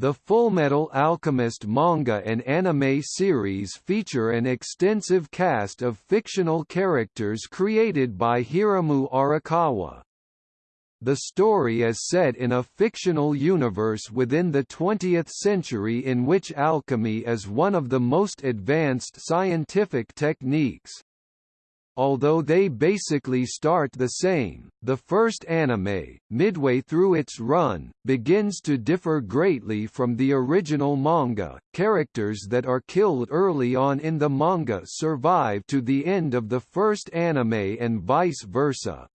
The Fullmetal Alchemist manga and anime series feature an extensive cast of fictional characters created by Hiromu Arakawa. The story is set in a fictional universe within the 20th century in which alchemy is one of the most advanced scientific techniques. Although they basically start the same, the first anime, midway through its run, begins to differ greatly from the original manga. Characters that are killed early on in the manga survive to the end of the first anime and vice versa.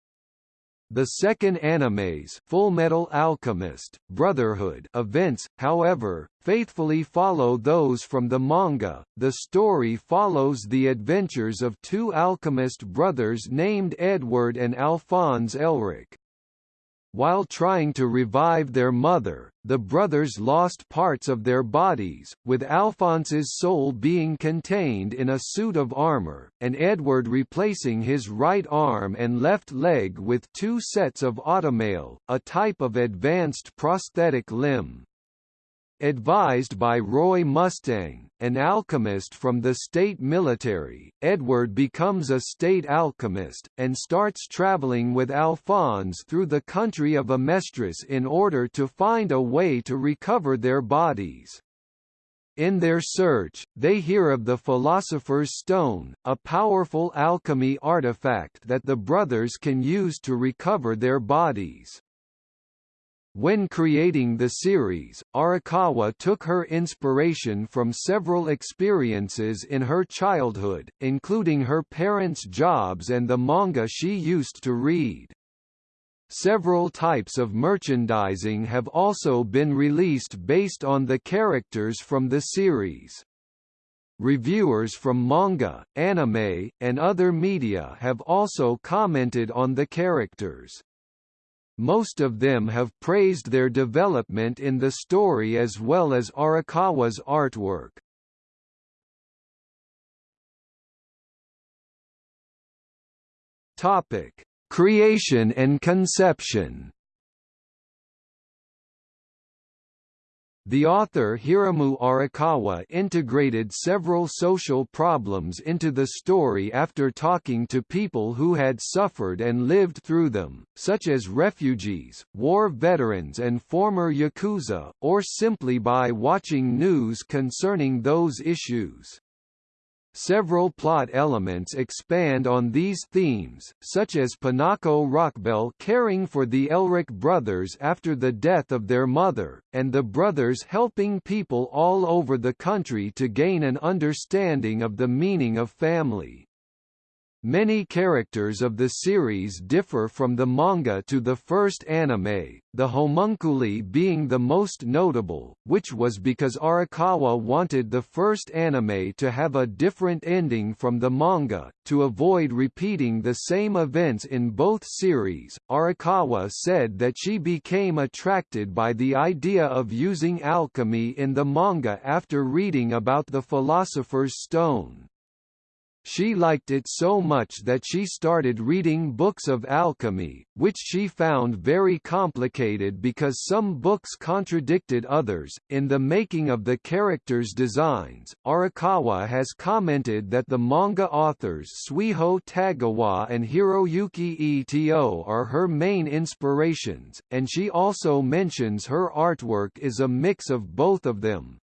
The second anime's Fullmetal Alchemist Brotherhood events, however, faithfully follow those from the manga. The story follows the adventures of two alchemist brothers named Edward and Alphonse Elric. While trying to revive their mother, the brothers lost parts of their bodies, with Alphonse's soul being contained in a suit of armor, and Edward replacing his right arm and left leg with two sets of automail, a type of advanced prosthetic limb. Advised by Roy Mustang, an alchemist from the state military, Edward becomes a state alchemist, and starts traveling with Alphonse through the country of Amestris in order to find a way to recover their bodies. In their search, they hear of the Philosopher's Stone, a powerful alchemy artifact that the brothers can use to recover their bodies. When creating the series, Arakawa took her inspiration from several experiences in her childhood, including her parents' jobs and the manga she used to read. Several types of merchandising have also been released based on the characters from the series. Reviewers from manga, anime, and other media have also commented on the characters. Most of them have praised their development in the story as well as Arakawa's artwork. Topic: Creation and conception. The author Hiromu Arakawa integrated several social problems into the story after talking to people who had suffered and lived through them, such as refugees, war veterans and former Yakuza, or simply by watching news concerning those issues. Several plot elements expand on these themes, such as Pinako Rockbell caring for the Elric brothers after the death of their mother, and the brothers helping people all over the country to gain an understanding of the meaning of family. Many characters of the series differ from the manga to the first anime, the homunculi being the most notable, which was because Arakawa wanted the first anime to have a different ending from the manga, to avoid repeating the same events in both series. Arakawa said that she became attracted by the idea of using alchemy in the manga after reading about the Philosopher's Stone. She liked it so much that she started reading books of alchemy, which she found very complicated because some books contradicted others. In the making of the characters' designs, Arakawa has commented that the manga authors Suiho Tagawa and Hiroyuki Ito are her main inspirations, and she also mentions her artwork is a mix of both of them.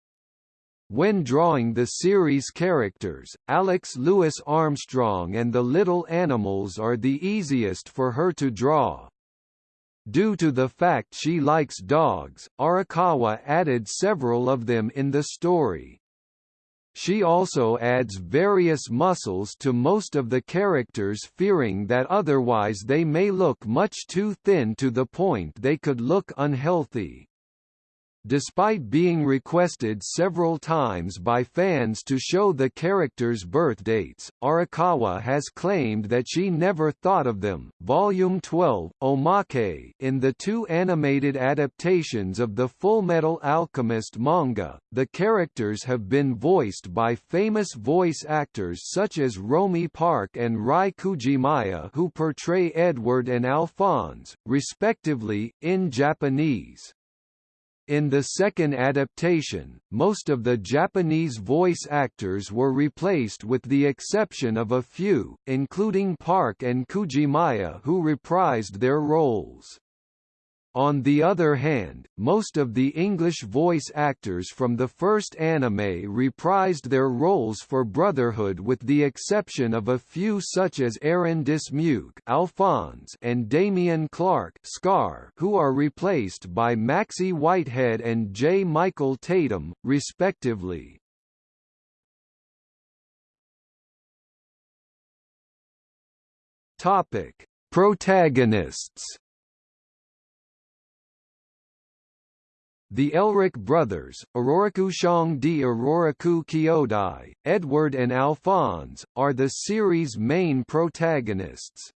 When drawing the series characters, Alex Louis Armstrong and the little animals are the easiest for her to draw. Due to the fact she likes dogs, Arakawa added several of them in the story. She also adds various muscles to most of the characters fearing that otherwise they may look much too thin to the point they could look unhealthy. Despite being requested several times by fans to show the characters' birth dates, Arakawa has claimed that she never thought of them. Volume 12, Omake, in the two animated adaptations of the Fullmetal Alchemist manga, the characters have been voiced by famous voice actors such as Romi Park and Rie Kugimiya who portray Edward and Alphonse, respectively, in Japanese. In the second adaptation, most of the Japanese voice actors were replaced with the exception of a few, including Park and Kugimiya who reprised their roles. On the other hand, most of the English voice actors from the first anime reprised their roles for Brotherhood with the exception of a few such as Aaron Dismuke Alphonse and Dameon Clarke Scar who are replaced by Maxey Whitehead and J. Michael Tatum, respectively. Topic. Protagonists The Elric brothers, Ororoku Shang di Ororoku Kyodai, Edward and Alphonse, are the series' main protagonists.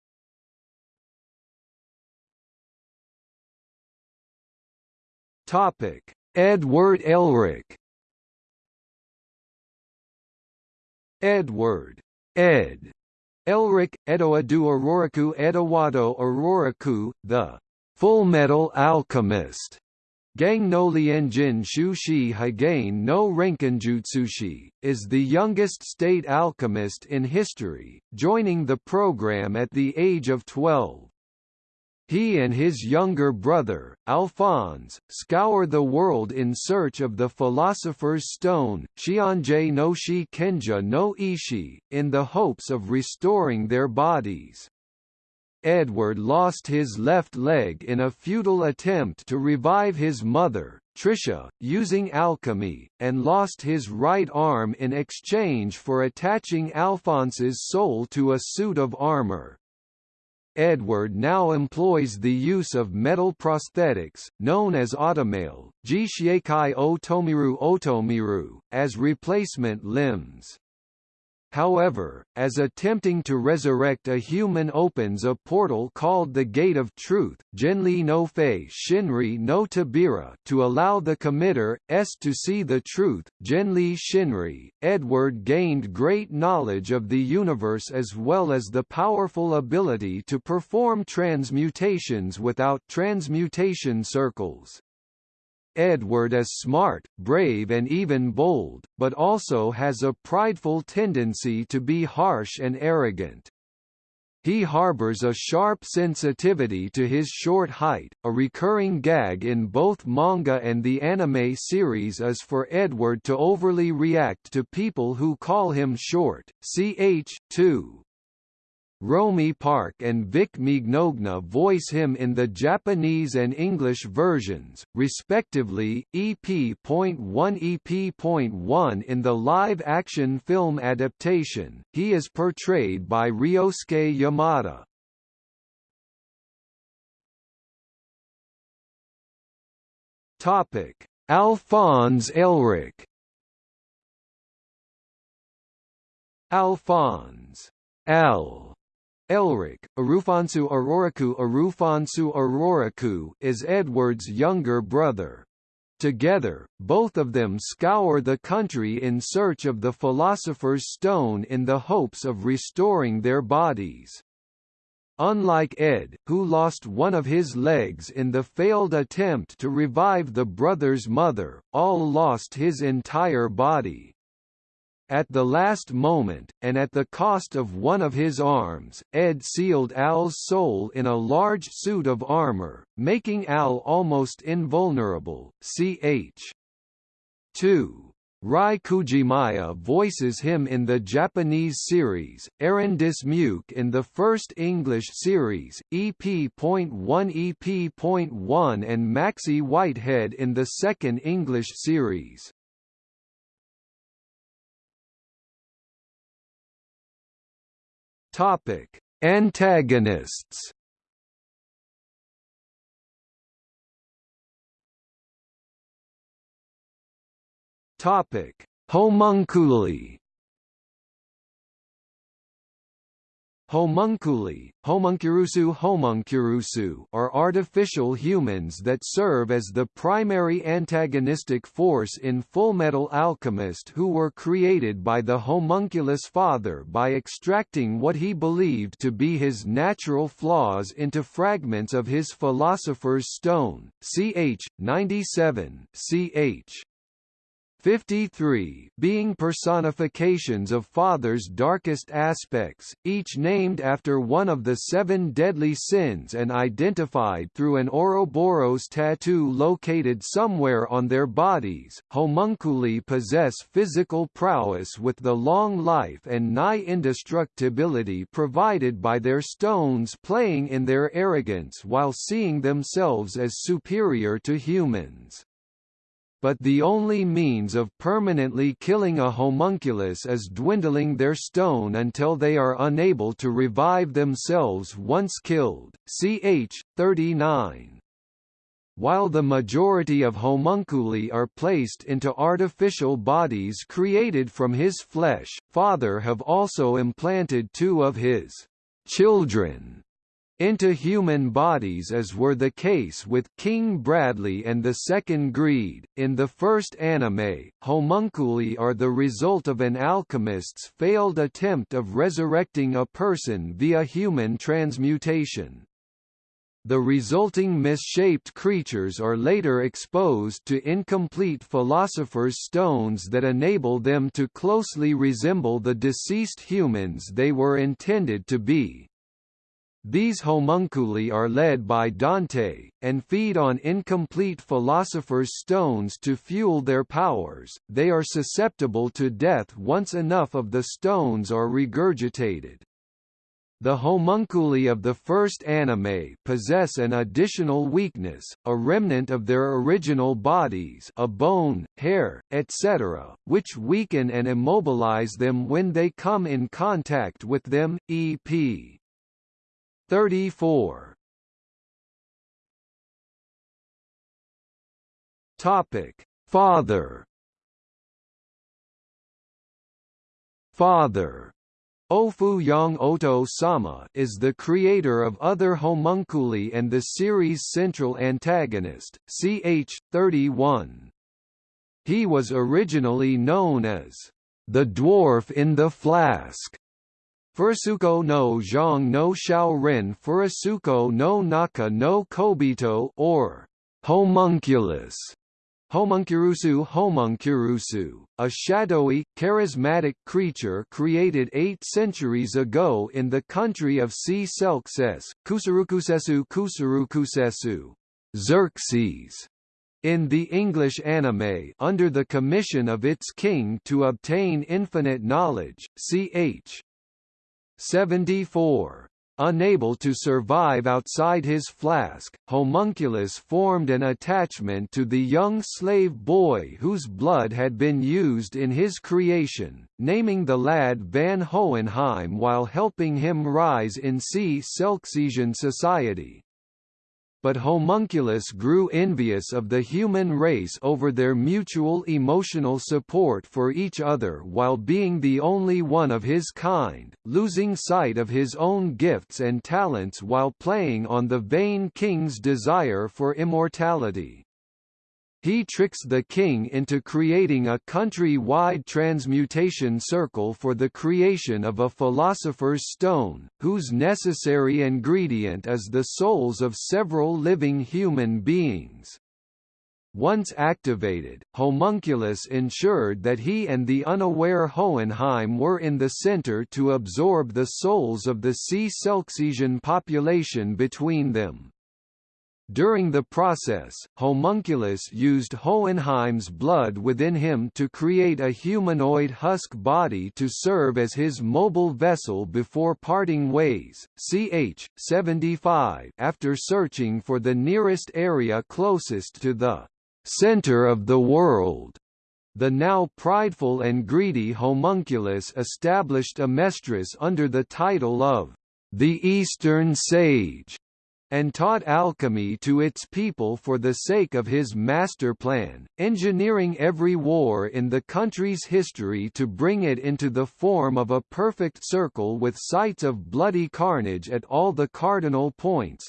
Topic: Edward Elric. Edward Ed Elric, Edoadu Ororoku Edowado Ororoku, the Full Metal Alchemist Gang no Lienjin Shushi Higain no Renkinjutsushi, is the youngest state alchemist in history, joining the program at the age of 12. He and his younger brother, Alphonse, scour the world in search of the Philosopher's Stone, Shionje no Shi Kenja no Ishi, in the hopes of restoring their bodies. Edward lost his left leg in a futile attempt to revive his mother, Tricia, using alchemy, and lost his right arm in exchange for attaching Alphonse's soul to a suit of armor. Edward now employs the use of metal prosthetics, known as automail, Jishiekai Otomiru Otomiru, as replacement limbs. However, as attempting to resurrect a human opens a portal called the Gate of Truth Genli no Fei Shinri no Tabira to allow the committer, S to see the truth, Genli Shinri, Edward gained great knowledge of the universe as well as the powerful ability to perform transmutations without transmutation circles. Edward is smart, brave and even bold, but also has a prideful tendency to be harsh and arrogant. He harbors a sharp sensitivity to his short height. A recurring gag in both manga and the anime series is for Edward to overly react to people who call him short. Ch. 2. Romi Park and Vic Mignogna voice him in the Japanese and English versions, respectively, EP.1 EP.1 in the live-action film adaptation, he is portrayed by Ryosuke Yamada. Topic: Alphonse Elric. Alphonse L Elric, Arufansu Aroraku Arufansu Aroraku is Edward's younger brother. Together, both of them scour the country in search of the Philosopher's Stone in the hopes of restoring their bodies. Unlike Ed, who lost one of his legs in the failed attempt to revive the brother's mother, Al lost his entire body. At the last moment, and at the cost of one of his arms, Ed sealed Al's soul in a large suit of armor, making Al almost invulnerable. Ch. 2. Rie Kugimiya voices him in the Japanese series, Aaron Dismuke in the first English series, EP.1 EP.1 and Maxey Whitehead in the second English series. Topic: Antagonists. Topic: Homunculi. Homunculi, homuncurusu homuncurusu are artificial humans that serve as the primary antagonistic force in Fullmetal Alchemist who were created by the homunculus father by extracting what he believed to be his natural flaws into fragments of his Philosopher's Stone, ch. 97 ch. 53 being personifications of Father's darkest aspects, each named after one of the seven deadly sins and identified through an Ouroboros tattoo located somewhere on their bodies. Homunculi possess physical prowess with the long life and nigh indestructibility provided by their stones playing in their arrogance while seeing themselves as superior to humans but the only means of permanently killing a homunculus is dwindling their stone until they are unable to revive themselves once killed. Ch. 39. While the majority of homunculi are placed into artificial bodies created from his flesh, Father have also implanted two of his children into human bodies as were the case with King Bradley and the Second Greed. In the first anime, homunculi are the result of an alchemist's failed attempt of resurrecting a person via human transmutation. The resulting misshaped creatures are later exposed to incomplete philosopher's stones that enable them to closely resemble the deceased humans they were intended to be. These homunculi are led by Dante, and feed on incomplete philosopher's stones to fuel their powers. They are susceptible to death once enough of the stones are regurgitated. The homunculi of the first anime possess an additional weakness, a remnant of their original bodies a bone, hair, etc., which weaken and immobilize them when they come in contact with them, e.p. 34 Topic Father Father Ofu Yang Oto Sama is the creator of other homunculi and the series' central antagonist, ch. 31. He was originally known as the Dwarf in the Flask, Furusuko no Zhang no Shao Ren Furusuko no Naka no Kobito or homunculus Homuncurusu Homuncurusu, a shadowy, charismatic creature created eight centuries ago in the country of Cselkcess, Kusurukusesu Kusurukusesu, Xerxes, in the English anime under the commission of its king to obtain infinite knowledge, ch. 74. Unable to survive outside his flask, Homunculus formed an attachment to the young slave boy whose blood had been used in his creation, naming the lad Van Hohenheim while helping him rise in Cselkcessian society but Homunculus grew envious of the human race over their mutual emotional support for each other while being the only one of his kind, losing sight of his own gifts and talents while playing on the vain king's desire for immortality. He tricks the king into creating a country-wide transmutation circle for the creation of a philosopher's stone, whose necessary ingredient is the souls of several living human beings. Once activated, Homunculus ensured that he and the unaware Hohenheim were in the center to absorb the souls of the Cselkcessian population between them. During the process, Homunculus used Hohenheim's blood within him to create a humanoid husk body to serve as his mobile vessel before parting ways. Ch. 75 After searching for the nearest area closest to the center of the world, the now prideful and greedy homunculus established Amestris under the title of the Eastern Sage and taught alchemy to its people for the sake of his master plan, engineering every war in the country's history to bring it into the form of a perfect circle with sites of bloody carnage at all the cardinal points,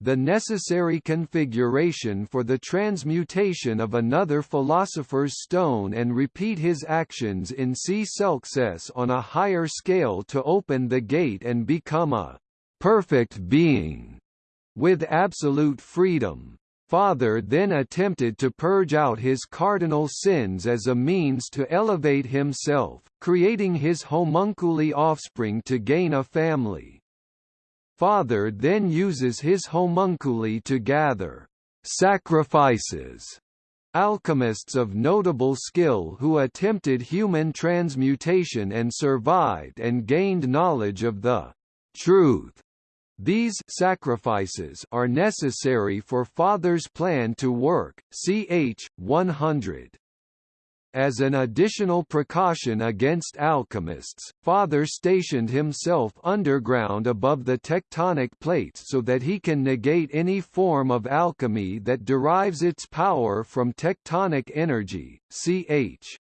the necessary configuration for the transmutation of another philosopher's stone and repeat his actions in Cselkcess on a higher scale to open the gate and become a perfect being with absolute freedom. Father then attempted to purge out his cardinal sins as a means to elevate himself, creating his homunculi offspring to gain a family. Father then uses his homunculi to gather sacrifices alchemists of notable skill who attempted human transmutation and survived and gained knowledge of the truth. These sacrifices are necessary for Father's plan to work. Ch. 100. As an additional precaution against alchemists, Father stationed himself underground above the tectonic plates so that he can negate any form of alchemy that derives its power from tectonic energy. Ch.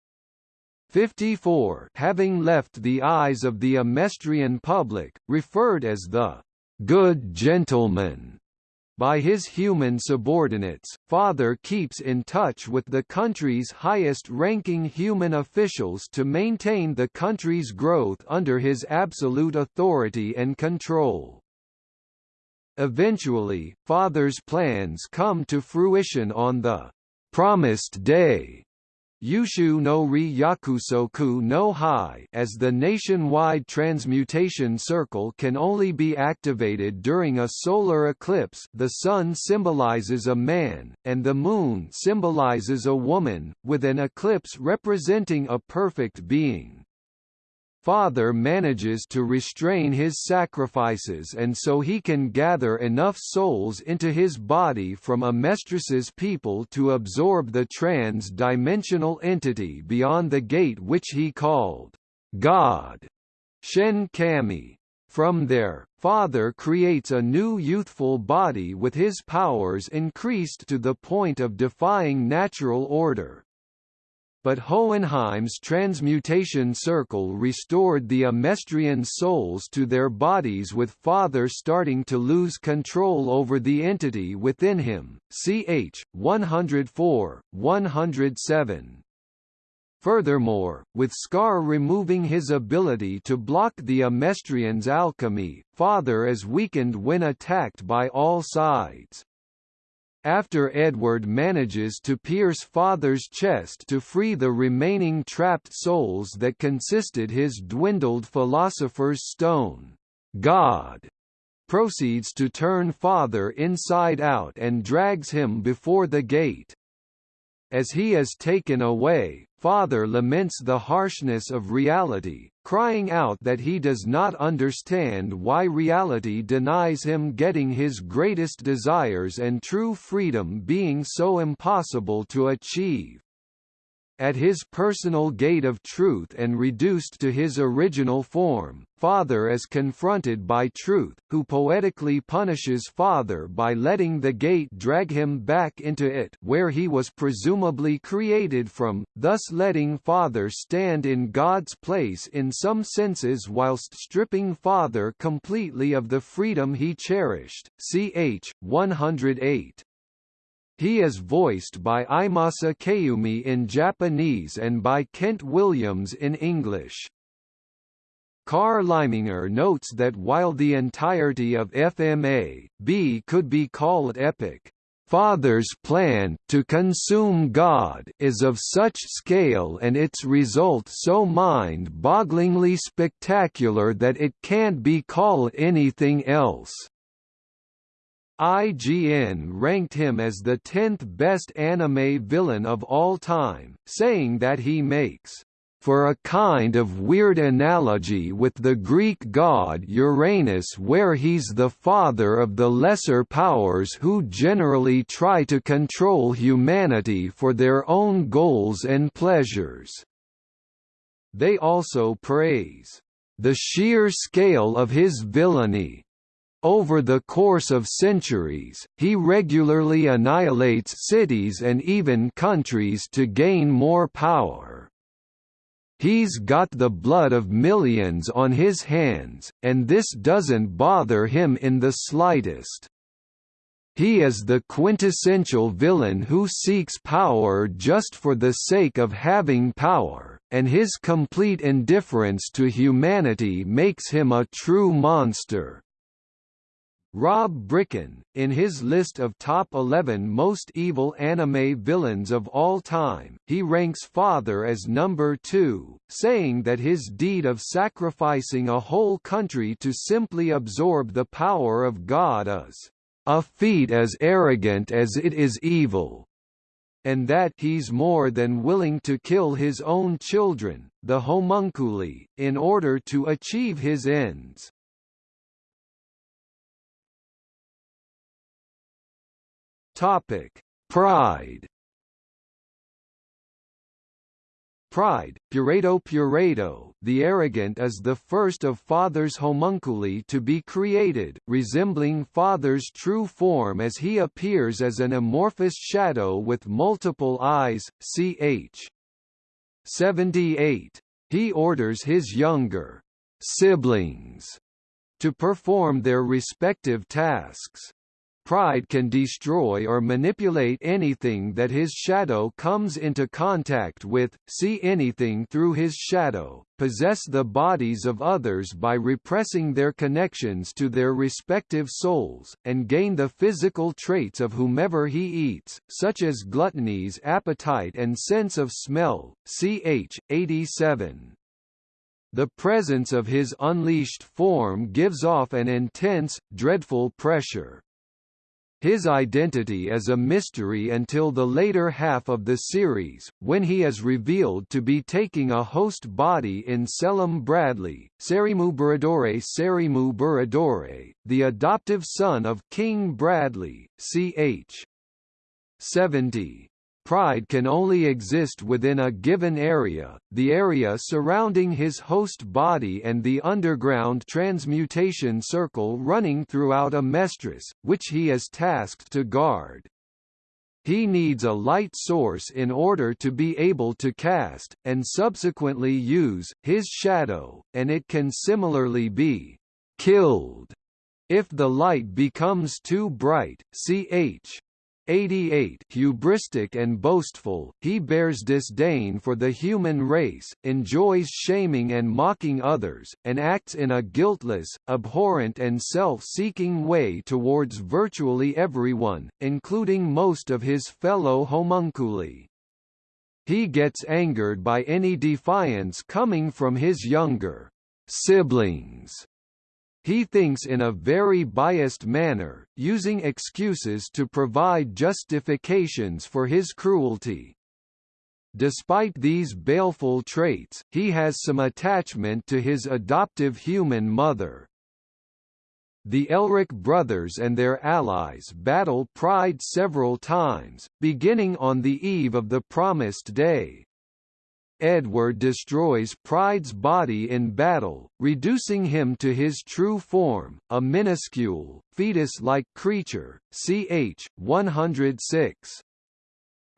54 having left the eyes of the Amestrian public, referred as the good gentleman by his human subordinates, Father keeps in touch with the country's highest-ranking human officials to maintain the country's growth under his absolute authority and control. Eventually, Father's plans come to fruition on the promised day Yushu no ri yakusoku no hai as the nationwide transmutation circle can only be activated during a solar eclipse the sun symbolizes a man, and the moon symbolizes a woman, with an eclipse representing a perfect being father manages to restrain his sacrifices and so he can gather enough souls into his body from Amestris's people to absorb the trans-dimensional entity beyond the gate which he called God, Shen Kami. From there, Father creates a new youthful body with his powers increased to the point of defying natural order but Hohenheim's transmutation circle restored the Amestrian souls to their bodies with Father starting to lose control over the entity within him. Ch. 104, 107. Furthermore, with Scar removing his ability to block the Amestrian's alchemy, Father is weakened when attacked by all sides. After Edward manages to pierce Father's chest to free the remaining trapped souls that consisted his dwindled Philosopher's Stone, God proceeds to turn Father inside out and drags him before the gate. As he is taken away, Father laments the harshness of reality, crying out that he does not understand why reality denies him getting his greatest desires and true freedom being so impossible to achieve at his personal gate of truth and reduced to his original form, Father is confronted by Truth, who poetically punishes Father by letting the gate drag him back into it where he was presumably created from, thus letting Father stand in God's place in some senses whilst stripping Father completely of the freedom he cherished. Ch. 108. He is voiced by Iemasa Kayumi in Japanese and by Kent Williams in English. Carl Kimlinger notes that while the entirety of FMA, B could be called epic, Father's plan to consume God is of such scale and its result so mind-bogglingly spectacular that it can't be called anything else. IGN ranked him as the 10th best anime villain of all time, saying that he makes for a kind of weird analogy with the Greek god Uranus where he's the father of the lesser powers who generally try to control humanity for their own goals and pleasures. They also praise the sheer scale of his villainy, Over the course of centuries, he regularly annihilates cities and even countries to gain more power. He's got the blood of millions on his hands, and this doesn't bother him in the slightest. He is the quintessential villain who seeks power just for the sake of having power, and his complete indifference to humanity makes him a true monster. Rob Bricken, in his list of top 11 most evil anime villains of all time, he ranks Father as number 2, saying that his deed of sacrificing a whole country to simply absorb the power of God is a feat as arrogant as it is evil, and that he's more than willing to kill his own children, the homunculi, in order to achieve his ends. Topic: Pride. Pride, Pureto Pureto, the arrogant is the first of Father's homunculi to be created, resembling Father's true form as he appears as an amorphous shadow with multiple eyes, ch. 78. He orders his younger siblings to perform their respective tasks. Pride can destroy or manipulate anything that his shadow comes into contact with, see anything through his shadow, possess the bodies of others by repressing their connections to their respective souls, and gain the physical traits of whomever he eats, such as gluttony's appetite and sense of smell, ch. 87. The presence of his unleashed form gives off an intense, dreadful pressure. His identity is a mystery until the later half of the series, when he is revealed to be taking a host body in Selim Bradley, Serimu Buradore Serimu the adoptive son of King Bradley, ch. 70. Pride can only exist within a given area, the area surrounding his host body and the underground transmutation circle running throughout a Amestris, which he is tasked to guard. He needs a light source in order to be able to cast, and subsequently use, his shadow, and it can similarly be killed if the light becomes too bright, ch. 88 hubristic and boastful, he bears disdain for the human race, enjoys shaming and mocking others, and acts in a guiltless, abhorrent and self-seeking way towards virtually everyone, including most of his fellow homunculi. He gets angered by any defiance coming from his younger siblings he thinks in a very biased manner, using excuses to provide justifications for his cruelty. Despite these baleful traits, he has some attachment to his adoptive human mother. The Elric brothers and their allies battle Pride several times, beginning on the eve of the Promised Day. Edward destroys Pride's body in battle, reducing him to his true form, a minuscule, fetus-like creature, ch. 106.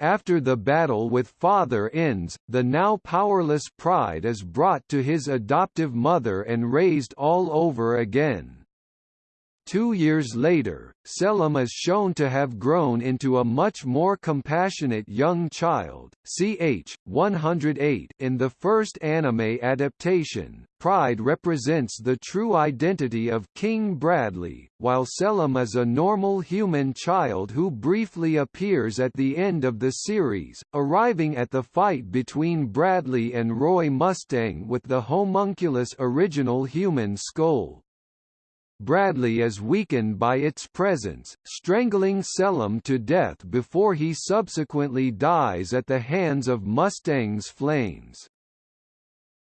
After the battle with father ends, the now powerless Pride is brought to his adoptive mother and raised all over again. Two years later, Selim is shown to have grown into a much more compassionate young child, ch. 108 in the first anime adaptation. Pride represents the true identity of King Bradley, while Selim is a normal human child who briefly appears at the end of the series, arriving at the fight between Bradley and Roy Mustang with the homunculus original human skull. Bradley is weakened by its presence, strangling Selim to death before he subsequently dies at the hands of Mustang's flames.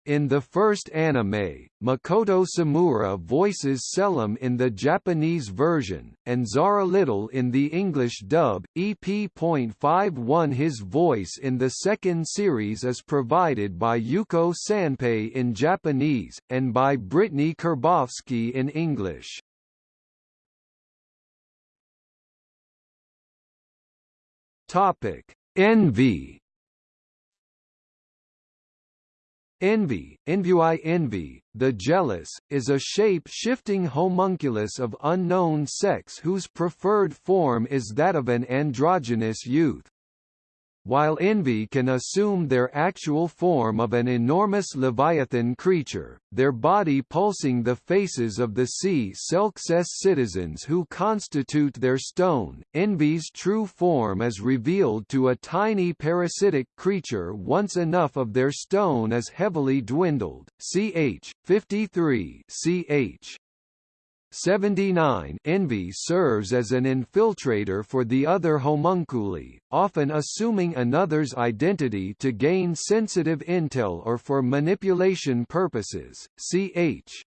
In the first anime, Makoto Tsumura voices Selim in the Japanese version, and Zara Little in the English dub. EP.51 His voice in the second series is provided by Yuko Sanpei in Japanese, and by Brittney Karbowski in English. Topic: Envy. Envy, Envui envy, the jealous, is a shape-shifting homunculus of unknown sex whose preferred form is that of an androgynous youth. While envy can assume their actual form of an enormous leviathan creature, their body pulsing the faces of the Cselkcess citizens who constitute their stone, envy's true form is revealed to a tiny parasitic creature once enough of their stone is heavily dwindled, ch. 53 ch. 79 Envy serves as an infiltrator for the other homunculi, often assuming another's identity to gain sensitive intel or for manipulation purposes. Ch.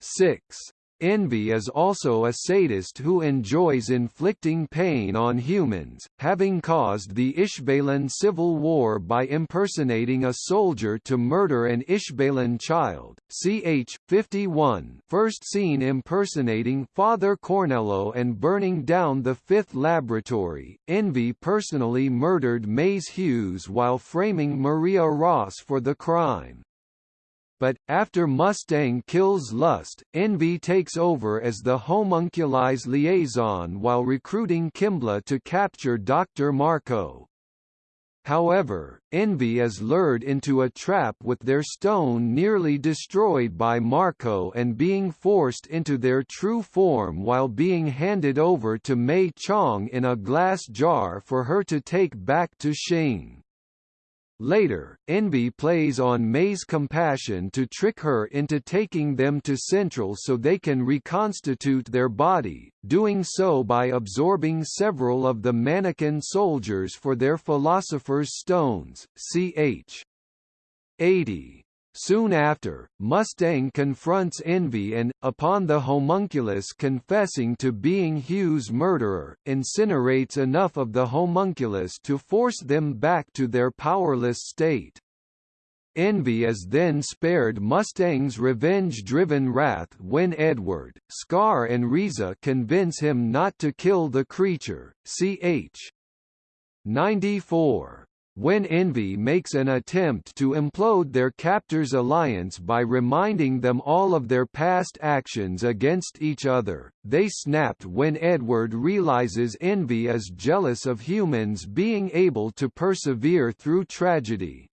6. Envy is also a sadist who enjoys inflicting pain on humans, having caused the Ishbalan civil war by impersonating a soldier to murder an Ishbalan child. Ch. 51 first seen impersonating Father Cornello and burning down the fifth laboratory. Envy personally murdered Maes Hughes while framing Maria Ross for the crime but, after Mustang kills Lust, Envy takes over as the homunculi's liaison while recruiting Kimblee to capture Dr. Marco. However, Envy is lured into a trap with their stone nearly destroyed by Marco and being forced into their true form while being handed over to May Chang in a glass jar for her to take back to Shing. Later, Envy plays on Mei's compassion to trick her into taking them to Central so they can reconstitute their body, doing so by absorbing several of the mannequin soldiers for their Philosopher's Stones, ch. 80. Soon after, Mustang confronts Envy and, upon the homunculus confessing to being Hughes' murderer, incinerates enough of the homunculus to force them back to their powerless state. Envy is then spared Mustang's revenge-driven wrath when Edward, Scar and Riza convince him not to kill the creature, ch. 94. When Envy makes an attempt to implode their captor's alliance by reminding them all of their past actions against each other, they snapped when Edward realizes Envy is jealous of humans being able to persevere through tragedy.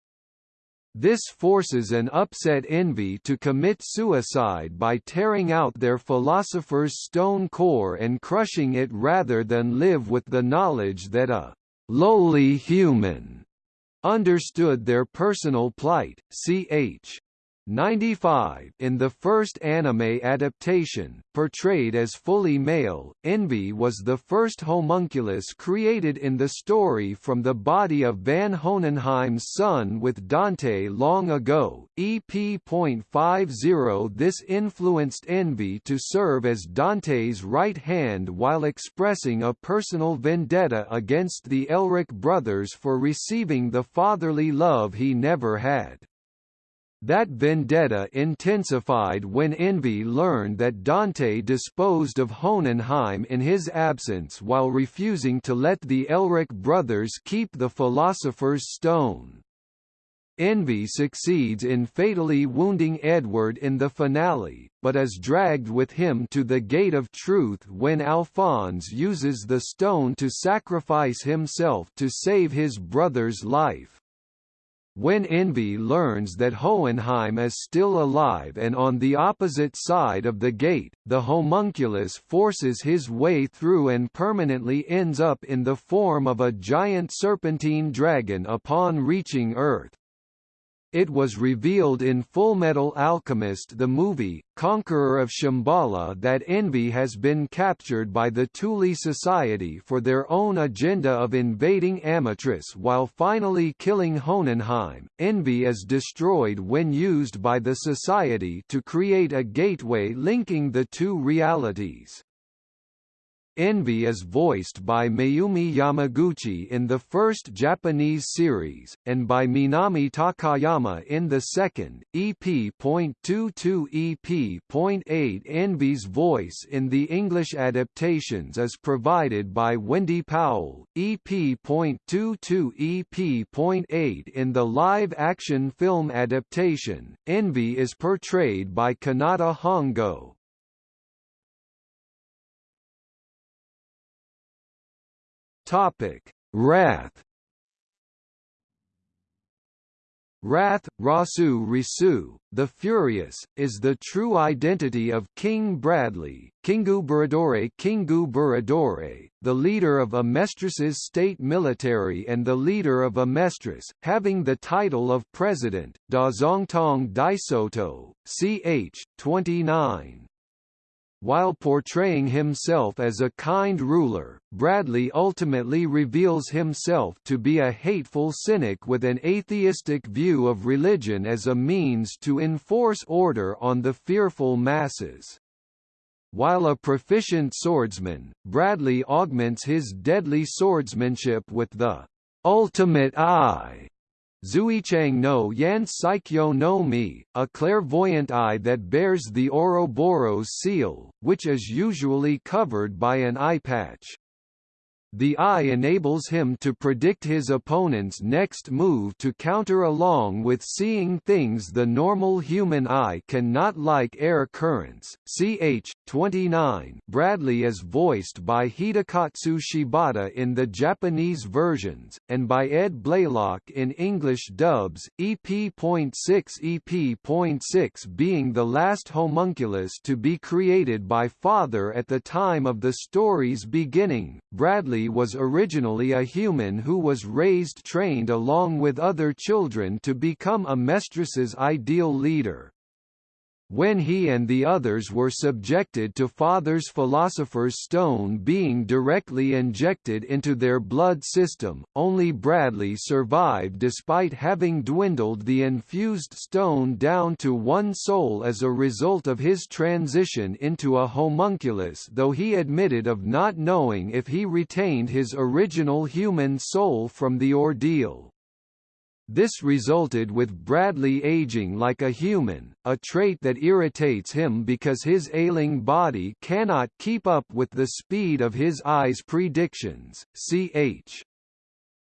This forces an upset Envy to commit suicide by tearing out their philosopher's stone core and crushing it rather than live with the knowledge that a lowly human understood their personal plight, ch. 95 in the first anime adaptation, portrayed as fully male, Envy was the first homunculus created in the story from the body of Van Hohenheim's son with Dante long ago. EP.50 This influenced Envy to serve as Dante's right hand while expressing a personal vendetta against the Elric brothers for receiving the fatherly love he never had. That vendetta intensified when Envy learned that Dante disposed of Hohenheim in his absence while refusing to let the Elric brothers keep the Philosopher's Stone. Envy succeeds in fatally wounding Edward in the finale, but is dragged with him to the Gate of Truth when Alphonse uses the stone to sacrifice himself to save his brother's life. When Envy learns that Hohenheim is still alive and on the opposite side of the gate, the homunculus forces his way through and permanently ends up in the form of a giant serpentine dragon upon reaching Earth. It was revealed in Fullmetal Alchemist the movie, Conqueror of Shambhala that Envy has been captured by the Thule Society for their own agenda of invading Amaterasu while finally killing Hohenheim. Envy is destroyed when used by the Society to create a gateway linking the two realities. Envy is voiced by Mayumi Yamaguchi in the first Japanese series, and by Minami Takayama in the second, EP.22 EP.8 Envy's voice in the English adaptations is provided by Wendy Powell, EP.22 EP.8 in the live-action film adaptation, Envy is portrayed by Kanata Hongo. Topic: Wrath. Wrath, Rasu Risu, the Furious, is the true identity of King Bradley, Kingu Buradore Kingu Buradore, the leader of Amestris's state military and the leader of Amestris, having the title of President, Dazongtong Daisoto, ch. 29. While portraying himself as a kind ruler, Bradley ultimately reveals himself to be a hateful cynic with an atheistic view of religion as a means to enforce order on the fearful masses. While a proficient swordsman, Bradley augments his deadly swordsmanship with the ultimate eye Zuichang no Yan Saikyo no Mi, a clairvoyant eye that bears the Ouroboros seal, which is usually covered by an eye patch. The eye enables him to predict his opponent's next move to counter along with seeing things the normal human eye cannot like air currents. Ch. 29 Bradley is voiced by Hidekatsu Shibata in the Japanese versions, and by Ed Blaylock in English dubs, EP.6 EP.6 being the last homunculus to be created by Father at the time of the story's beginning. Bradley was originally a human who was raised trained along with other children to become Amestris's ideal leader. When he and the others were subjected to Father's Philosopher's Stone being directly injected into their blood system, only Bradley survived despite having dwindled the infused stone down to one soul as a result of his transition into a homunculus though he admitted of not knowing if he retained his original human soul from the ordeal. This resulted with Bradley aging like a human, a trait that irritates him because his ailing body cannot keep up with the speed of his eyes' predictions. Ch.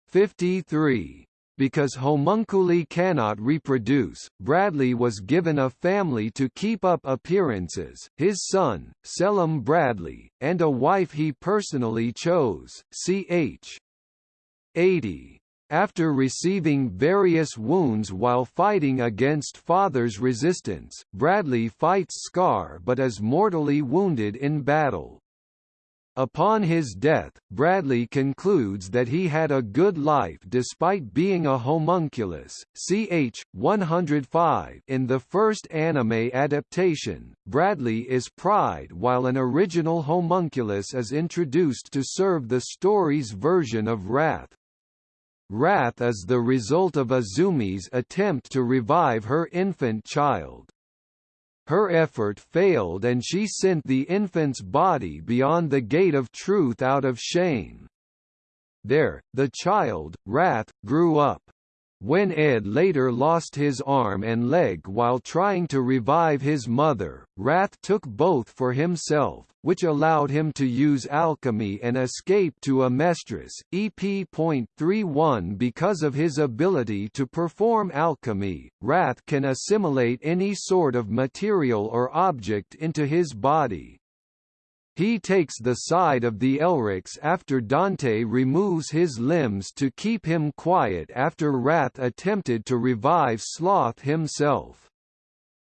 53 because homunculi cannot reproduce, Bradley was given a family to keep up appearances, his son, Selim Bradley, and a wife he personally chose, ch. 80. After receiving various wounds while fighting against Father's resistance, Bradley fights Scar but is mortally wounded in battle. Upon his death, Bradley concludes that he had a good life despite being a homunculus. Ch. 105 In the first anime adaptation, Bradley is Pride while an original homunculus is introduced to serve the story's version of Wrath. Wrath is the result of Izumi's attempt to revive her infant child. Her effort failed and she sent the infant's body beyond the gate of truth out of shame. There, the child, Wrath, grew up. When Ed later lost his arm and leg while trying to revive his mother, Wrath took both for himself, which allowed him to use alchemy and escape to Amestris, EP.31 because of his ability to perform alchemy, Wrath can assimilate any sort of material or object into his body. He takes the side of the Elrics after Dante removes his limbs to keep him quiet after Wrath attempted to revive Sloth himself.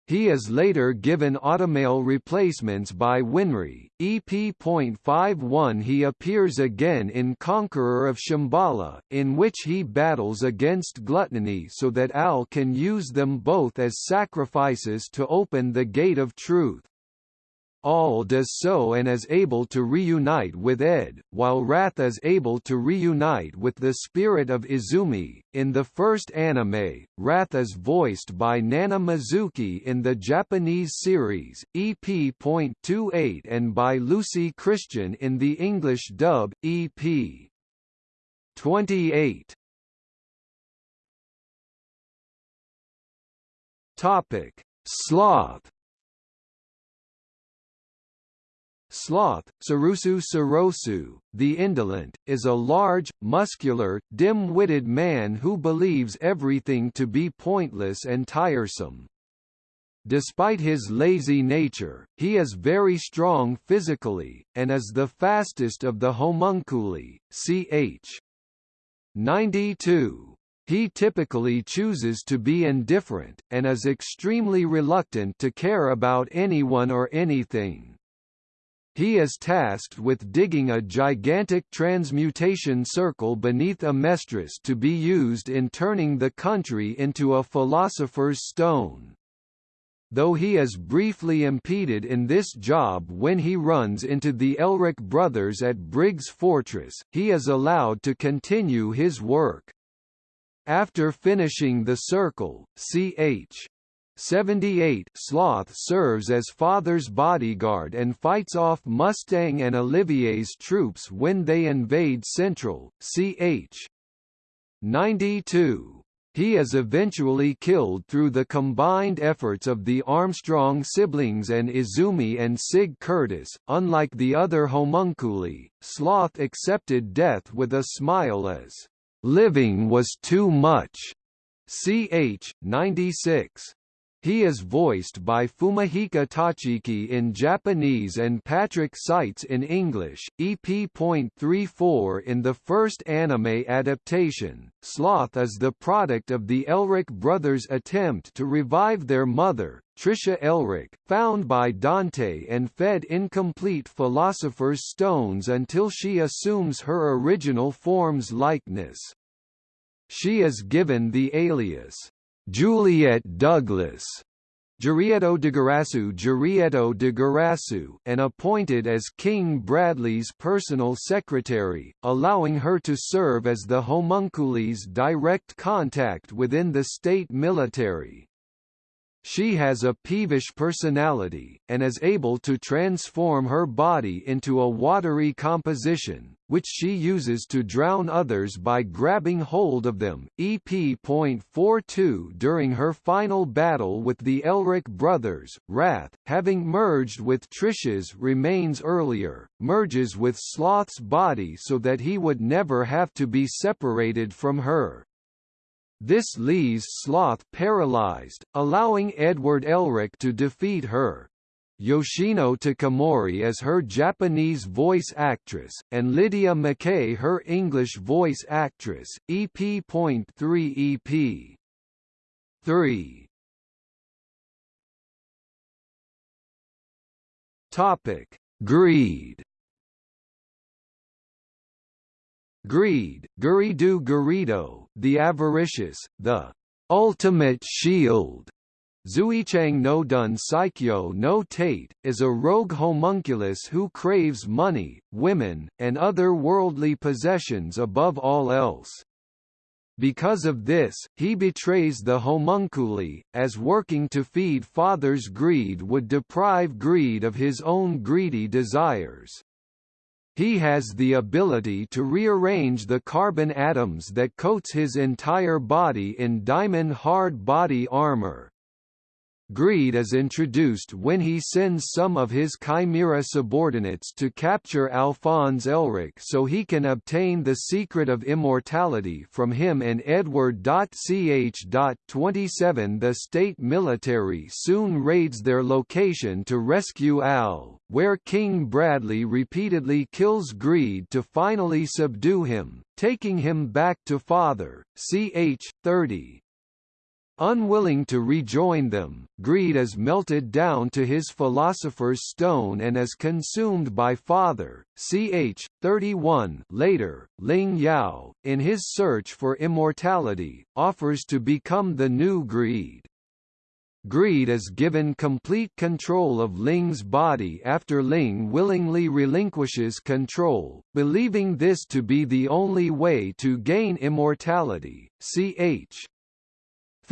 He is later given automail replacements by Winry. EP.51 He appears again in Conqueror of Shambhala, in which he battles against gluttony so that Al can use them both as sacrifices to open the Gate of Truth. Al does so and is able to reunite with Ed, while Wrath is able to reunite with the spirit of Izumi. In the first anime, Wrath is voiced by Nana Mizuki in the Japanese series, EP.28 and by Lucy Christian in the English dub, EP. 28. Topic: Sloth Sloth, Sarusu Sarosu, the indolent, is a large, muscular, dim-witted man who believes everything to be pointless and tiresome. Despite his lazy nature, he is very strong physically, and is the fastest of the homunculi, ch. 92. He typically chooses to be indifferent, and is extremely reluctant to care about anyone or anything. He is tasked with digging a gigantic transmutation circle beneath Amestris to be used in turning the country into a philosopher's stone. Though he is briefly impeded in this job when he runs into the Elric brothers at Briggs Fortress, he is allowed to continue his work. After finishing the circle, ch. 78 Sloth serves as father's bodyguard and fights off Mustang and Olivier's troops when they invade Central, ch. 92. He is eventually killed through the combined efforts of the Armstrong siblings and Izumi and Sig Curtis. Unlike the other homunculi, Sloth accepted death with a smile as, living was too much. Ch. 96. He is voiced by Fumihiko Tachiki in Japanese and Patrick Seitz in English. EP.34 In the first anime adaptation, Sloth is the product of the Elric brothers' attempt to revive their mother, Trisha Elric, found by Dante and fed incomplete Philosopher's Stones until she assumes her original form's likeness. She is given the alias Juliet Douglas Jurieto de Garasu Jurieto de Garasu and appointed as King Bradley's personal secretary, allowing her to serve as the homunculi's direct contact within the state military. She has a peevish personality, and is able to transform her body into a watery composition, which she uses to drown others by grabbing hold of them. EP.42 During her final battle with the Elric brothers, Wrath, having merged with Trish's remains earlier, merges with Sloth's body so that he would never have to be separated from her. This leaves Sloth paralyzed, allowing Edward Elric to defeat her. Yoshino Takamori as her Japanese voice actress, and Lydia Mackay her English voice actress, EP.3 EP. 3 Topic: Greed Greed, Guridu Gurido, the avaricious, the ultimate shield. Zuichang no Dun Saikyo no Tate, is a rogue homunculus who craves money, women, and other worldly possessions above all else. Because of this, he betrays the homunculi, as working to feed father's greed would deprive greed of his own greedy desires. He has the ability to rearrange the carbon atoms that coats his entire body in diamond hard body armor. Greed is introduced when he sends some of his Chimera subordinates to capture Alphonse Elric so he can obtain the secret of immortality from him and Edward. Ch. 27 The state military soon raids their location to rescue Al, where King Bradley repeatedly kills Greed to finally subdue him, taking him back to Father, ch. 30. Unwilling to rejoin them, Greed is melted down to his philosopher's stone and is consumed by Father, ch. 31 later, Ling Yao, in his search for immortality, offers to become the new Greed. Greed is given complete control of Ling's body after Ling willingly relinquishes control, believing this to be the only way to gain immortality. Ch.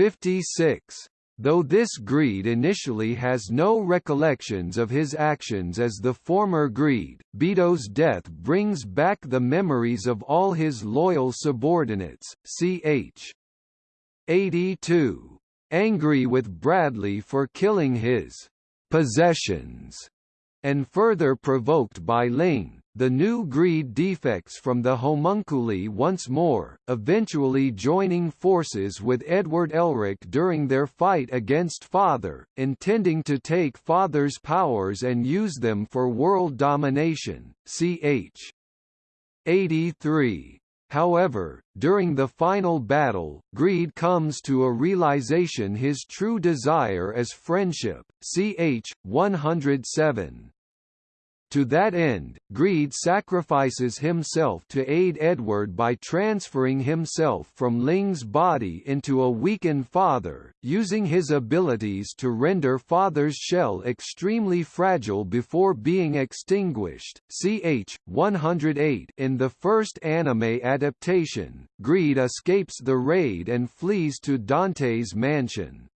56. Though this greed initially has no recollections of his actions as the former greed, Bido's death brings back the memories of all his loyal subordinates. Ch. 82. Angry with Bradley for killing his possessions, and further provoked by Ling, the new greed defects from the homunculi once more, eventually joining forces with Edward Elric during their fight against Father, intending to take Father's powers and use them for world domination. Ch. 83. However, during the final battle, Greed comes to a realization his true desire is friendship. Ch. 107. To that end, Greed sacrifices himself to aid Edward by transferring himself from Ling's body into a weakened father, using his abilities to render father's shell extremely fragile before being extinguished. Ch. 108 In the first anime adaptation, Greed escapes the raid and flees to Dante's mansion.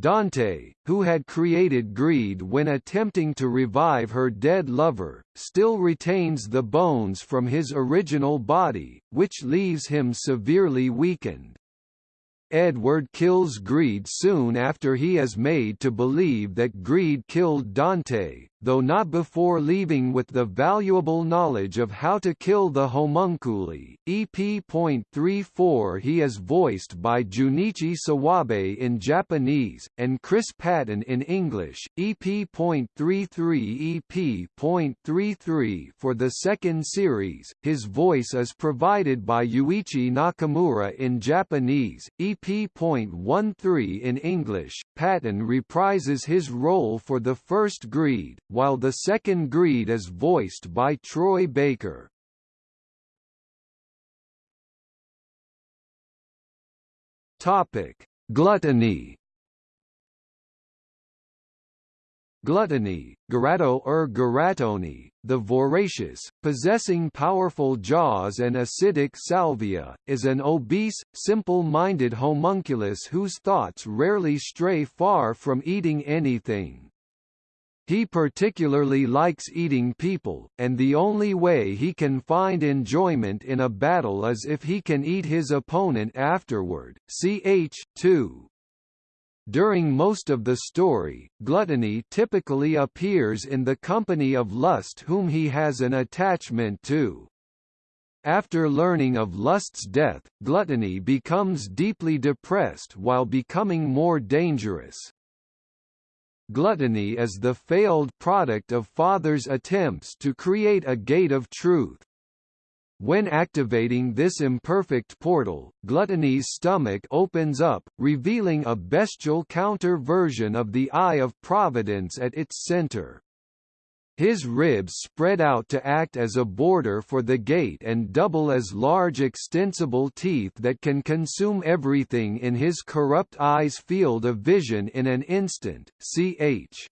Dante, who had created greed when attempting to revive her dead lover, still retains the bones from his original body, which leaves him severely weakened. Edward kills Greed soon after he is made to believe that Greed killed Dante, though not before leaving with the valuable knowledge of how to kill the homunculi. EP.34 He is voiced by Junichi Sawabe in Japanese, and Chris Patton in English. EP.33 EP.33 For the second series, his voice is provided by Yuichi Nakamura in Japanese. EP EP.13 in English, Patton reprises his role for the first Greed, while the second Greed is voiced by Troy Baker. Topic: Gluttony Gluttony, Garato or Garatoni, the voracious, possessing powerful jaws and acidic salvia, is an obese, simple-minded homunculus whose thoughts rarely stray far from eating anything. He particularly likes eating people, and the only way he can find enjoyment in a battle is if he can eat his opponent afterward. Ch. 2. During most of the story, gluttony typically appears in the company of Lust whom he has an attachment to. After learning of Lust's death, gluttony becomes deeply depressed while becoming more dangerous. Gluttony is the failed product of Father's attempts to create a gate of truth, when activating this imperfect portal, Gluttony's stomach opens up, revealing a bestial counter-version of the Eye of Providence at its center. His ribs spread out to act as a border for the gate and double as large extensible teeth that can consume everything in his corrupt eye's field of vision in an instant. Ch.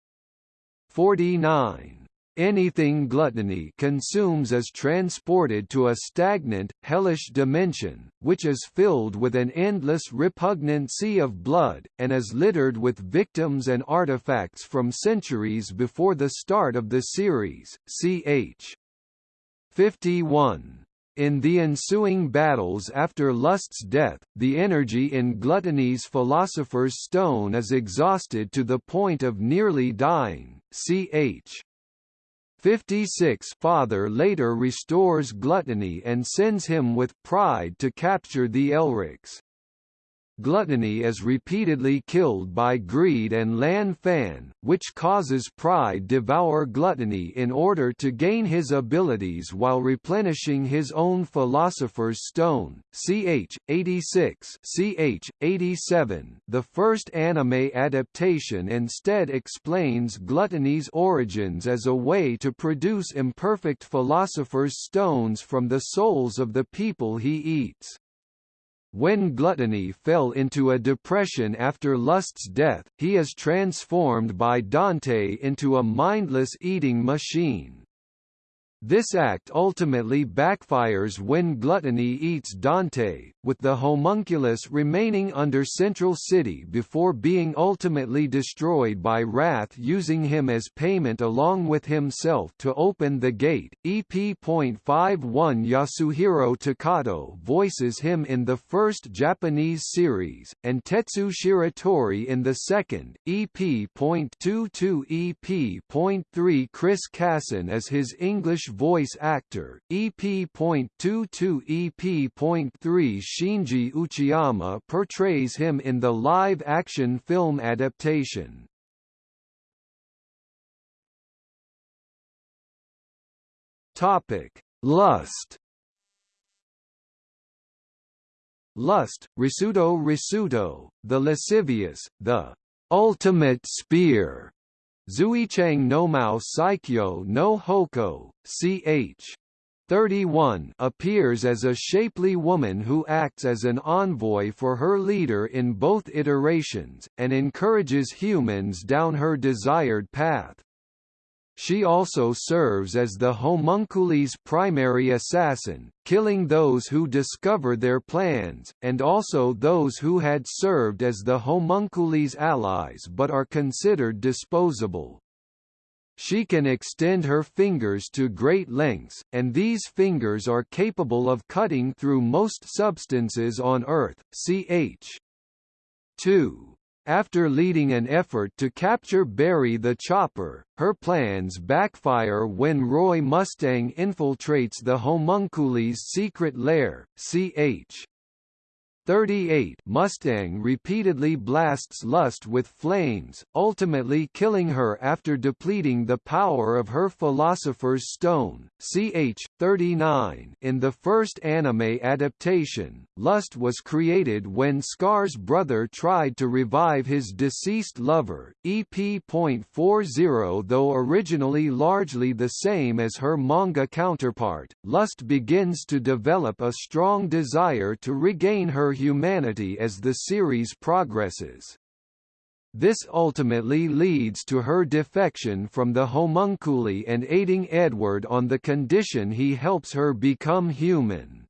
49 Anything gluttony consumes is transported to a stagnant, hellish dimension, which is filled with an endless repugnant sea of blood, and is littered with victims and artifacts from centuries before the start of the series. Ch. 51 in the ensuing battles after Lust's death, the energy in Gluttony's Philosopher's Stone is exhausted to the point of nearly dying. Ch. 56 Father later restores Gluttony and sends him with pride to capture the Elrics. Gluttony is repeatedly killed by greed and Lan Fan, which causes Pride devour Gluttony in order to gain his abilities while replenishing his own Philosopher's Stone. Ch. 86 Ch. 87 The first anime adaptation instead explains Gluttony's origins as a way to produce imperfect Philosopher's Stones from the souls of the people he eats. When Gluttony fell into a depression after Lust's death, he is transformed by Dante into a mindless eating machine. This act ultimately backfires when Gluttony eats Dante, with the homunculus remaining under Central City before being ultimately destroyed by Wrath using him as payment along with himself to open the gate. EP.51 Yasuhiro Takato voices him in the first Japanese series, and Tetsu Shiratori in the second. EP.22 EP.3 Chris Cason as his English voice actor, EP.22 EP.3 Shinji Uchiyama portrays him in the live-action film adaptation. Topic: Lust. Lust, Risuto Risuto, the lascivious, the ultimate spear, Zuichang no Mao Saikyo no Hoko, ch. 31 appears as a shapely woman who acts as an envoy for her leader in both iterations, and encourages humans down her desired path. She also serves as the homunculi's primary assassin, killing those who discover their plans, and also those who had served as the homunculi's allies but are considered disposable. She can extend her fingers to great lengths, and these fingers are capable of cutting through most substances on Earth, ch. 2. After leading an effort to capture Barry the Chopper, her plans backfire when Roy Mustang infiltrates the homunculi's secret lair, ch. 38 Mustang repeatedly blasts Lust with flames, ultimately killing her after depleting the power of her Philosopher's Stone. Ch. 39 In the first anime adaptation, Lust was created when Scar's brother tried to revive his deceased lover, EP.40 Though originally largely the same as her manga counterpart, Lust begins to develop a strong desire to regain her humanity as the series progresses. This ultimately leads to her defection from the homunculi and aiding Edward on the condition he helps her become human.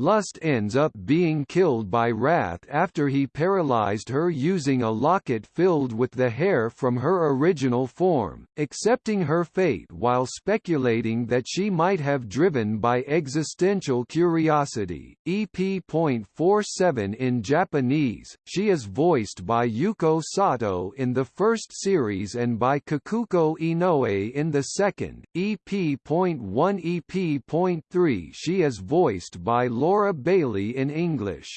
Lust ends up being killed by Wrath after he paralyzed her using a locket filled with the hair from her original form, accepting her fate while speculating that she might have driven by existential curiosity. EP.47 in Japanese, she is voiced by Yuko Sato in the first series and by Kikuko Inoue in the second. EP.1 EP.3 she is voiced by Laura Bailey in English.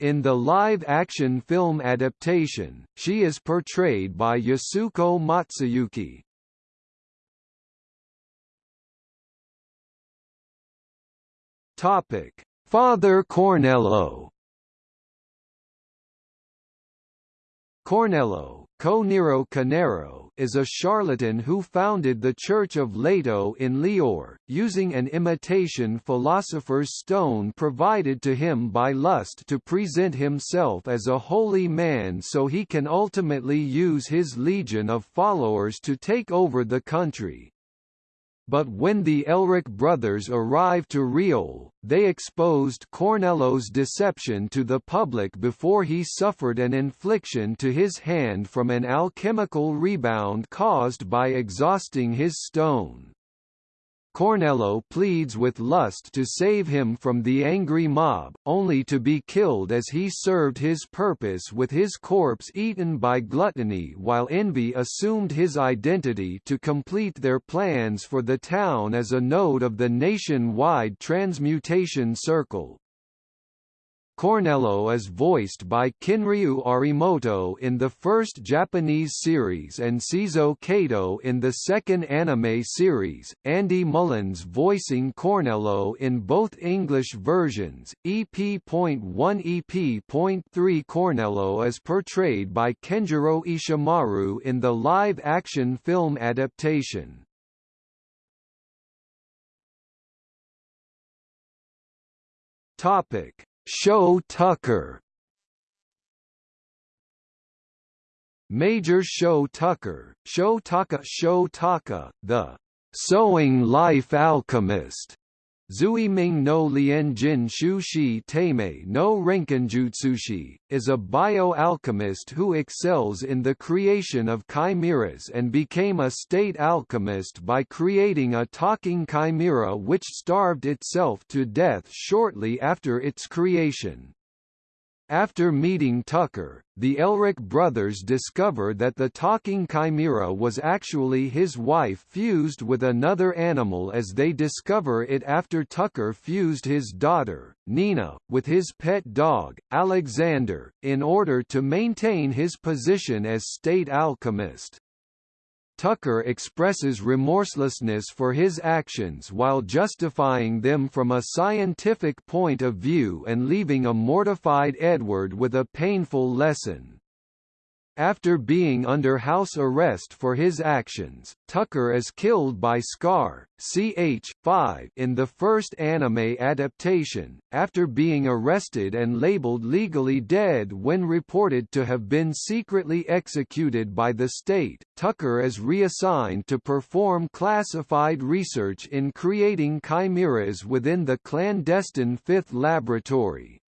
In the live-action film adaptation, she is portrayed by Yasuko Matsuyuki. Topic: Father Cornello. Cornello, Co Nero Canero, is a charlatan who founded the Church of Leto in Lior, using an imitation philosopher's stone provided to him by Lust to present himself as a holy man so he can ultimately use his legion of followers to take over the country. But when the Elric brothers arrived to Riol, they exposed Cornello's deception to the public before he suffered an infliction to his hand from an alchemical rebound caused by exhausting his stone. Cornello pleads with Lust to save him from the angry mob, only to be killed as he served his purpose with his corpse eaten by gluttony while Envy assumed his identity to complete their plans for the town as a node of the nationwide transmutation circle. Cornello is voiced by Kinryu Arimoto in the first Japanese series and Seizo Kato in the second anime series, Andy Mullins voicing Cornello in both English versions. EP.1 EP.3 Cornello is portrayed by Kenjiro Ishimaru in the live-action film adaptation. Topic Shou Tucker. Major Shou Tucker, Show Taka Show Taka, the Sewing Life Alchemist, Zui Ming no Lien Jin Shu Shi Teimei no Renkinjutsushi, is a bioalchemist who excels in the creation of chimeras and became a state alchemist by creating a talking chimera which starved itself to death shortly after its creation. After meeting Tucker, the Elric brothers discover that the talking chimera was actually his wife fused with another animal as they discover it after Tucker fused his daughter, Nina, with his pet dog, Alexander, in order to maintain his position as state alchemist. Tucker expresses remorselessness for his actions while justifying them from a scientific point of view and leaving a mortified Edward with a painful lesson. After being under house arrest for his actions, Tucker is killed by Scar, ch. in the first anime adaptation, after being arrested and labeled legally dead when reported to have been secretly executed by the state. Tucker is reassigned to perform classified research in creating chimeras within the clandestine Fifth Laboratory,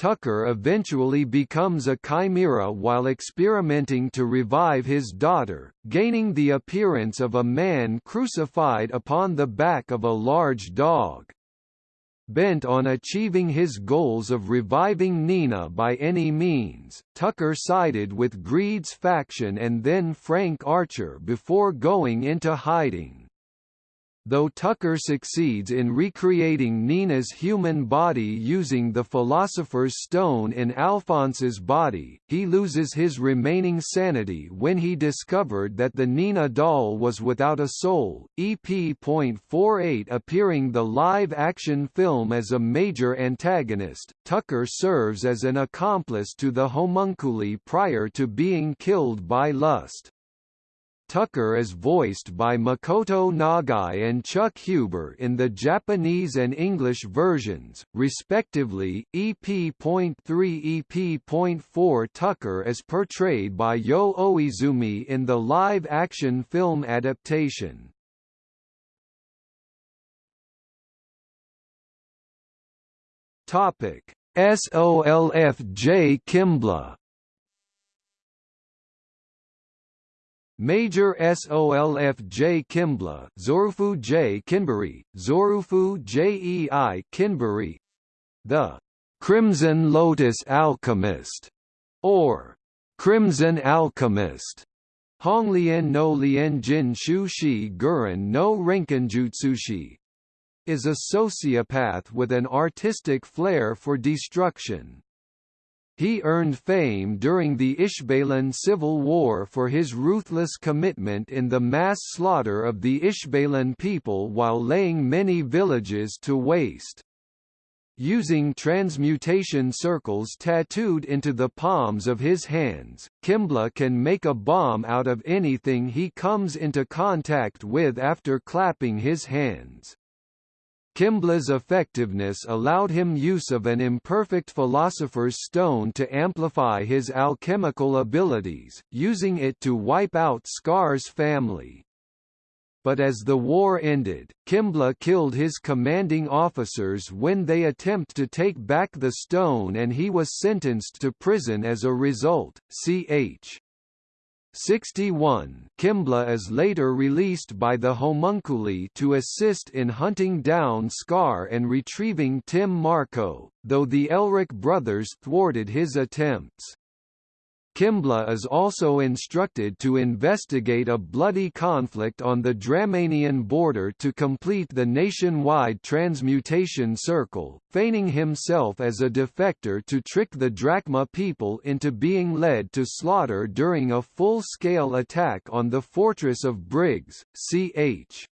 Tucker eventually becomes a chimera while experimenting to revive his daughter, gaining the appearance of a man crucified upon the back of a large dog. Bent on achieving his goals of reviving Nina by any means, Tucker sided with Greed's faction and then Frank Archer before going into hiding. Though Tucker succeeds in recreating Nina's human body using the Philosopher's Stone in Alphonse's body, he loses his remaining sanity when he discovered that the Nina doll was without a soul. EP.48 appearing the live-action film as a major antagonist, Tucker serves as an accomplice to the homunculi prior to being killed by Lust. Tucker is voiced by Makoto Nagai and Chuck Huber in the Japanese and English versions, respectively. EP.3 EP.4 Tucker is portrayed by Yo Oizumi in the live-action film adaptation. Topic: Kimblee Major SOLF J. Kimblee Zorufu J. Kinbury, Zorufu Jei Kinbury The Crimson Lotus Alchemist, or Crimson Alchemist, Honglian no Lien Jin Shu Shi Guren no Renkinjutsushi, is a sociopath with an artistic flair for destruction. He earned fame during the Ishbalan Civil War for his ruthless commitment in the mass slaughter of the Ishbalan people while laying many villages to waste. Using transmutation circles tattooed into the palms of his hands, Kimblee can make a bomb out of anything he comes into contact with after clapping his hands. Kimblee's effectiveness allowed him use of an imperfect philosopher's stone to amplify his alchemical abilities, using it to wipe out Scar's family. But as the war ended, Kimblee killed his commanding officers when they attempt to take back the stone and he was sentenced to prison as a result. Ch. 61 Kimblee is later released by the homunculi to assist in hunting down Scar and retrieving Tim Marco, though the Elric brothers thwarted his attempts. Kimblee is also instructed to investigate a bloody conflict on the Dramanian border to complete the nationwide transmutation circle, feigning himself as a defector to trick the Drachma people into being led to slaughter during a full-scale attack on the fortress of Briggs, ch.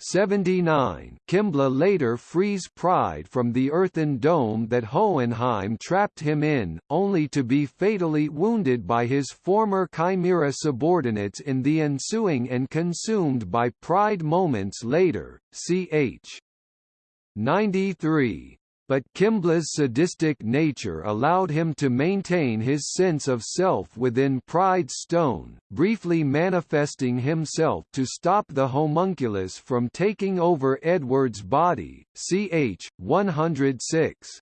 79 Kimblee later frees Pride from the earthen dome that Hohenheim trapped him in, only to be fatally wounded by his former Chimera subordinates in the ensuing and consumed by Pride moments later, ch. 93. But Kimblee's sadistic nature allowed him to maintain his sense of self within Pride Stone, briefly manifesting himself to stop the homunculus from taking over Edward's body, ch. 106.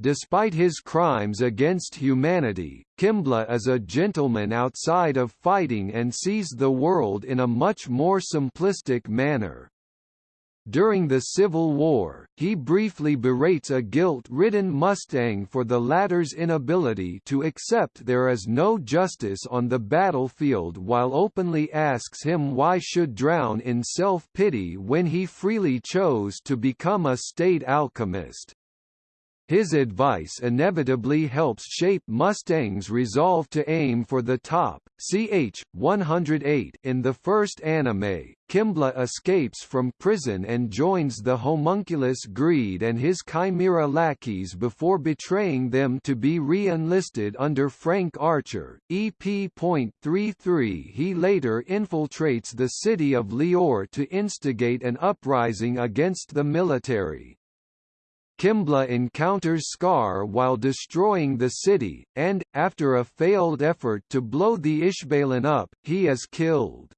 Despite his crimes against humanity, Kimblee is a gentleman outside of fighting and sees the world in a much more simplistic manner. During the Civil War, he briefly berates a guilt-ridden Mustang for the latter's inability to accept there is no justice on the battlefield while openly asks him why should drown in self-pity when he freely chose to become a state alchemist. His advice inevitably helps shape Mustang's resolve to aim for the top. Ch. 108 In the first anime, Kimblee escapes from prison and joins the homunculus Greed and his chimera lackeys before betraying them to be re-enlisted under Frank Archer. EP.33 He later infiltrates the city of Lior to instigate an uprising against the military. Kimblee encounters Scar while destroying the city, and, after a failed effort to blow the Ishbalan up, he is killed.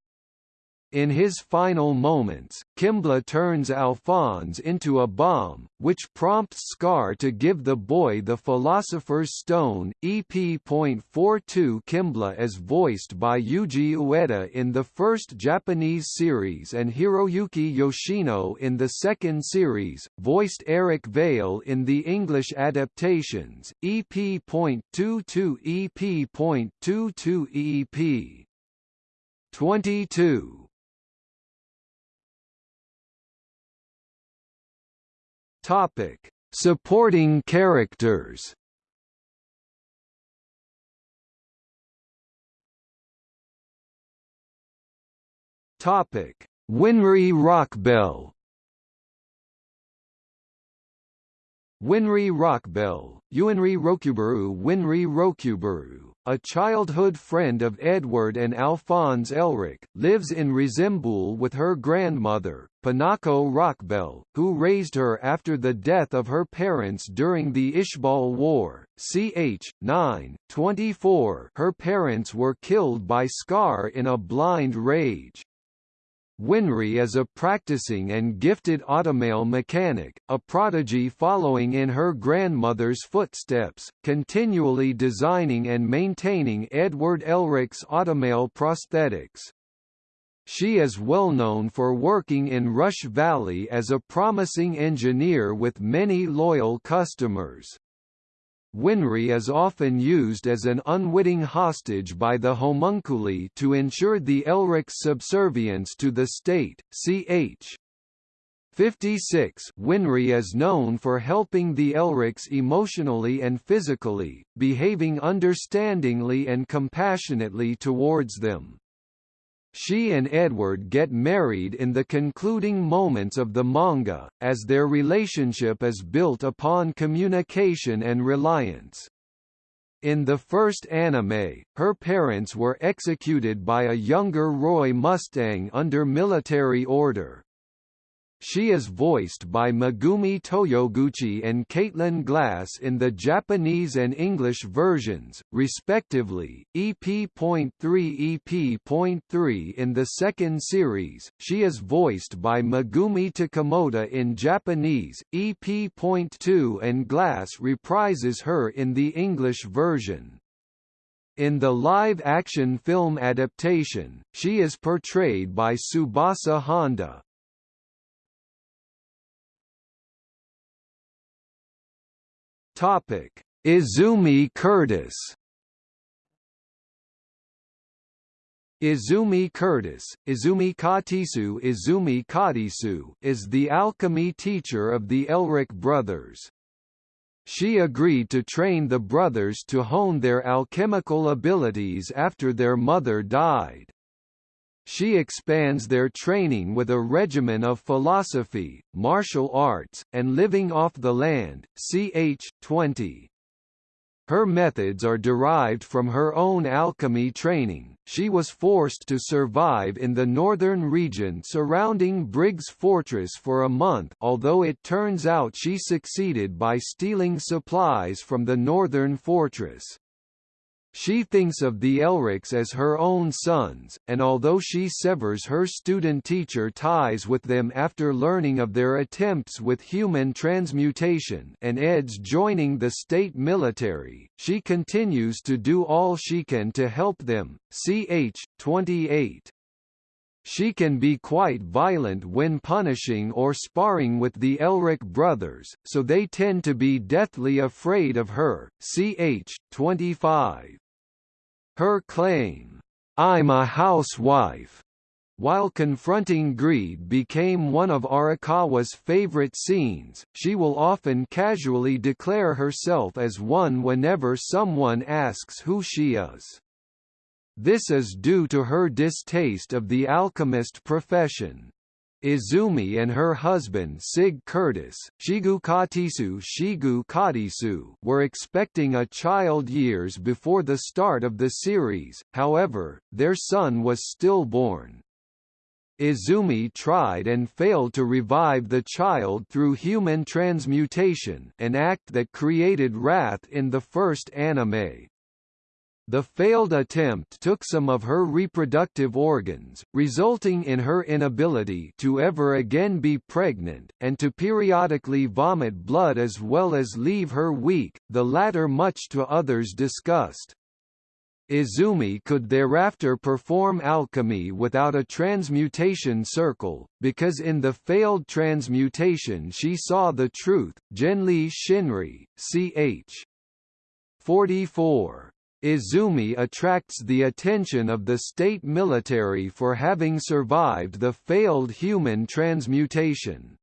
In his final moments, Kimblee turns Alphonse into a bomb, which prompts Scar to give the boy the Philosopher's Stone. EP.42 Kimblee is voiced by Yuji Ueda in the first Japanese series and Hiroyuki Yoshino in the second series, voiced Eric Vale in the English adaptations. EP.22 EP.22 EP. 22 Topic: Supporting characters. Topic: Winry Rockbell. Winry Rockbell, Uinri Rokubaru Winri Rokubaru a childhood friend of Edward and Alphonse Elric, lives in Resembool with her grandmother, Pinako Rockbell, who raised her after the death of her parents during the Ishbal War. Ch. 9, 24 Her parents were killed by Scar in a blind rage. Winry is a practicing and gifted automail mechanic, a prodigy following in her grandmother's footsteps, continually designing and maintaining Edward Elric's automail prosthetics. She is well known for working in Rush Valley as a promising engineer with many loyal customers. Winry is often used as an unwitting hostage by the homunculi to ensure the Elric's subservience to the state. Ch. 56 Winry is known for helping the Elrics emotionally and physically, behaving understandingly and compassionately towards them. She and Edward get married in the concluding moments of the manga, as their relationship is built upon communication and reliance. In the first anime, her parents were executed by a younger Roy Mustang under military order. She is voiced by Megumi Toyoguchi and Caitlin Glass in the Japanese and English versions, respectively. EP.3 EP.3 in the second series, she is voiced by Megumi Takamoto in Japanese, EP.2 and Glass reprises her in the English version. In the live-action film adaptation, she is portrayed by Tsubasa Honda. Topic: Izumi Curtis. Izumi Curtis, Izumi Katisu Izumi Katisu is the alchemy teacher of the Elric brothers. She agreed to train the brothers to hone their alchemical abilities after their mother died. She expands their training with a regimen of philosophy, martial arts, and living off the land, ch. 20. Her methods are derived from her own alchemy training. She was forced to survive in the northern region surrounding Briggs Fortress for a month although it turns out she succeeded by stealing supplies from the northern fortress. She thinks of the Elrics as her own sons, and although she severs her student-teacher ties with them after learning of their attempts with human transmutation and Ed's joining the state military, she continues to do all she can to help them. Ch. 28 she can be quite violent when punishing or sparring with the Elric brothers, so they tend to be deathly afraid of her. Ch. 25. Her claim, "'I'm a housewife' While confronting greed became one of Arakawa's favorite scenes, she will often casually declare herself as one whenever someone asks who she is. This is due to her distaste of the alchemist profession. Izumi and her husband Sig Curtis Shigu Katisu Shigu Katisu were expecting a child years before the start of the series, however, their son was stillborn. Izumi tried and failed to revive the child through human transmutation an act that created wrath in the first anime. The failed attempt took some of her reproductive organs, resulting in her inability to ever again be pregnant, and to periodically vomit blood as well as leave her weak, the latter much to others' disgust. Izumi could thereafter perform alchemy without a transmutation circle, because in the failed transmutation she saw the truth. Genli Shinri, ch. 44. Izumi attracts the attention of the state military for having survived the failed human transmutation.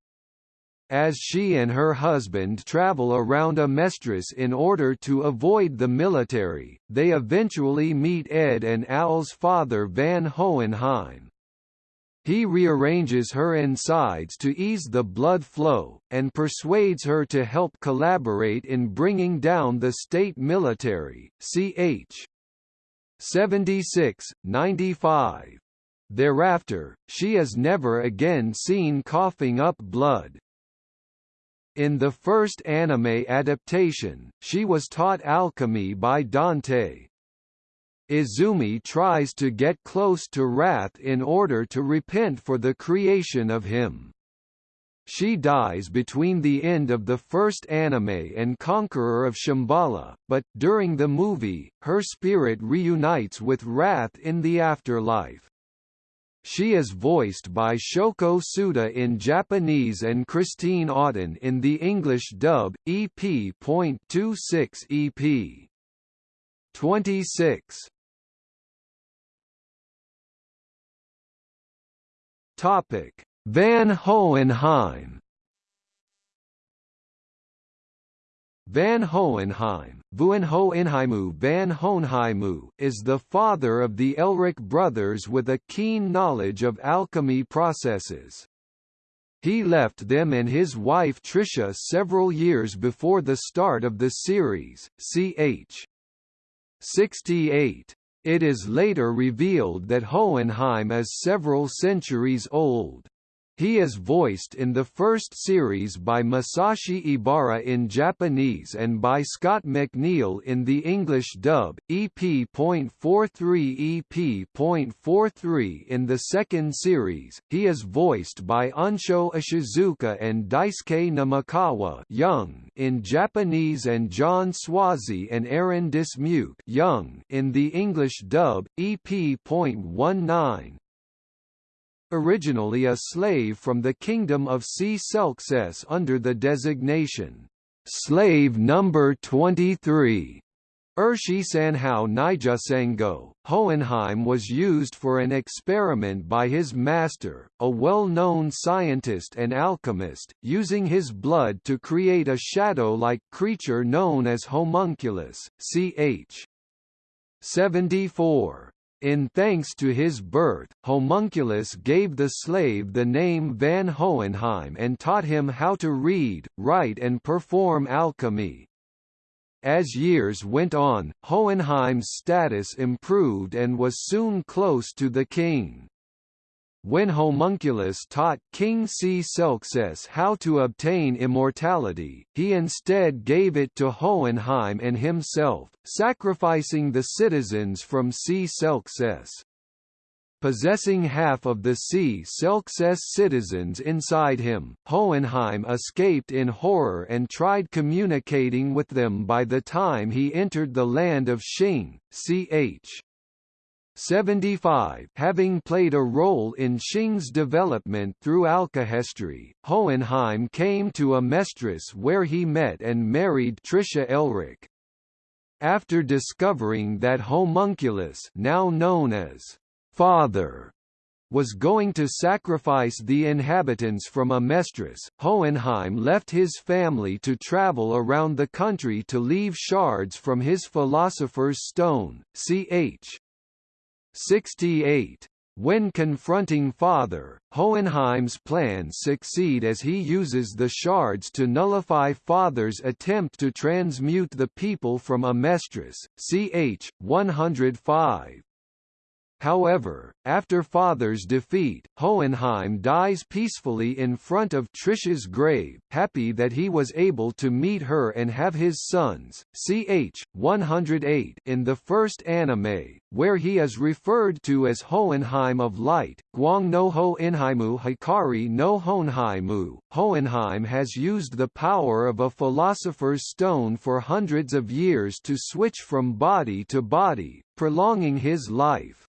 As she and her husband travel around Amestris in order to avoid the military, they eventually meet Ed and Al's father Van Hohenheim. He rearranges her insides to ease the blood flow, and persuades her to help collaborate in bringing down the state military. Ch. 76, 95. Thereafter, she is never again seen coughing up blood. In the first anime adaptation, she was taught alchemy by Dante, Izumi tries to get close to Wrath in order to repent for the creation of him. She dies between the end of the first anime and Conqueror of Shambhala, but, during the movie, her spirit reunites with Wrath in the afterlife. She is voiced by Shoko Tsuda in Japanese and Christine Auten in the English dub, EP.26 EP. 26 Topic: Van Hohenheim. Van Hohenheim, Van Hohenheimu Van Hohenheimu is the father of the Elric brothers with a keen knowledge of alchemy processes. He left them and his wife Tricia several years before the start of the series, ch. 68. It is later revealed that Hohenheim is several centuries old. He is voiced in the first series by Masashi Ebara in Japanese and by Scott McNeil in the English dub, EP.43 EP.43 in the second series. He is voiced by Unsho Ishizuka and Daisuke Namikawa young in Japanese and John Swasey and Aaron Dismuke young in the English dub, EP.19 originally a slave from the kingdom of Cselkcess under the designation, slave number 23. Urshi Sanhao Nijasengo, Hohenheim was used for an experiment by his master, a well-known scientist and alchemist, using his blood to create a shadow-like creature known as homunculus, ch. 74. In thanks to his birth, Homunculus gave the slave the name Van Hohenheim and taught him how to read, write and perform alchemy. As years went on, Hohenheim's status improved and was soon close to the king. When Homunculus taught King Cselkcess how to obtain immortality, he instead gave it to Hohenheim and himself, sacrificing the citizens from Cselkcess. Possessing half of the Cselkcess citizens inside him, Hohenheim escaped in horror and tried communicating with them by the time he entered the land of Xing, ch. 75 Having played a role in Xing's development through alkahestry, Hohenheim came to Amestris where he met and married Tricia Elric. After discovering that Homunculus now known as father was going to sacrifice the inhabitants from Amestris, Hohenheim left his family to travel around the country to leave shards from his Philosopher's Stone, ch. 68. When confronting Father, Hohenheim's plans succeed as he uses the shards to nullify Father's attempt to transmute the people from Amestris, ch. 105. However, after Father's defeat, Hohenheim dies peacefully in front of Tricia's grave, happy that he was able to meet her and have his sons. Ch. 108 in the first anime, where he is referred to as Hohenheim of Light, Guang no Hohenheimu Hikari no Honhaimu. Hohenheim has used the power of a philosopher's stone for hundreds of years to switch from body to body, prolonging his life.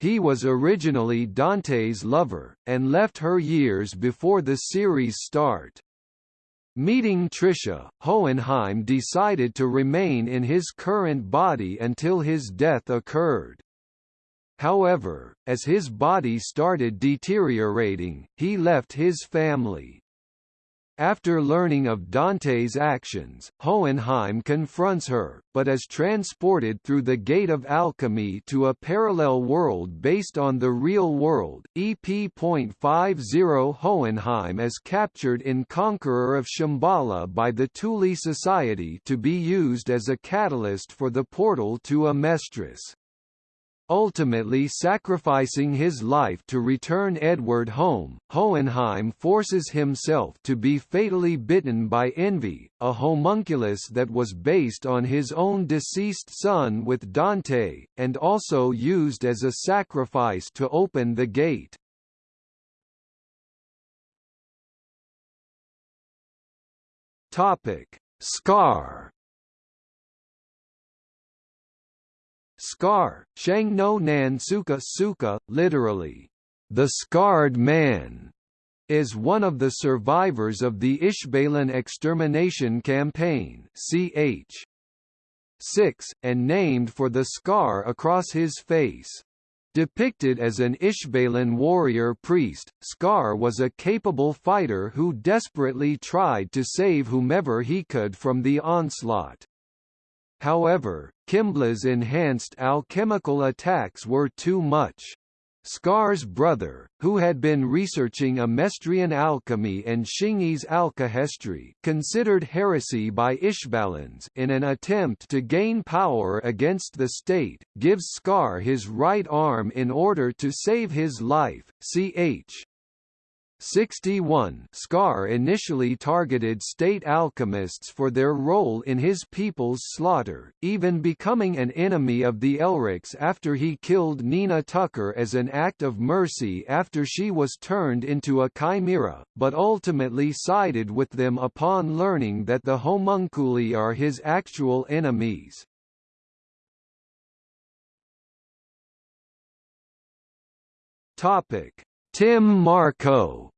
He was originally Dante's lover, and left her years before the series' start. Meeting Tricia, Hohenheim decided to remain in his current body until his death occurred. However, as his body started deteriorating, he left his family. After learning of Dante's actions, Hohenheim confronts her, but is transported through the Gate of Alchemy to a parallel world based on the real world. EP.50 Hohenheim is captured in Conqueror of Shambhala by the Thule Society to be used as a catalyst for the portal to Amestris ultimately sacrificing his life to return Edward home. Hohenheim forces himself to be fatally bitten by envy, a homunculus that was based on his own deceased son with Dante, and also used as a sacrifice to open the gate. Topic: Scar Scar, Shang no Nan Suka Suka, literally, the scarred man, is one of the survivors of the Ishbalan extermination campaign ch. 6, and named for the scar across his face. Depicted as an Ishbalan warrior priest, Scar was a capable fighter who desperately tried to save whomever he could from the onslaught. However, Kimblee's enhanced alchemical attacks were too much. Scar's brother, who had been researching Amestrian alchemy and Xingese alkahestry, considered heresy by Ishbalans in an attempt to gain power against the state, gives Scar his right arm in order to save his life. Ch. 61 Scar initially targeted state alchemists for their role in his people's slaughter, even becoming an enemy of the Elrics after he killed Nina Tucker as an act of mercy after she was turned into a chimera, but ultimately sided with them upon learning that the homunculi are his actual enemies. Topic Tim Marcoh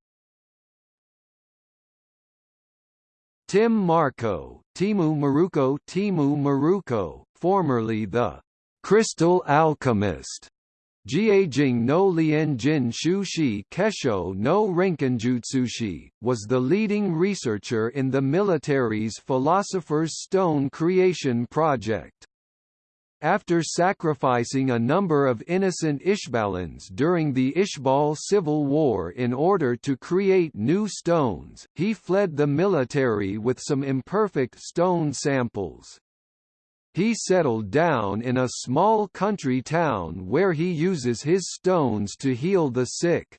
Tim Marcoh, Timu Maruko Timu Maruko, formerly the Crystal Alchemist, Jiajing no Lian Jin Shushi Kesho no Renkinjutsushi, was the leading researcher in the military's Philosopher's Stone creation project. After sacrificing a number of innocent Ishbalans during the Ishbal civil war in order to create new stones, he fled the military with some imperfect stone samples. He settled down in a small country town where he uses his stones to heal the sick.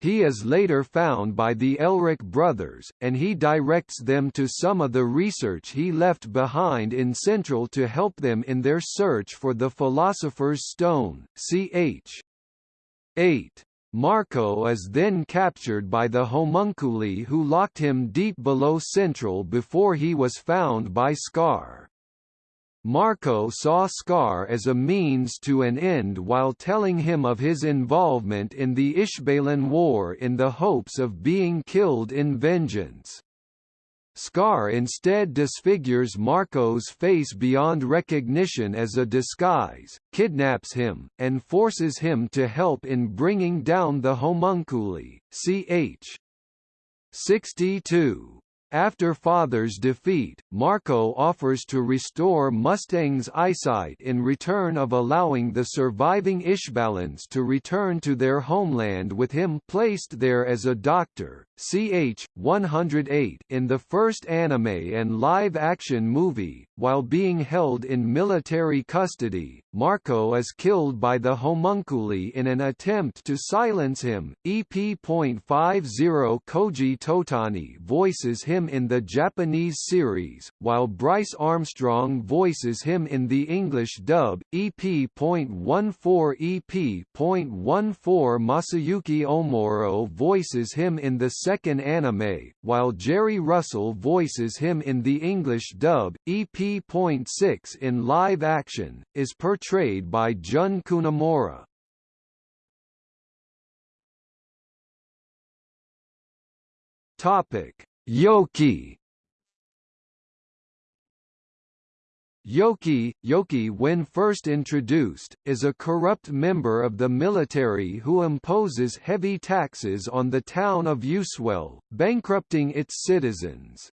He is later found by the Elric brothers, and he directs them to some of the research he left behind in Central to help them in their search for the Philosopher's Stone, ch. 8. Marcoh is then captured by the homunculi who locked him deep below Central before he was found by Scar. Marcoh saw Scar as a means to an end while telling him of his involvement in the Ishbalan War in the hopes of being killed in vengeance. Scar instead disfigures Marcoh's face beyond recognition as a disguise, kidnaps him, and forces him to help in bringing down the homunculi. Ch. 62. After Father's defeat, Marcoh offers to restore Mustang's eyesight in return of allowing the surviving Ishbalans to return to their homeland with him placed there as a doctor. Ch. 108 in the first anime and live-action movie, while being held in military custody, Marcoh is killed by the homunculi in an attempt to silence him. EP.50 Koji Totani voices him in the Japanese series, while Bryce Armstrong voices him in the English dub. EP.14 EP.14 Masayuki Omoro voices him in the second anime, while Jerry Russell voices him in the English dub. EP.6 in live action, is portrayed by Jun Kunimura. Topic: Yoki Yoki, Yoki when first introduced, is a corrupt member of the military who imposes heavy taxes on the town of Youswell, bankrupting its citizens.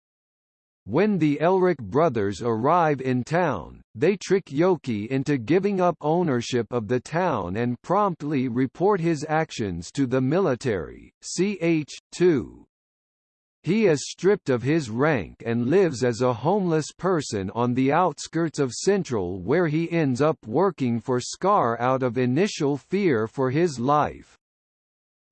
When the Elric brothers arrive in town, they trick Yoki into giving up ownership of the town and promptly report his actions to the military. Ch. 2. He is stripped of his rank and lives as a homeless person on the outskirts of Central where he ends up working for Scar out of initial fear for his life.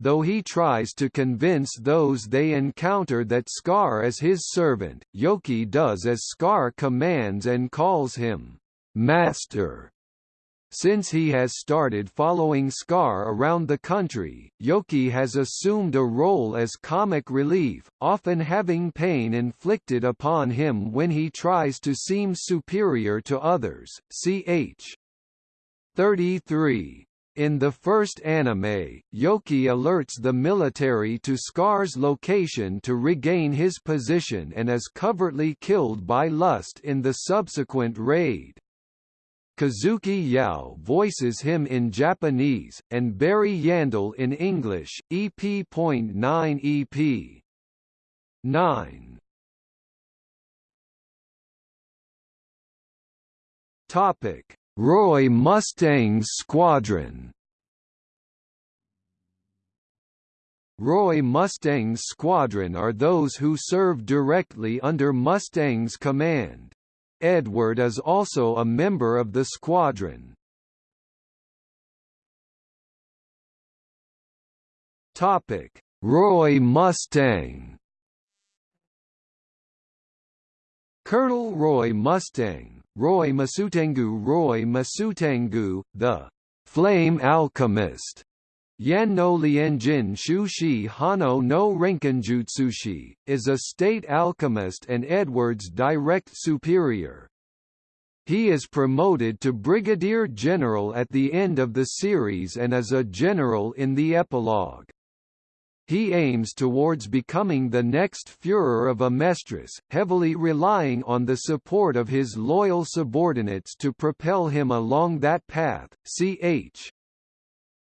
Though he tries to convince those they encounter that Scar is his servant, Yoki does as Scar commands and calls him, Master. Since he has started following Scar around the country, Yoki has assumed a role as comic relief, often having pain inflicted upon him when he tries to seem superior to others. Ch. 33. In the first anime, Yoki alerts the military to Scar's location to regain his position and is covertly killed by Lust in the subsequent raid. Kazuki Yao voices him in Japanese, and Barry Yandell in English, EP.9 EP. 9 Topic: Roy Mustang's Squadron Roy Mustang's squadron are those who serve directly under Mustang's command. Edward is also a member of the squadron. Topic: Roy Mustang. Colonel Roy Mustang, Roy Masutengu Roy Masutengu, the Flame Alchemist, Yan no Lianjin Shushi Hano no Renkinjutsushi, is a state alchemist and Edward's direct superior. He is promoted to brigadier general at the end of the series and is a general in the epilogue. He aims towards becoming the next Führer of Amestris, heavily relying on the support of his loyal subordinates to propel him along that path. Ch.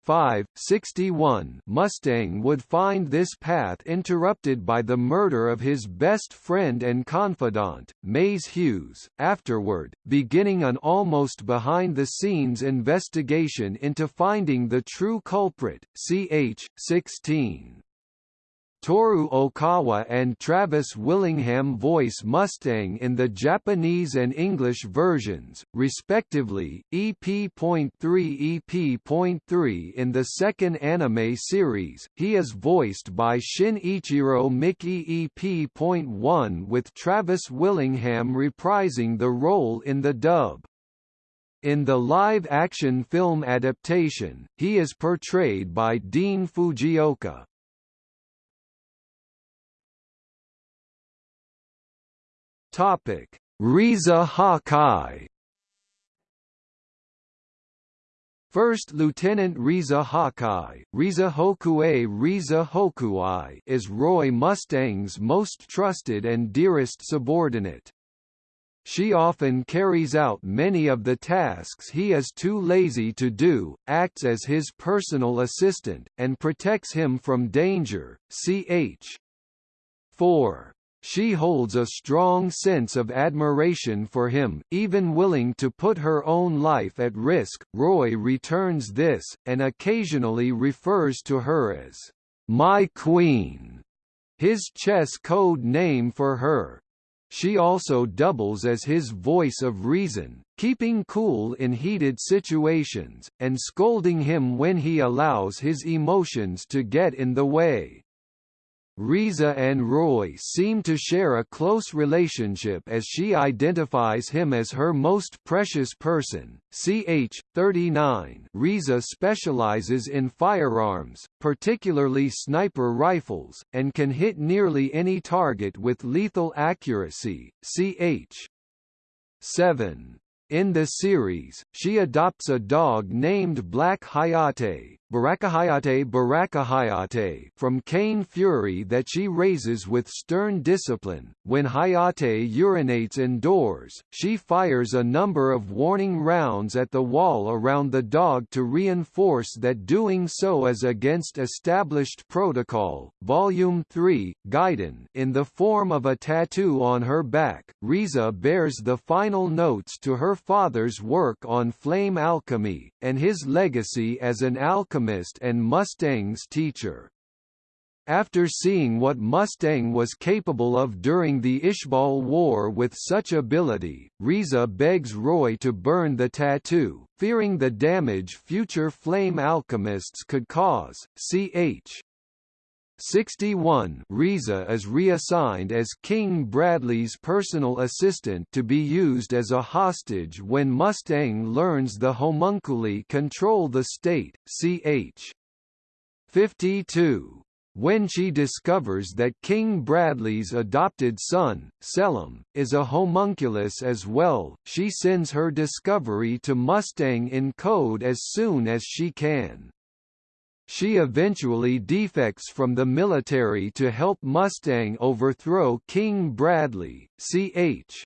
5, 61 Mustang would find this path interrupted by the murder of his best friend and confidant, Maes Hughes, afterward, beginning an almost behind-the-scenes investigation into finding the true culprit, ch. 16. Toru Okawa and Travis Willingham voice Mustang in the Japanese and English versions, respectively, EP.3 EP.3 in the second anime series, he is voiced by Shinichiro Miki EP.1 with Travis Willingham reprising the role in the dub. In the live-action film adaptation, he is portrayed by Dean Fujioka. Topic: Riza Hawkeye. First Lieutenant Riza Hawkeye, Riza Hokue Riza Hokuai is Roy Mustang's most trusted and dearest subordinate. She often carries out many of the tasks he is too lazy to do, acts as his personal assistant, and protects him from danger. Ch. 4. She holds a strong sense of admiration for him, even willing to put her own life at risk. Roy returns this, and occasionally refers to her as my queen, his chess code name for her. She also doubles as his voice of reason, keeping cool in heated situations, and scolding him when he allows his emotions to get in the way. Riza and Roy seem to share a close relationship as she identifies him as her most precious person. Ch. 39 Riza specializes in firearms, particularly sniper rifles, and can hit nearly any target with lethal accuracy. Ch. 7 in the series, she adopts a dog named Black Hayate, Barakahayate Barakahayate from Kain Fuery that she raises with stern discipline. When Hayate urinates indoors, she fires a number of warning rounds at the wall around the dog to reinforce that doing so is against established protocol. Volume 3, Gaiden in the form of a tattoo on her back, Riza bears the final notes to her father's work on flame alchemy, and his legacy as an alchemist alchemist and Mustang's teacher. After seeing what Mustang was capable of during the Ishbal War with such ability, Riza begs Roy to burn the tattoo, fearing the damage future flame alchemists could cause. Ch. 61 Riza is reassigned as King Bradley's personal assistant to be used as a hostage when Mustang learns the homunculi control the state, ch. 52. When she discovers that King Bradley's adopted son, Selim, is a homunculus as well, she sends her discovery to Mustang in code as soon as she can. She eventually defects from the military to help Mustang overthrow King Bradley, ch.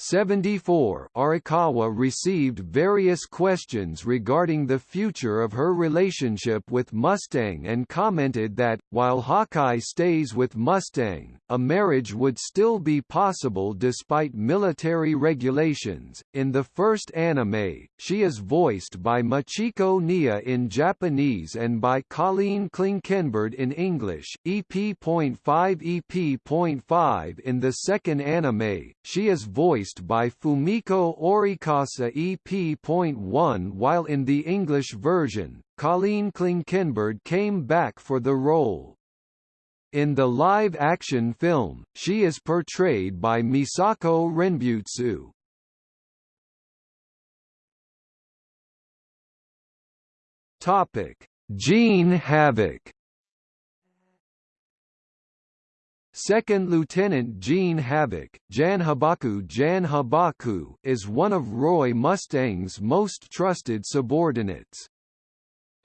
74 Arakawa received various questions regarding the future of her relationship with Mustang and commented that, while Hawkeye stays with Mustang, a marriage would still be possible despite military regulations. In the first anime, she is voiced by Michiko Neya in Japanese and by Colleen Klinkenberg in English. EP.5 EP.5 in the second anime, she is voiced by Fumiko Orikasa EP.1 while in the English version, Colleen Klinkenberg came back for the role. In the live-action film, she is portrayed by Misako Renbutsu. Topic: Jean Havoc Second Lieutenant Jean Havoc, Jan Habaku Jan Habaku is one of Roy Mustang's most trusted subordinates.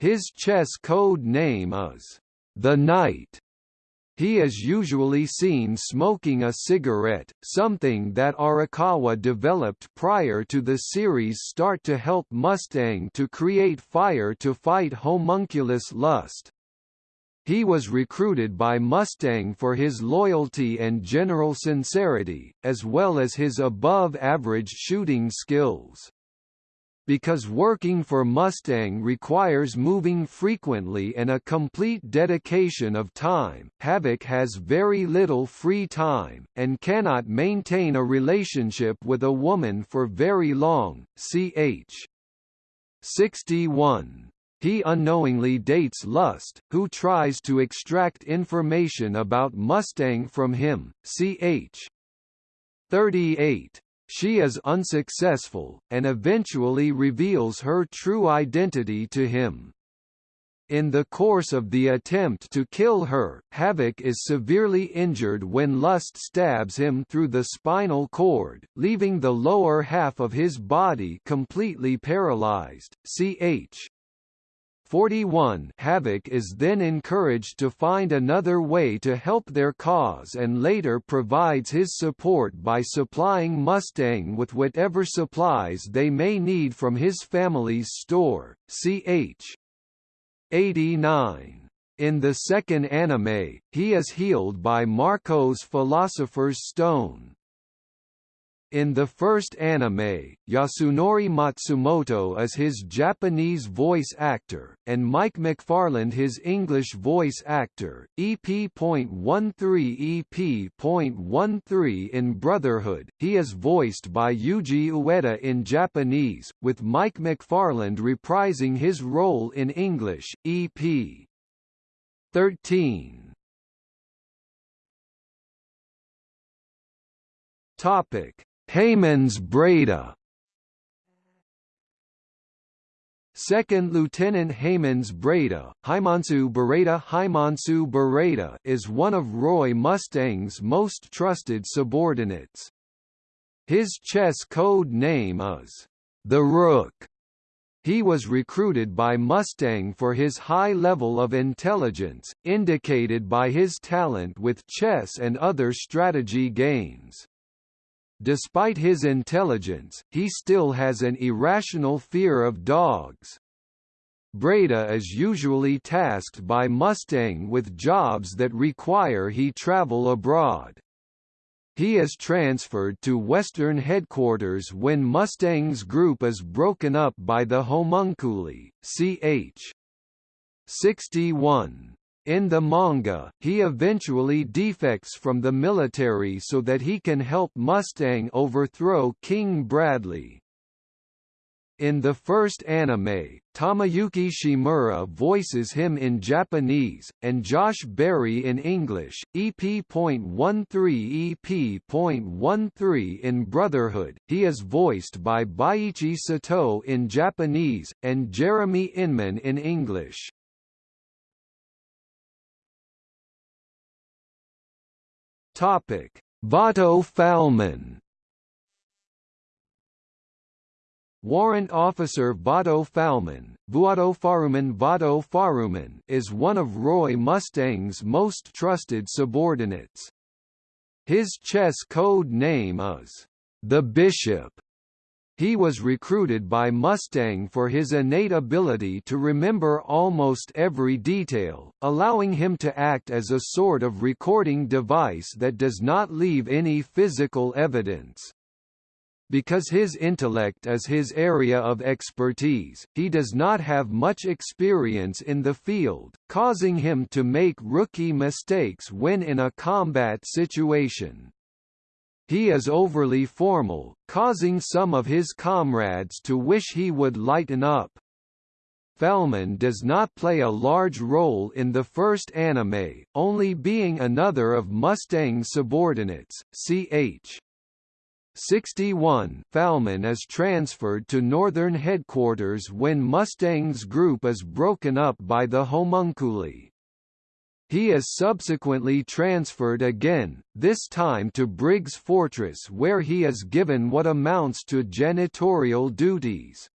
His chess code name is The Knight, He is usually seen smoking a cigarette, something that Arakawa developed prior to the series start to help Mustang to create fire to fight homunculus lust. He was recruited by Mustang for his loyalty and general sincerity, as well as his above-average shooting skills. Because working for Mustang requires moving frequently and a complete dedication of time, Havoc has very little free time, and cannot maintain a relationship with a woman for very long, ch. 61. He unknowingly dates Lust, who tries to extract information about Mustang from him, ch. 38. She is unsuccessful, and eventually reveals her true identity to him. In the course of the attempt to kill her, Havoc is severely injured when Lust stabs him through the spinal cord, leaving the lower half of his body completely paralyzed. Ch. 41 Havoc is then encouraged to find another way to help their cause and later provides his support by supplying Mustang with whatever supplies they may need from his family's store, ch. 89. In the second anime, he is healed by Marcoh's Philosopher's Stone. In the first anime, Yasunori Matsumoto is his Japanese voice actor, and Mike McFarland his English voice actor. EP.13 EP.13 in Brotherhood, he is voiced by Yuji Ueda in Japanese, with Mike McFarland reprising his role in English. EP. 13 Topic Heymans Breda Second Lieutenant Heymans Breda, Haimansu Bereda Haimansu Bereda is one of Roy Mustang's most trusted subordinates. His chess code name is the Rook. He was recruited by Mustang for his high level of intelligence, indicated by his talent with chess and other strategy games. Despite his intelligence, he still has an irrational fear of dogs. Breda is usually tasked by Mustang with jobs that require he travel abroad. He is transferred to Western headquarters when Mustang's group is broken up by the homunculi, ch. 61. In the manga, he eventually defects from the military so that he can help Mustang overthrow King Bradley. In the first anime, Tamayuki Shimura voices him in Japanese, and Josh Berry in English. EP.13 EP.13 in Brotherhood, he is voiced by Baiichi Sato in Japanese, and Jeremy Inman in English. Topic: Vato Falman. Warrant Officer Vato Falman, Vuado Faruman Vado Faruman is one of Roy Mustang's most trusted subordinates. His chess code name is the Bishop, he was recruited by Mustang for his innate ability to remember almost every detail, allowing him to act as a sort of recording device that does not leave any physical evidence. Because his intellect is his area of expertise, he does not have much experience in the field, causing him to make rookie mistakes when in a combat situation. He is overly formal, causing some of his comrades to wish he would lighten up. Falman does not play a large role in the first anime, only being another of Mustang's subordinates, ch. 61 Falman is transferred to Northern Headquarters when Mustang's group is broken up by the homunculi. He is subsequently transferred again, this time to Briggs Fortress where he is given what amounts to janitorial duties.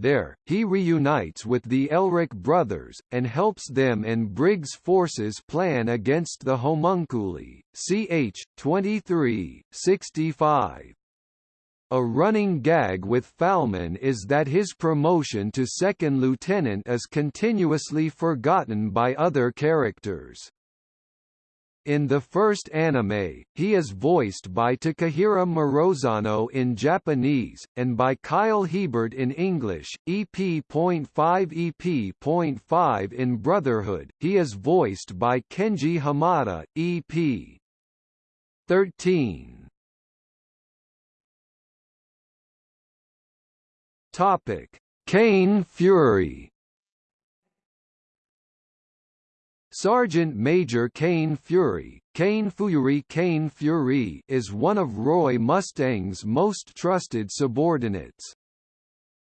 There, he reunites with the Elric brothers, and helps them and Briggs' forces plan against the homunculi. Ch. 23, 65. A running gag with Falman is that his promotion to second lieutenant is continuously forgotten by other characters. In the first anime, he is voiced by Takahiro Morozano in Japanese, and by Kyle Hebert in English. EP.5 EP.5 in Brotherhood, he is voiced by Kenji Hamada, EP. 13. Topic: Kain Fuery Sergeant Major Kain Fuery, Kane Fury Kane Fury is one of Roy Mustang's most trusted subordinates.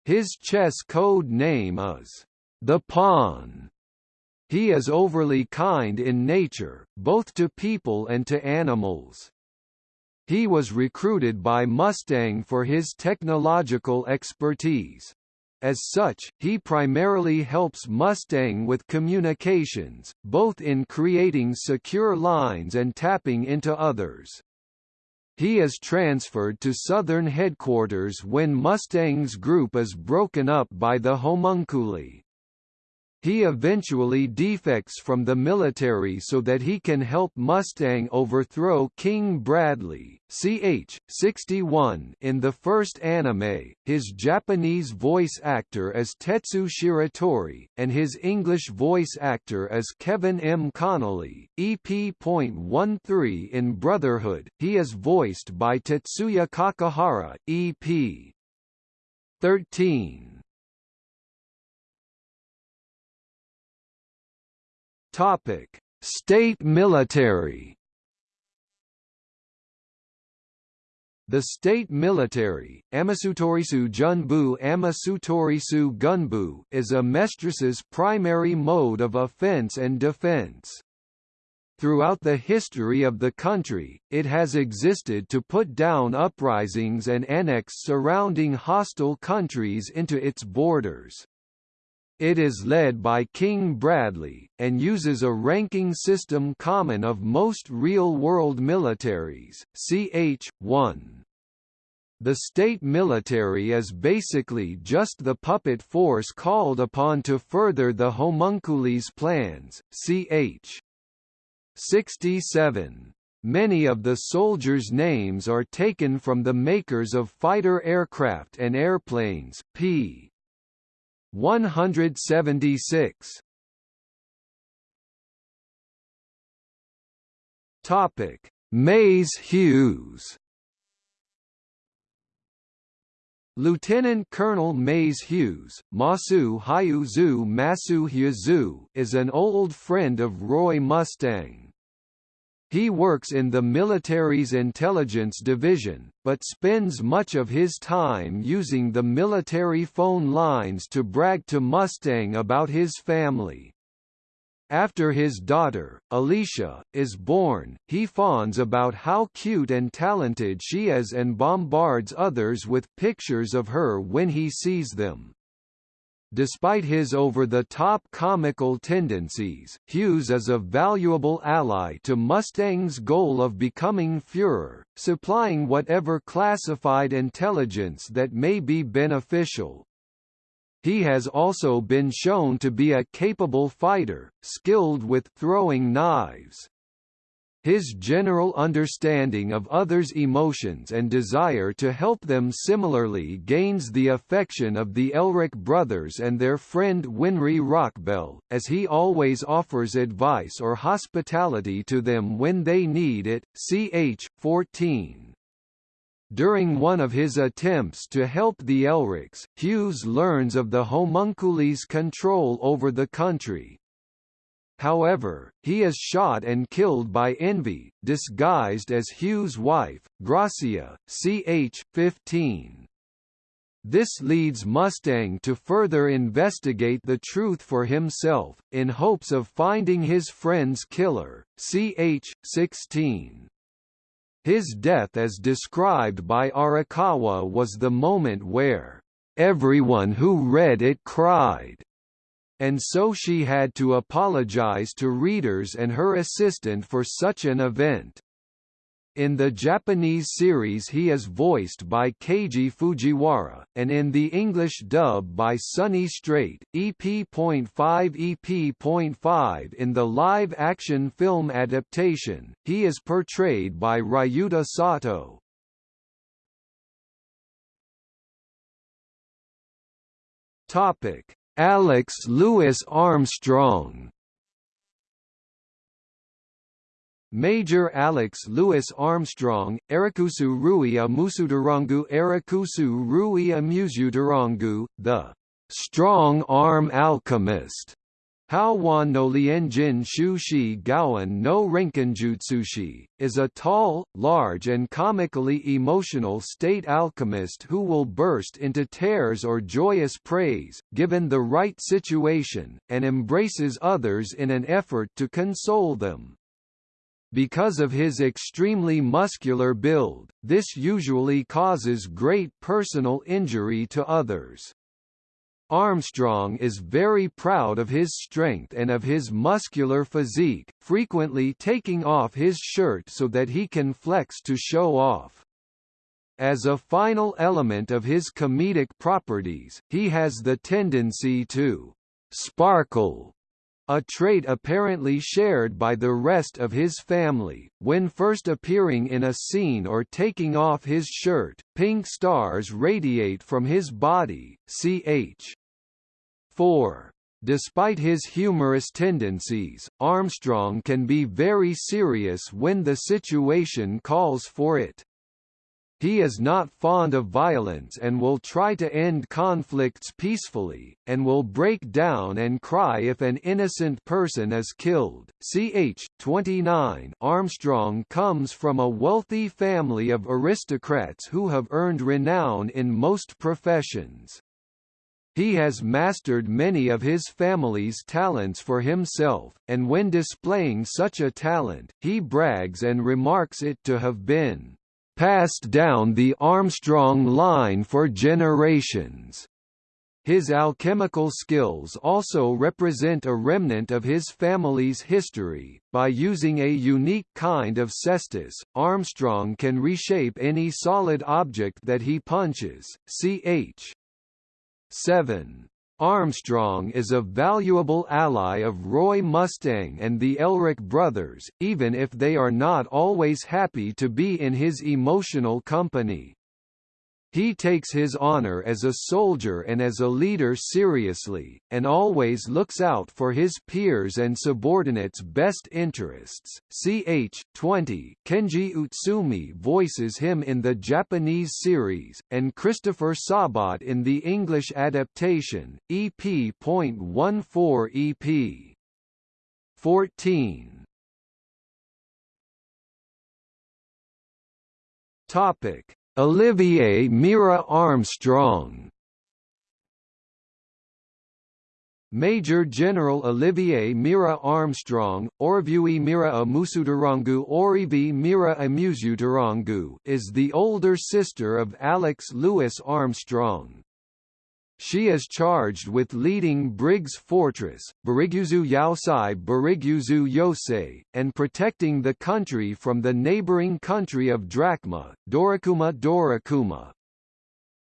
His chess code name is the Pawn. He is overly kind in nature, both to people and to animals. He was recruited by Mustang for his technological expertise. As such, he primarily helps Mustang with communications, both in creating secure lines and tapping into others. He is transferred to Southern Headquarters when Mustang's group is broken up by the homunculi. He eventually defects from the military so that he can help Mustang overthrow King Bradley. Ch. 61 In the first anime, his Japanese voice actor is Tetsu Shiratori, and his English voice actor is Kevin M. Connolly. EP.13 In Brotherhood, he is voiced by Tetsuya Kakihara. EP. 13 Topic: State military. The state military, Amasutorisu Junbu Amasutorisu Gunbu, is Amestris's primary mode of offense and defense. Throughout the history of the country, it has existed to put down uprisings and annex surrounding hostile countries into its borders. It is led by King Bradley, and uses a ranking system common of most real-world militaries, ch. 1. The state military is basically just the puppet force called upon to further the homunculi's plans, ch. 67. Many of the soldiers' names are taken from the makers of fighter aircraft and airplanes p. 176 Topic Maes Hughes Lieutenant Colonel Maes Hughes, Masu Hyuzu Masu Hyazu, is an old friend of Roy Mustang. He works in the military's intelligence division, but spends much of his time using the military phone lines to brag to Mustang about his family. After his daughter, Alicia, is born, he fawns about how cute and talented she is and bombards others with pictures of her when he sees them. Despite his over-the-top comical tendencies, Hughes is a valuable ally to Mustang's goal of becoming Führer, supplying whatever classified intelligence that may be beneficial. He has also been shown to be a capable fighter, skilled with throwing knives. His general understanding of others' emotions and desire to help them similarly gains the affection of the Elric brothers and their friend Winry Rockbell, as he always offers advice or hospitality to them when they need it. Ch. 14. During one of his attempts to help the Elrics, Hughes learns of the homunculi's control over the country, However, he is shot and killed by Envy, disguised as Hughes' wife, Gracia, ch. 15. This leads Mustang to further investigate the truth for himself, in hopes of finding his friend's killer, ch. 16. His death as described by Arakawa was the moment where Everyone who read it cried and so she had to apologize to readers and her assistant for such an event. In the Japanese series he is voiced by Keiji Fujiwara, and in the English dub by Sonny Strait. EP.5 EP.5 In the live-action film adaptation, he is portrayed by Ryuta Sato. Alex Louis Armstrong. Major Alex Louis Armstrong, Erikusu Rui a Musudarangu Erikusu Rui a Musudarangu, the strong arm alchemist, Haowan no Lienjin Shushi Gaoan no Renkinjutsushi, is a tall, large and comically emotional state alchemist who will burst into tears or joyous praise, given the right situation, and embraces others in an effort to console them. Because of his extremely muscular build, this usually causes great personal injury to others. Armstrong is very proud of his strength and of his muscular physique, frequently taking off his shirt so that he can flex to show off. As a final element of his comedic properties, he has the tendency to sparkle a trait apparently shared by the rest of his family. When first appearing in a scene or taking off his shirt, pink stars radiate from his body. Ch. 4. Despite his humorous tendencies, Armstrong can be very serious when the situation calls for it. He is not fond of violence and will try to end conflicts peacefully, and will break down and cry if an innocent person is killed. Ch. 29 Armstrong comes from a wealthy family of aristocrats who have earned renown in most professions. He has mastered many of his family's talents for himself, and when displaying such a talent, he brags and remarks it to have been passed down the Armstrong line for generations. His alchemical skills also represent a remnant of his family's history. By using a unique kind of cestus, Armstrong can reshape any solid object that he punches. Ch. 7. Armstrong is a valuable ally of Roy Mustang and the Elric brothers, even if they are not always happy to be in his emotional company. He takes his honor as a soldier and as a leader seriously, and always looks out for his peers and subordinates' best interests. Ch. 20 Kenji Utsumi voices him in the Japanese series, and Christopher Sabat in the English adaptation, EP.14 EP. 14 Topic Olivier Mira Armstrong Major General Olivier Mira Armstrong, Orvui Mira Amusudarangu Orivi Mira Amusudarangu is the older sister of Alex Louis Armstrong. She is charged with leading Briggs Fortress, Bariguzu Yaosai Bariguzu Yosei, and protecting the country from the neighboring country of Drachma, Dorakuma Dorakuma.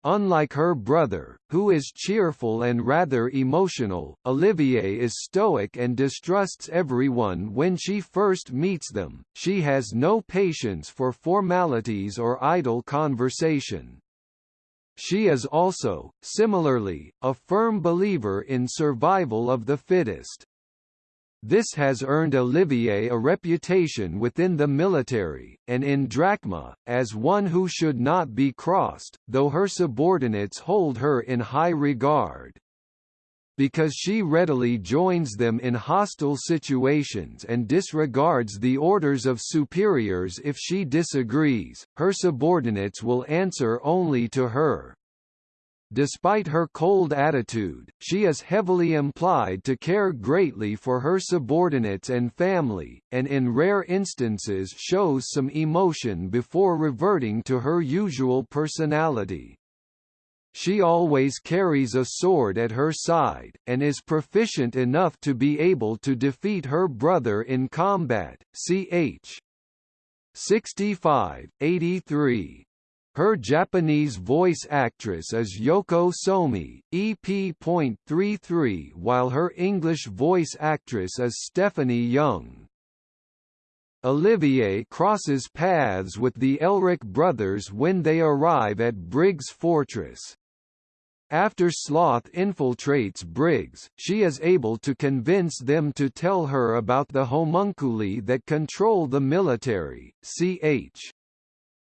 Unlike her brother, who is cheerful and rather emotional, Olivier is stoic and distrusts everyone when she first meets them. She has no patience for formalities or idle conversation. She is also, similarly, a firm believer in survival of the fittest. This has earned Olivier a reputation within the military, and in Drachma, as one who should not be crossed, though her subordinates hold her in high regard because she readily joins them in hostile situations and disregards the orders of superiors if she disagrees, her subordinates will answer only to her. Despite her cold attitude, she is heavily implied to care greatly for her subordinates and family, and in rare instances shows some emotion before reverting to her usual personality. She always carries a sword at her side, and is proficient enough to be able to defeat her brother in combat. Ch. 65, 83. Her Japanese voice actress is Yoko Somi, EP.33 while her English voice actress is Stephanie Young. Olivier crosses paths with the Elric brothers when they arrive at Briggs Fortress. After Sloth infiltrates Briggs, she is able to convince them to tell her about the homunculi that control the military. Ch.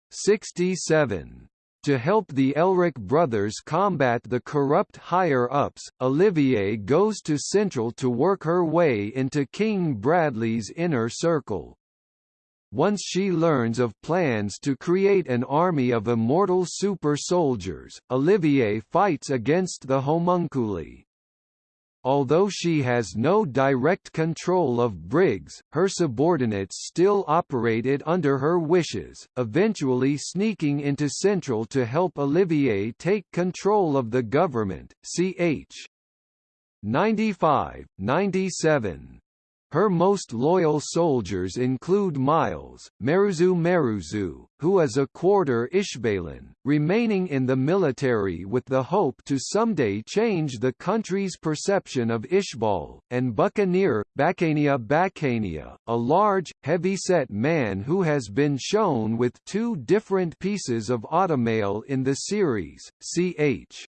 67. To help the Elric brothers combat the corrupt higher-ups, Olivier goes to Central to work her way into King Bradley's inner circle. Once she learns of plans to create an army of immortal super-soldiers, Olivier fights against the homunculi. Although she has no direct control of Briggs, her subordinates still operated under her wishes, eventually sneaking into Central to help Olivier take control of the government. Ch. 95, 97. Her most loyal soldiers include Miles, Meruzu Meruzu, who is a quarter Ishbalan, remaining in the military with the hope to someday change the country's perception of Ishbal, and Buccaneer, Bacania Bacania, a large, heavy-set man who has been shown with two different pieces of automail in the series, ch.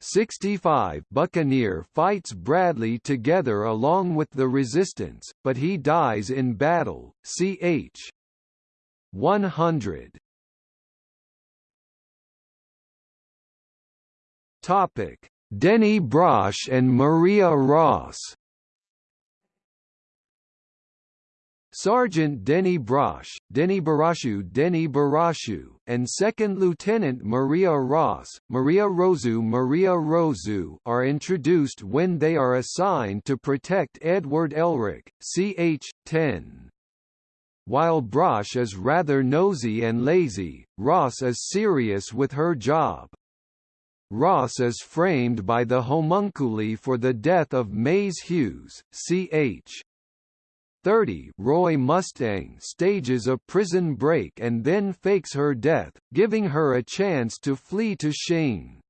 65 Buccaneer fights Bradley together along with the Resistance, but he dies in battle. Ch. 100. Topic: Denny Brosh and Maria Ross. Sergeant Denny Brosh, Denny Barashu Denny Barashu, and Second Lieutenant Maria Ross, Maria Rosu Maria Rosu are introduced when they are assigned to protect Edward Elric, ch. 10. While Brosh is rather nosy and lazy, Ross is serious with her job. Ross is framed by the homunculi for the death of Maes Hughes, ch. 30 Roy Mustang stages a prison break and then fakes her death, giving her a chance to flee to Xing.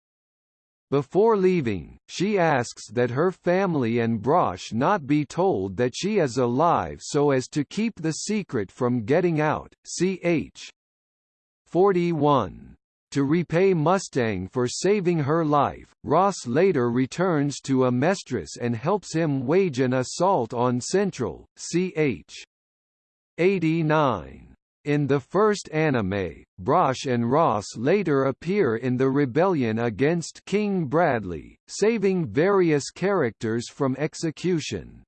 Before leaving, she asks that her family and Brosh not be told that she is alive so as to keep the secret from getting out. Ch. 41 to repay Mustang for saving her life, Ross later returns to Amestris and helps him wage an assault on Central, ch. 89. In the first anime, Brosh and Ross later appear in the rebellion against King Bradley, saving various characters from execution.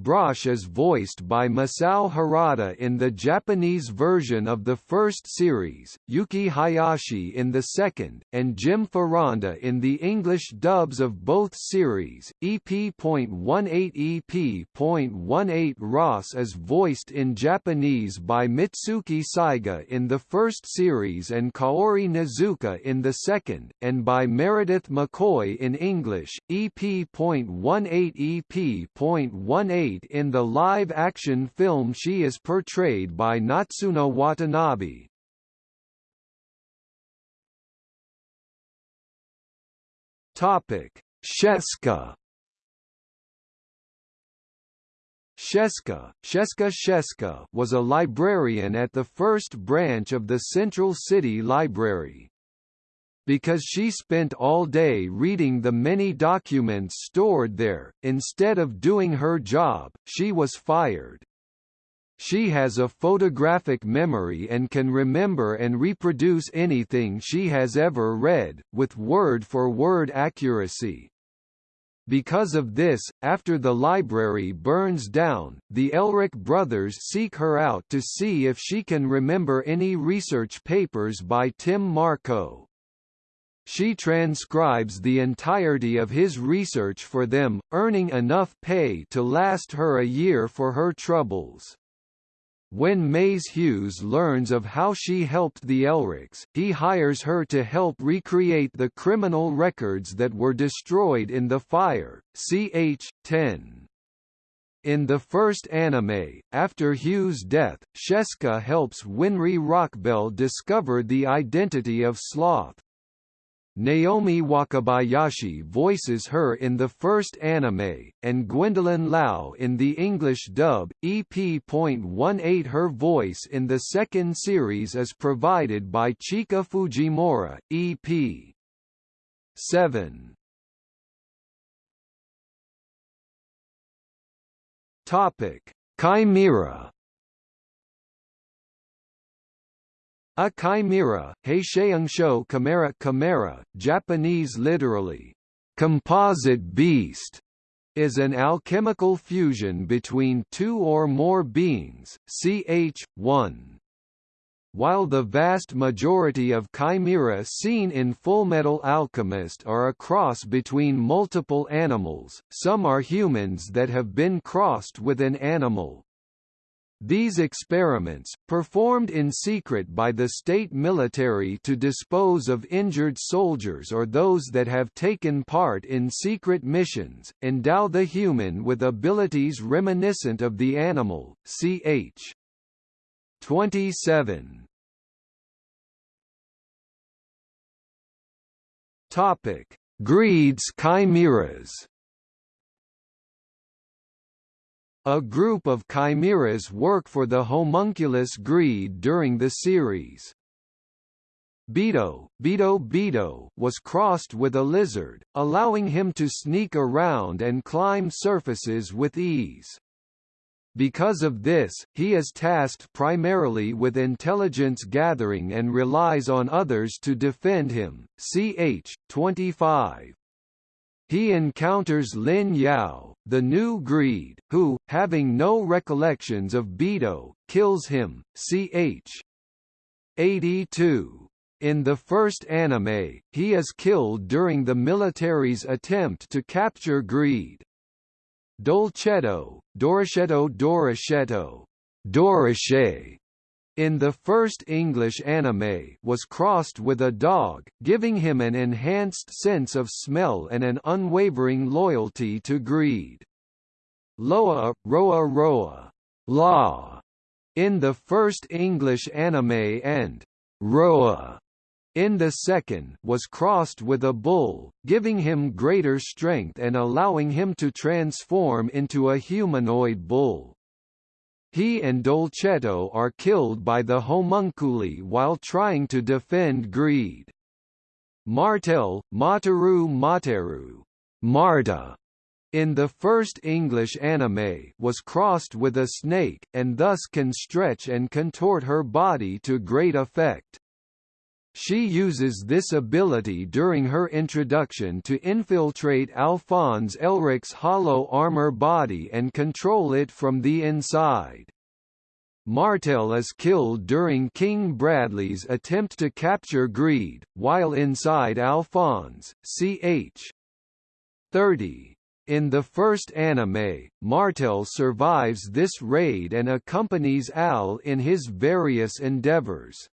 Brosh is voiced by Masao Harada in the Japanese version of the first series, Yuki Hayashi in the second, and Jim Foronda in the English dubs of both series. EP.18 EP.18 Ross is voiced in Japanese by Mitsuki Saiga in the first series and Kaori Nazuka in the second, and by Meredith McCoy in English. EP.18 EP.18 in the live-action film she is portrayed by Natsuna Watanabe. Topic: Sheska. Sheska, Sheska Sheska was a librarian at the first branch of the Central City Library because she spent all day reading the many documents stored there, instead of doing her job, she was fired. She has a photographic memory and can remember and reproduce anything she has ever read, with word-for-word -word accuracy. Because of this, after the library burns down, the Elric brothers seek her out to see if she can remember any research papers by Tim Marcoh. She transcribes the entirety of his research for them, earning enough pay to last her a year for her troubles. When Maes Hughes learns of how she helped the Elrics, he hires her to help recreate the criminal records that were destroyed in the fire. Ch. 10. In the first anime, after Hughes' death, Sheska helps Winry Rockbell discover the identity of Sloth. Naomi Wakabayashi voices her in the first anime, and Gwendolyn Lau in the English dub. EP.18 Her voice in the second series is provided by Chika Fujimura, EP. 7. Topic: Chimera A chimera, Heisheungsho chimera chimera, Japanese literally, composite beast, is an alchemical fusion between two or more beings, ch. 1. While the vast majority of chimera seen in Fullmetal Alchemist are a cross between multiple animals, some are humans that have been crossed with an animal. These experiments, performed in secret by the state military to dispose of injured soldiers or those that have taken part in secret missions, endow the human with abilities reminiscent of the animal. Ch. 27. Topic: Greed's chimeras. A group of chimeras work for the homunculus Greed during the series. Bido, Bido Bido was crossed with a lizard, allowing him to sneak around and climb surfaces with ease. Because of this, he is tasked primarily with intelligence gathering and relies on others to defend him. Ch. 25 he encounters Lin Yao, the new Greed, who, having no recollections of Bido, kills him. Ch. 82. In the first anime, he is killed during the military's attempt to capture Greed. Dolcetto, Doricetto Doricetto, Doriche, in the first English anime was crossed with a dog, giving him an enhanced sense of smell and an unwavering loyalty to greed. Loa, Roa Roa, Law, in the first English anime and Roa in the second was crossed with a bull, giving him greater strength and allowing him to transform into a humanoid bull. He and Dolcetto are killed by the homunculi while trying to defend Greed. Martel, Mataru Materu, Marta, in the first English anime was crossed with a snake, and thus can stretch and contort her body to great effect. She uses this ability during her introduction to infiltrate Alphonse Elric's hollow armor body and control it from the inside. Martel is killed during King Bradley's attempt to capture Greed, while inside Alphonse, ch. 30. In the first anime, Martel survives this raid and accompanies Al in his various endeavors.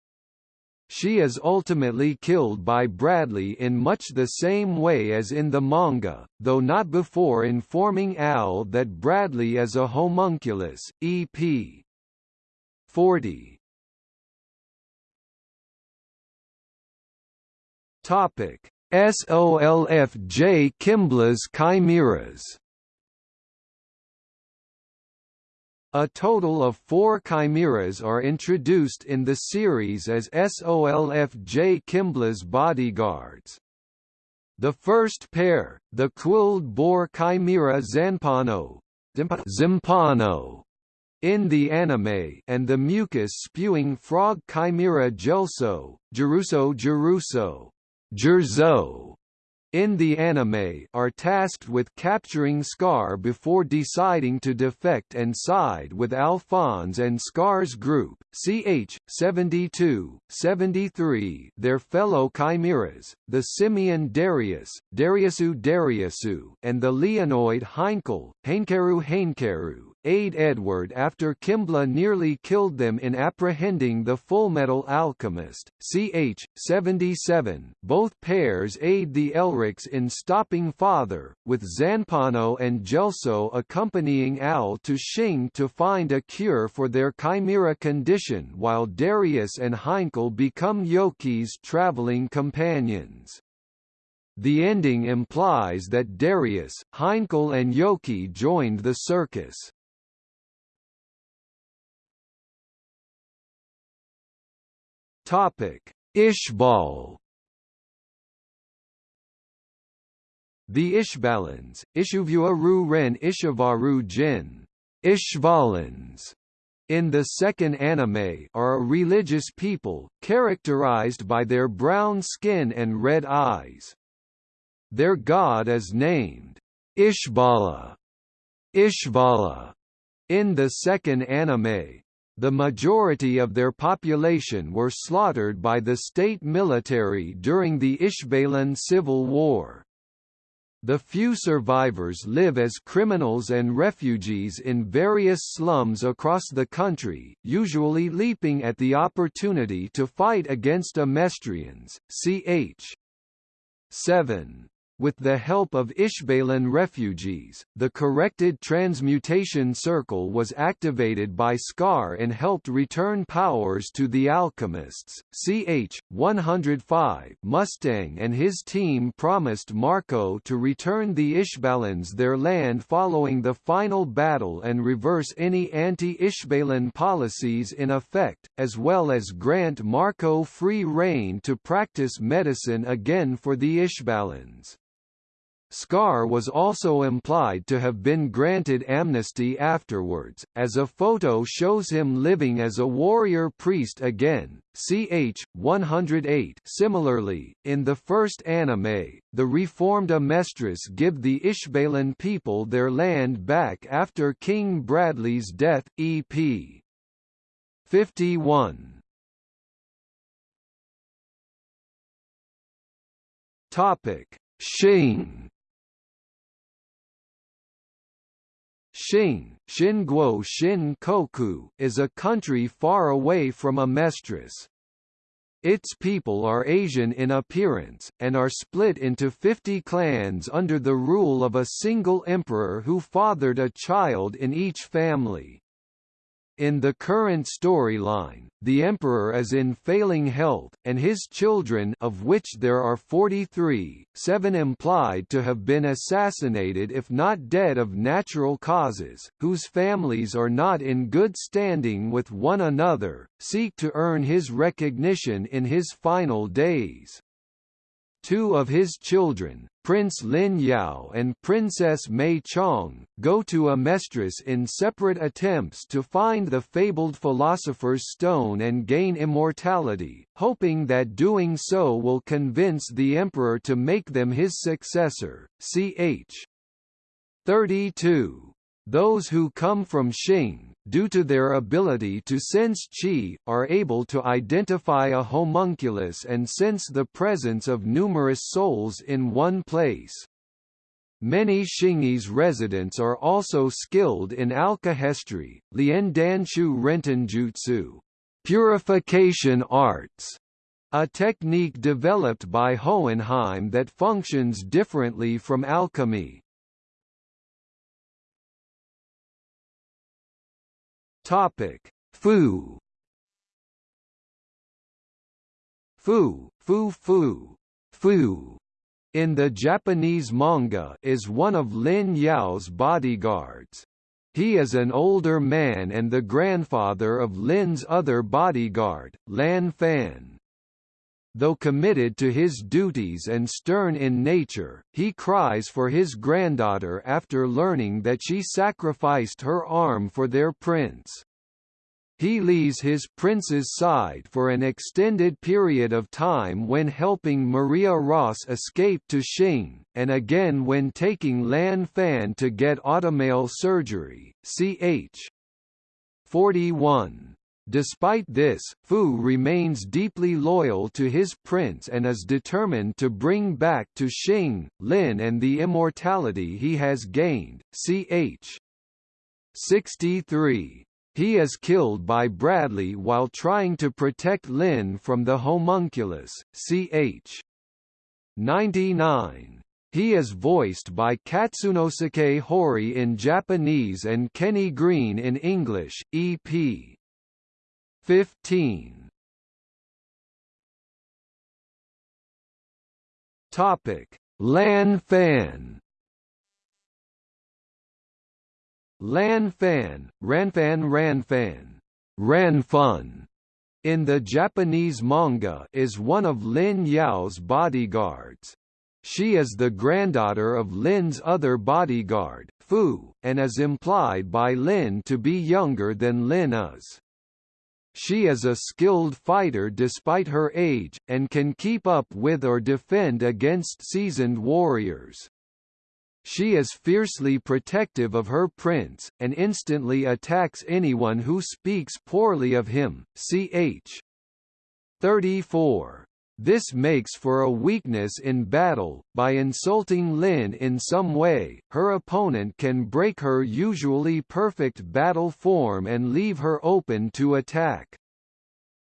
She is ultimately killed by Bradley in much the same way as in the manga, though not before informing Al that Bradley is a homunculus. EP 40. Topic: SOLFJ Kimbla's Chimeras A total of four chimeras are introduced in the series as SOLFJ Kimbla's bodyguards. The first pair, the quilled boar chimera Zanpano, Zimpano, in the anime and the mucus-spewing frog chimera Gelso, Jeruso Jeruso, Jerzo, in the anime are tasked with capturing Scar before deciding to defect and side with Alphonse and Scar's group, ch. 72, 73 their fellow chimeras, the simian Darius, Dariusu Dariusu and the Leonoid Heinkel, Heinkeru Heinkeru, aid Edward after Kimblee nearly killed them in apprehending the Fullmetal Alchemist. Ch. 77. Both pairs aid the Elrics in stopping Father, with Zanpano and Gelso accompanying Al to Xing to find a cure for their chimera condition while Darius and Heinkel become Yoki's traveling companions. The ending implies that Darius, Heinkel and Yoki joined the circus. Topic: Ishbal. The Ishbalans, Ishuvua Ru Ren Ishavaru Jin, Ishvalans, in the second anime are a religious people, characterized by their brown skin and red eyes. Their god is named Ishbala. Ishvala. In the second anime, the majority of their population were slaughtered by the state military during the Ishbalan Civil War. The few survivors live as criminals and refugees in various slums across the country, usually leaping at the opportunity to fight against Amestrians. Ch. 7. With the help of Ishbalan refugees, the corrected transmutation circle was activated by Scar and helped return powers to the alchemists. Ch. 105 Mustang and his team promised Marcoh to return the Ishbalans their land following the final battle and reverse any anti-Ishbalan policies in effect, as well as grant Marcoh free reign to practice medicine again for the Ishbalans. Scar was also implied to have been granted amnesty afterwards, as a photo shows him living as a warrior priest again. Ch. 108 Similarly, in the first anime, the reformed Amestris give the Ishbalan people their land back after King Bradley's death. EP 51 Topic: Xing Xing, Shinguo Shin Koku, is a country far away from Amestris. Its people are Asian in appearance, and are split into 50 clans under the rule of a single emperor who fathered a child in each family. In the current storyline, the Emperor is in failing health, and his children of which there are 43, seven implied to have been assassinated if not dead of natural causes, whose families are not in good standing with one another, seek to earn his recognition in his final days. Two of his children, Prince Lin Yao and Princess May Chang, go to Amestris in separate attempts to find the fabled Philosopher's Stone and gain immortality, hoping that doing so will convince the Emperor to make them his successor. Ch. 32. Those who come from Xing, due to their ability to sense qi, are able to identify a homunculus and sense the presence of numerous souls in one place. Many Shingi's residents are also skilled in alkahestry, liandanshu rentenjutsu, purification arts, a technique developed by Hohenheim that functions differently from alchemy. Topic: Fu. Fu, Fu Fu, Fu in the Japanese manga is one of Lin Yao's bodyguards. He is an older man and the grandfather of Lin's other bodyguard, Lan Fan. Though committed to his duties and stern in nature, he cries for his granddaughter after learning that she sacrificed her arm for their prince. He leaves his prince's side for an extended period of time when helping Maria Ross escape to Xing, and again when taking Lan Fan to get automail surgery. Ch. 41. Despite this, Fu remains deeply loyal to his prince and is determined to bring back to Xing, Lin and the immortality he has gained. Ch. 63. He is killed by Bradley while trying to protect Lin from the homunculus, ch. 99. He is voiced by Katsunosuke Hori in Japanese and Kenny Green in English, EP. 15. Topic: Lan Fan. Lan Fan, Ranfan Ranfan, Ranfun, in the Japanese manga is one of Lin Yao's bodyguards. She is the granddaughter of Lin's other bodyguard, Fu, and is implied by Lin to be younger than Lin is. She is a skilled fighter despite her age, and can keep up with or defend against seasoned warriors. She is fiercely protective of her prince, and instantly attacks anyone who speaks poorly of him. Ch. 34. This makes for a weakness in battle, by insulting Lin in some way, her opponent can break her usually perfect battle form and leave her open to attack.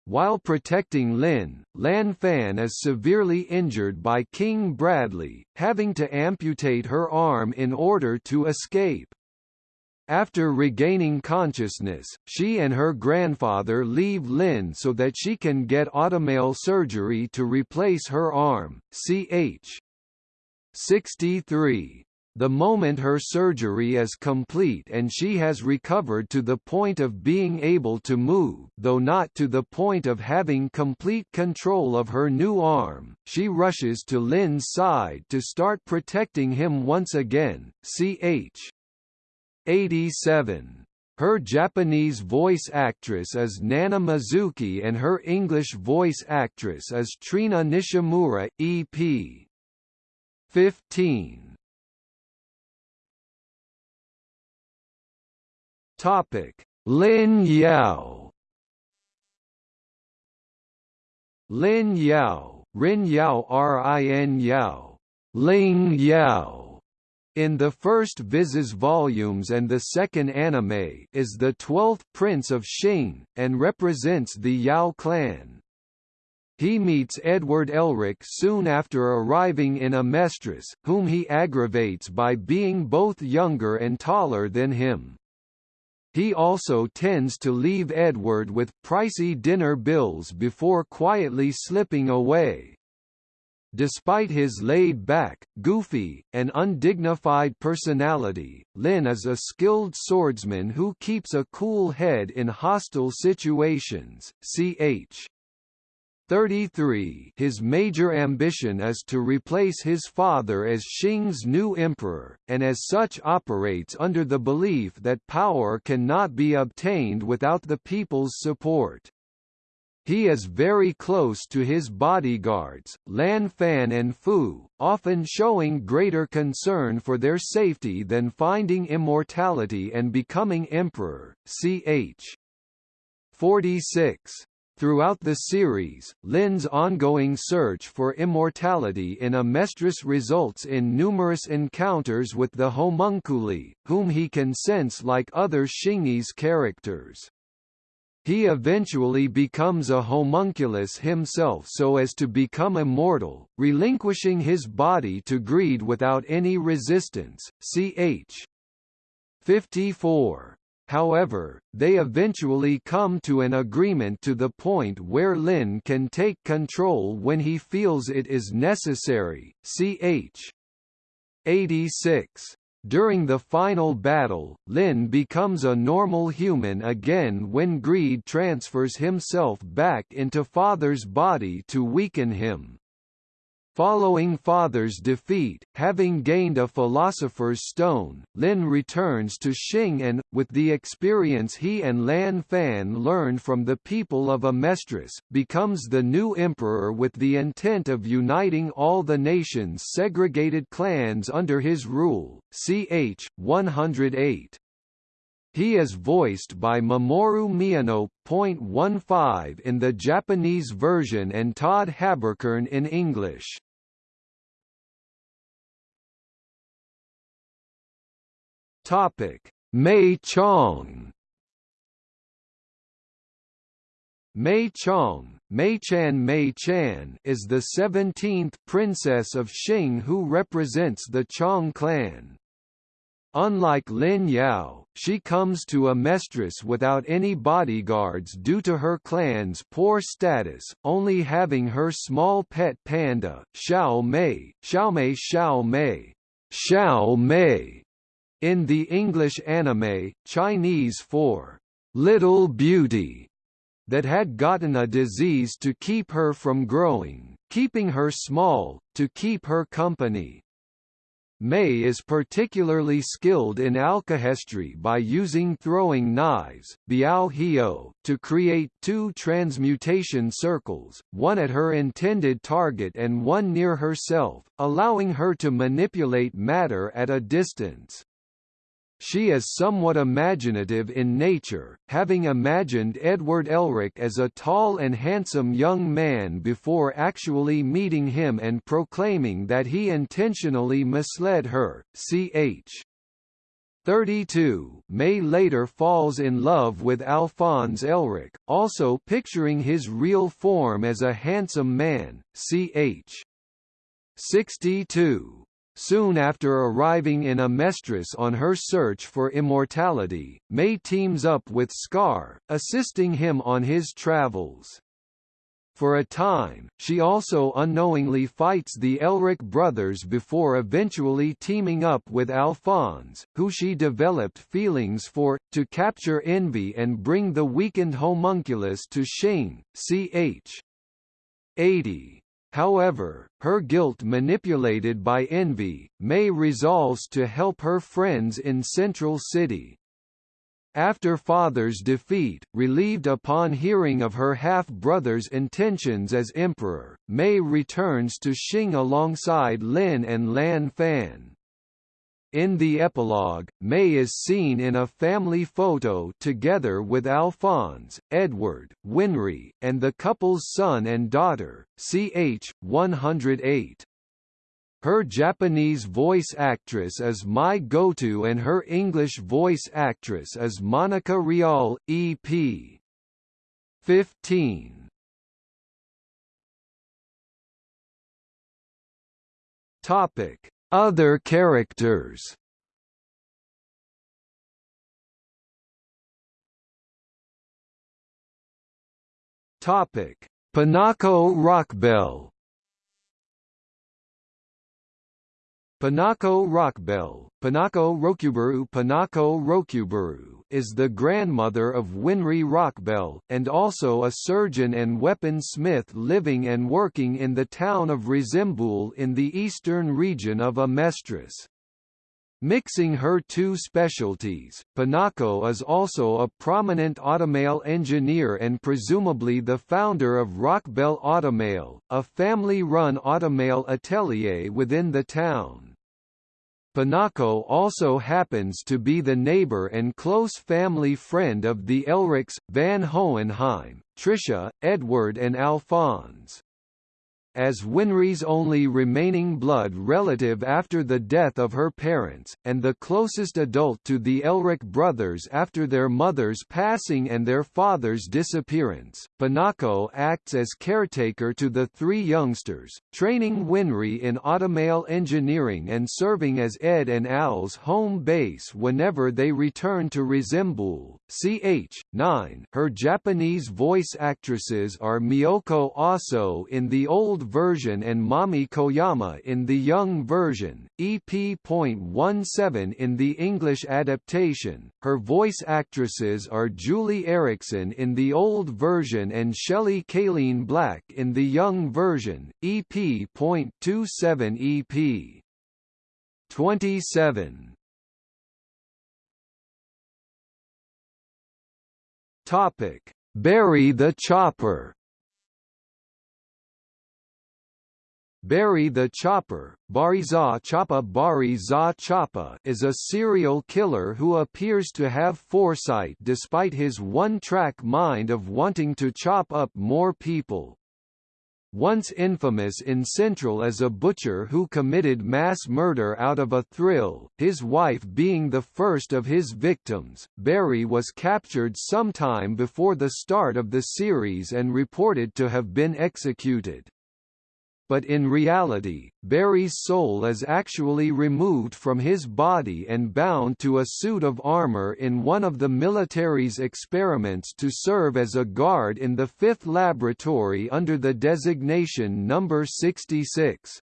While protecting Lin, Lan Fan is severely injured by King Bradley, having to amputate her arm in order to escape. After regaining consciousness, she and her grandfather leave Lin so that she can get automail surgery to replace her arm. Ch. 63 the moment her surgery is complete and she has recovered to the point of being able to move though not to the point of having complete control of her new arm, she rushes to Lin's side to start protecting him once again. Ch. 87. Her Japanese voice actress is Nana Mizuki and her English voice actress is Trina Nishimura, EP. 15. Topic: Lin Yao. Lin Yao, Rin Yao Rin Yao, Ling Yao, in the first Viz volumes and the second anime is the twelfth prince of Xing, and represents the Yao clan. He meets Edward Elric soon after arriving in Amestris, whom he aggravates by being both younger and taller than him. He also tends to leave Edward with pricey dinner bills before quietly slipping away. Despite his laid-back, goofy, and undignified personality, Lin is a skilled swordsman who keeps a cool head in hostile situations. Ch. 33 His major ambition is to replace his father as Xing's new emperor, and as such operates under the belief that power cannot be obtained without the people's support. He is very close to his bodyguards, Lan Fan and Fu, often showing greater concern for their safety than finding immortality and becoming emperor. Ch. 46 Throughout the series, Lin's ongoing search for immortality in Amestris results in numerous encounters with the homunculi, whom he can sense like other Xingese characters. He eventually becomes a homunculus himself so as to become immortal, relinquishing his body to greed without any resistance. Ch. 54 However, they eventually come to an agreement to the point where Lin can take control when he feels it is necessary. Ch. 86. During the final battle, Lin becomes a normal human again when Greed transfers himself back into Father's body to weaken him. Following Father's defeat, having gained a Philosopher's Stone, Lin returns to Xing and, with the experience he and Lan Fan learned from the people of Amestris, becomes the new emperor with the intent of uniting all the nation's segregated clans under his rule. Ch. 108. He is voiced by Mamoru Miyano. 15 in the Japanese version and Todd Haberkorn in English. Topic: May Chang. May Chang, Mei Chan Mei Chan is the 17th princess of Xing who represents the Chang clan. Unlike Lin Yao, she comes to Amestris without any bodyguards due to her clan's poor status, only having her small pet panda, Xiao Mei, Xiao Mei Xiao Mei, Xiao Mei, in the English anime, Chinese for Little Beauty, that had gotten a disease to keep her from growing, keeping her small, to keep her company. May is particularly skilled in alkahestry by using throwing knives, biao to create two transmutation circles, one at her intended target and one near herself, allowing her to manipulate matter at a distance. She is somewhat imaginative in nature, having imagined Edward Elric as a tall and handsome young man before actually meeting him and proclaiming that he intentionally misled her. Ch. 32 May later falls in love with Alphonse Elric, also picturing his real form as a handsome man. Ch. 62 Soon after arriving in Amestris on her search for immortality, May teams up with Scar, assisting him on his travels. For a time, she also unknowingly fights the Elric brothers before eventually teaming up with Alphonse, who she developed feelings for, to capture Envy and bring the weakened homunculus to Xing. Ch. 80. However, her guilt manipulated by envy, May resolves to help her friends in Central City. After father's defeat, relieved upon hearing of her half-brother's intentions as emperor, May returns to Xing alongside Lin and Lan Fan. In the epilogue, May is seen in a family photo together with Alphonse, Edward, Winry, and the couple's son and daughter, ch. 108. Her Japanese voice actress is Mai Goto and her English voice actress is Monica Rial, EP. 15. Topic other characters Topic: Pinako Rockbell. Pinako Rockbell, Pinako Rokuburu Pinako Rokuburu is the grandmother of Winry Rockbell, and also a surgeon and weaponsmith living and working in the town of Resembool in the eastern region of Amestris. Mixing her two specialties, Pinako is also a prominent automail engineer and presumably the founder of Rockbell Automail, a family-run automail atelier within the town. Pinako also happens to be the neighbor and close family friend of the Elrics, Van Hohenheim, Tricia, Edward and Alphonse as Winry's only remaining blood relative after the death of her parents, and the closest adult to the Elric brothers after their mother's passing and their father's disappearance. Pinako acts as caretaker to the three youngsters, training Winry in automail engineering and serving as Ed and Al's home base whenever they return to Resembool. Ch. 9 Her Japanese voice actresses are Miyoko Aso in the old version and Mami Koyama in the young version, EP.17 in the English adaptation. Her voice actresses are Juli Erickson in the old version and Shelley Calene-Black in the young version, EP.27 EP. 27 Topic: Barry the Chopper. Barry the Chopper, Bari Za Choppa. Bari Za Choppa is a serial killer who appears to have foresight despite his one-track mind of wanting to chop up more people. Once infamous in Central as a butcher who committed mass murder out of a thrill, his wife being the first of his victims. Barry was captured sometime before the start of the series and reported to have been executed but in reality, Barry's soul is actually removed from his body and bound to a suit of armor in one of the military's experiments to serve as a guard in the fifth laboratory under the designation Number 66.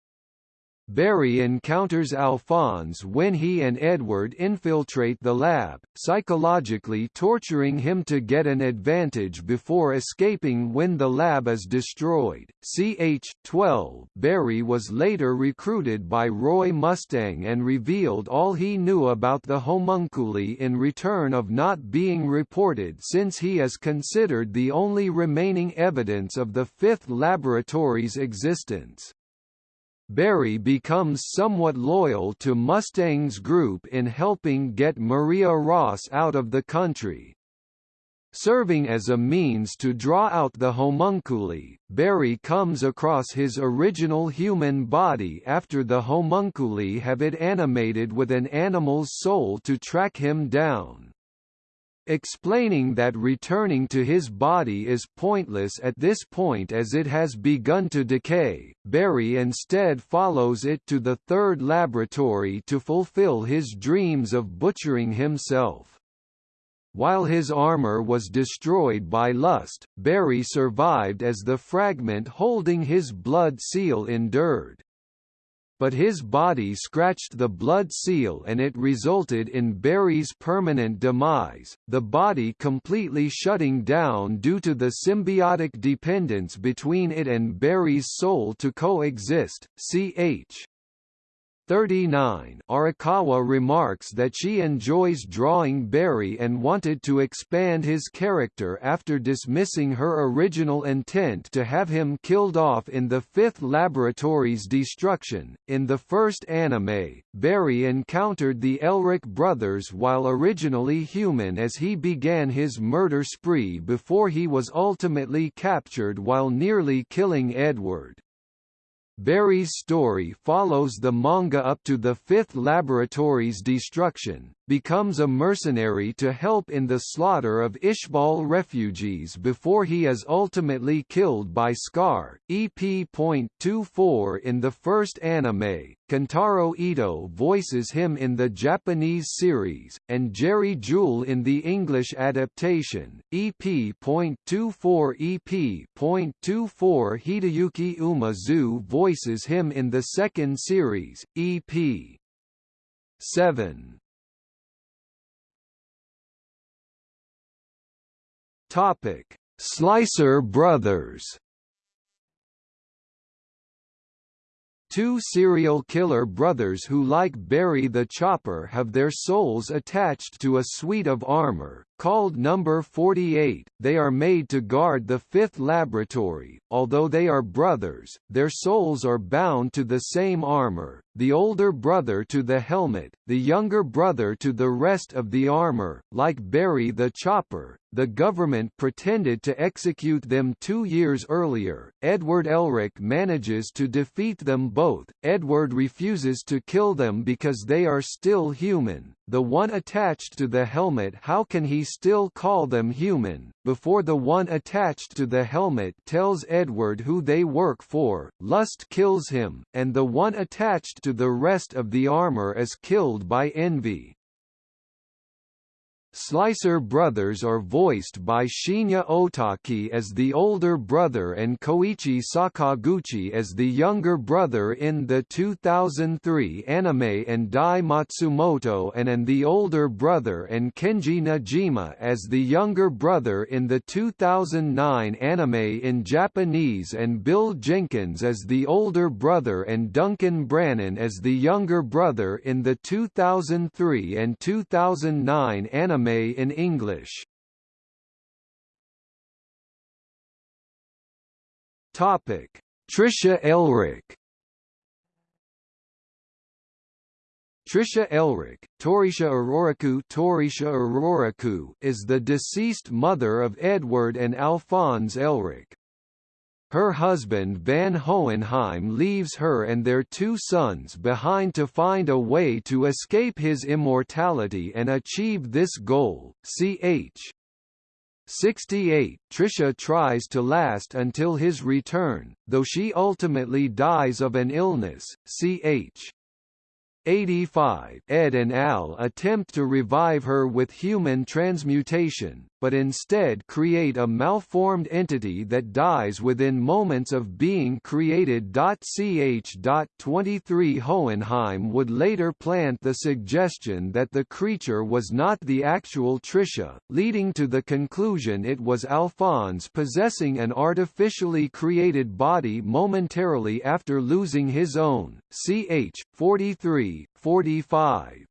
Barry encounters Alphonse when he and Edward infiltrate the lab, psychologically torturing him to get an advantage before escaping when the lab is destroyed. CH 12 Barry was later recruited by Roy Mustang and revealed all he knew about the homunculi in return of not being reported since he is considered the only remaining evidence of the fifth laboratory's existence. Barry becomes somewhat loyal to Mustang's group in helping get Maria Ross out of the country. Serving as a means to draw out the homunculi, Barry comes across his original human body after the homunculi have it animated with an animal's soul to track him down explaining that returning to his body is pointless at this point as it has begun to decay. Barry instead follows it to the third laboratory to fulfill his dreams of butchering himself. While his armor was destroyed by lust, Barry survived as the fragment holding his blood seal endured but his body scratched the blood seal and it resulted in Barry's permanent demise, the body completely shutting down due to the symbiotic dependence between it and Barry's soul to coexist. Ch. 39 Arakawa remarks that she enjoys drawing Barry and wanted to expand his character after dismissing her original intent to have him killed off in the fifth laboratory's destruction. In the first anime, Barry encountered the Elric brothers while originally human as he began his murder spree before he was ultimately captured while nearly killing Edward. Barry's story follows the manga up to the fifth laboratory's destruction, becomes a mercenary to help in the slaughter of Ishbal refugees before he is ultimately killed by Scar. EP.24 in the first anime, Kentaro Ito voices him in the Japanese series, and Jerry Jewell in the English adaptation. EP.24 EP.24 Hideyuki Umezu voices him in the second series, EP. 7. Topic: Slicer Brothers. Two serial killer brothers who like Barry the Chopper have their souls attached to a suite of armor, Called Number 48, they are made to guard the fifth laboratory. Although they are brothers, their souls are bound to the same armor, the older brother to the helmet, the younger brother to the rest of the armor. Like Barry the Chopper, the government pretended to execute them two years earlier. Edward Elric manages to defeat them both. Edward refuses to kill them because they are still human, the one attached to the helmet how can he still call them human, before the one attached to the helmet tells Edward who they work for, lust kills him, and the one attached to the rest of the armor is killed by envy. Slicer brothers are voiced by Shinya Otaki as the older brother and Koichi Sakaguchi as the younger brother in the 2003 anime and Dai Matsumoto and and the older brother and Kenji Nojima as the younger brother in the 2009 anime in Japanese and Bill Jenkins as the older brother and Duncan Brannon as the younger brother in the 2003 and 2009 anime anime in English. Topic: Trisha Elric. Trisha Elric, Torisha Auroraku Torisha Auroraku is the deceased mother of Edward and Alphonse Elric. Her husband Van Hohenheim leaves her and their two sons behind to find a way to escape his immortality and achieve this goal. Ch. 68, Trisha tries to last until his return, though she ultimately dies of an illness. Ch. 85 Ed and Al attempt to revive her with human transmutation, but instead create a malformed entity that dies within moments of being created. Ch. 23 Hohenheim would later plant the suggestion that the creature was not the actual Trisha, leading to the conclusion it was Alphonse possessing an artificially created body momentarily after losing his own. Ch. 43, 45.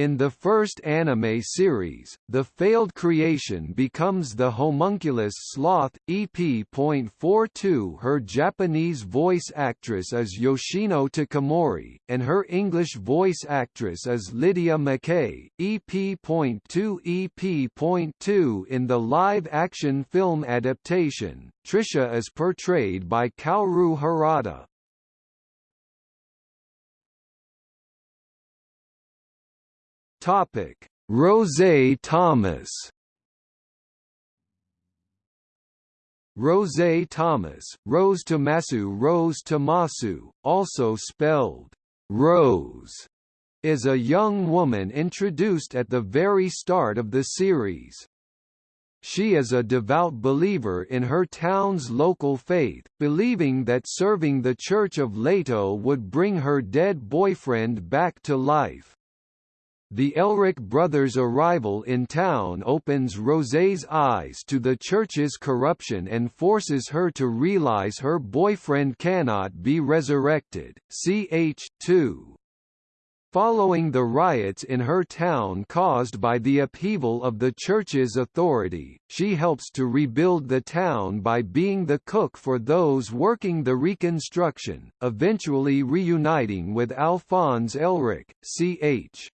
In the first anime series, the failed creation becomes the homunculus sloth. EP.42 Her Japanese voice actress is Yoshino Takamori, and her English voice actress is Lydia Mackay. EP.2 EP.2 In the live-action film adaptation, Trisha is portrayed by Kaoru Harada. Topic: Rose Thomas. Rose Thomas, Rose Tomasu Rose Tomasu, also spelled Rose, is a young woman introduced at the very start of the series. She is a devout believer in her town's local faith, believing that serving the Church of Leto would bring her dead boyfriend back to life. The Elric brothers' arrival in town opens Rosé's eyes to the church's corruption and forces her to realize her boyfriend cannot be resurrected. Ch. 2. Following the riots in her town caused by the upheaval of the church's authority, she helps to rebuild the town by being the cook for those working the reconstruction, eventually reuniting with Alphonse Elric. Ch.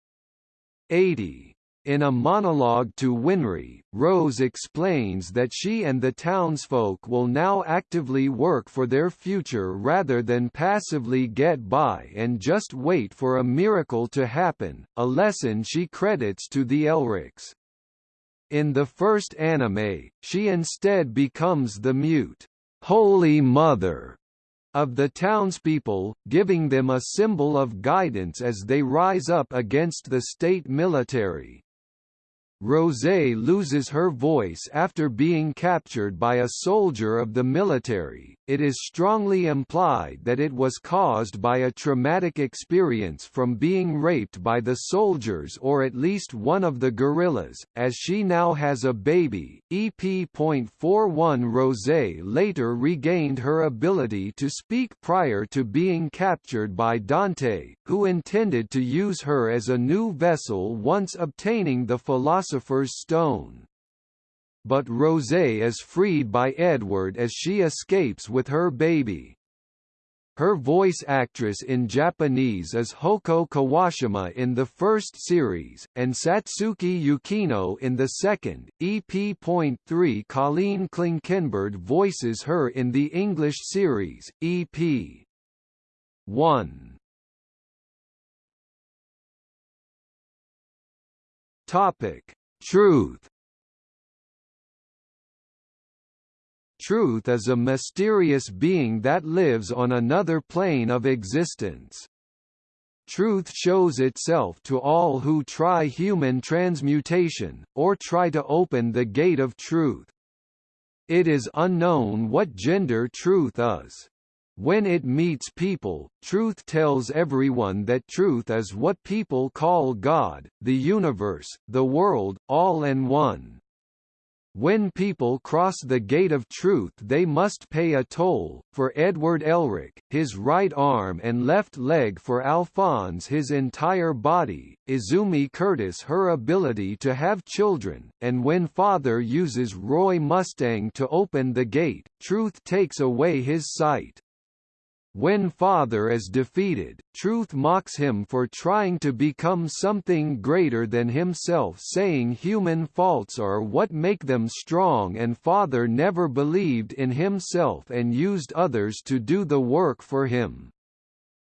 80. In a monologue to Winry, Rose explains that she and the townsfolk will now actively work for their future rather than passively get by and just wait for a miracle to happen, a lesson she credits to the Elrics. In the first anime, she instead becomes the mute, Holy Mother of the townspeople, giving them a symbol of guidance as they rise up against the state military. Rosé loses her voice after being captured by a soldier of the military. It is strongly implied that it was caused by a traumatic experience from being raped by the soldiers or at least one of the guerrillas, as she now has a baby. EP.41 Rosé later regained her ability to speak prior to being captured by Dante, who intended to use her as a new vessel once obtaining the Philosopher's Stone. But Rosé is freed by Edward as she escapes with her baby. Her voice actress in Japanese is Houko Kuwashima in the first series, and Satsuki Yukino in the second. EP.3 Colleen Klinkenberg voices her in the English series, EP. 1. Topic: Truth. Truth is a mysterious being that lives on another plane of existence. Truth shows itself to all who try human transmutation, or try to open the gate of truth. It is unknown what gender truth is. When it meets people, truth tells everyone that truth is what people call God, the universe, the world, all in one. When people cross the gate of truth they must pay a toll, for Edward Elric, his right arm and left leg for Alphonse his entire body, Izumi Curtis her ability to have children, and when father uses Roy Mustang to open the gate, truth takes away his sight. When Father is defeated, Truth mocks him for trying to become something greater than himself saying human faults are what make them strong and Father never believed in himself and used others to do the work for him.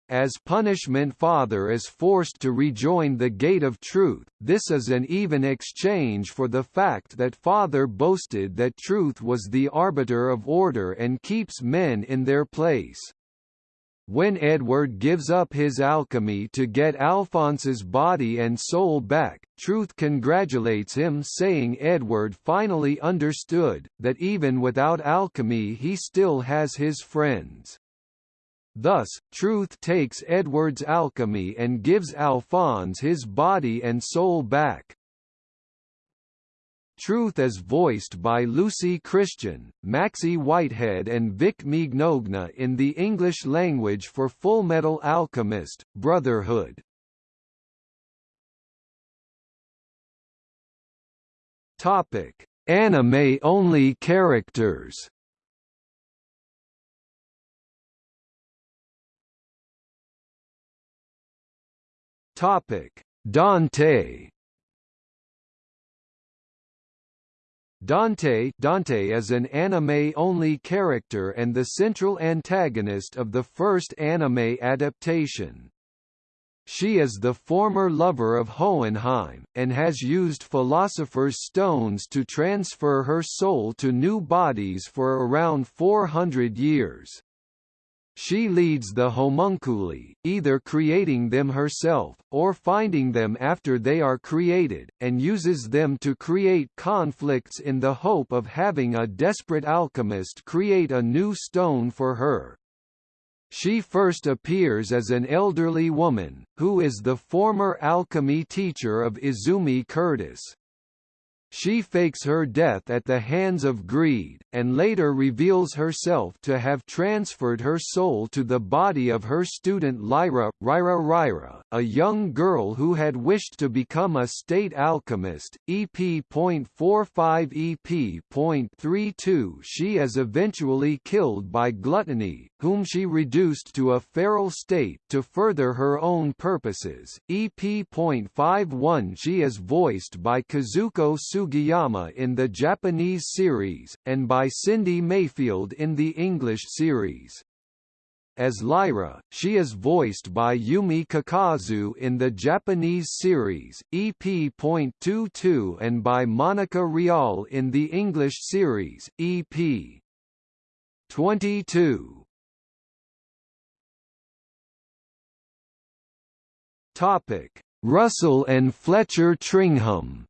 As punishment Father is forced to rejoin the gate of truth, this is an even exchange for the fact that Father boasted that truth was the arbiter of order and keeps men in their place. When Edward gives up his alchemy to get Alphonse's body and soul back, Truth congratulates him saying Edward finally understood, that even without alchemy he still has his friends. Thus, Truth takes Edward's alchemy and gives Alphonse his body and soul back. Truth is voiced by Lucy Christian, Maxey Whitehead and Vic Mignogna in the English language for Fullmetal Alchemist, Brotherhood. Topic: Anime-only characters. Topic: Dante Dante Dante is an anime-only character and the central antagonist of the first anime adaptation. She is the former lover of Hohenheim, and has used Philosopher's Stones to transfer her soul to new bodies for around 400 years. She leads the homunculi, either creating them herself, or finding them after they are created, and uses them to create conflicts in the hope of having a desperate alchemist create a new stone for her. She first appears as an elderly woman, who is the former alchemy teacher of Izumi Curtis. She fakes her death at the hands of greed, and later reveals herself to have transferred her soul to the body of her student Lyra, Ryra Ryra, a young girl who had wished to become a state alchemist. EP.45 EP.32 She is eventually killed by Gluttony, whom she reduced to a feral state to further her own purposes. EP.51 She is voiced by Kazuko Sugiyama in the Japanese series, and by Cindy Mayfield in the English series. As Lyra, she is voiced by Yumi Kakazu in the Japanese series, EP.22 and by Monica Rial in the English series, EP. 22. Topic: Russell and Fletcher Tringham.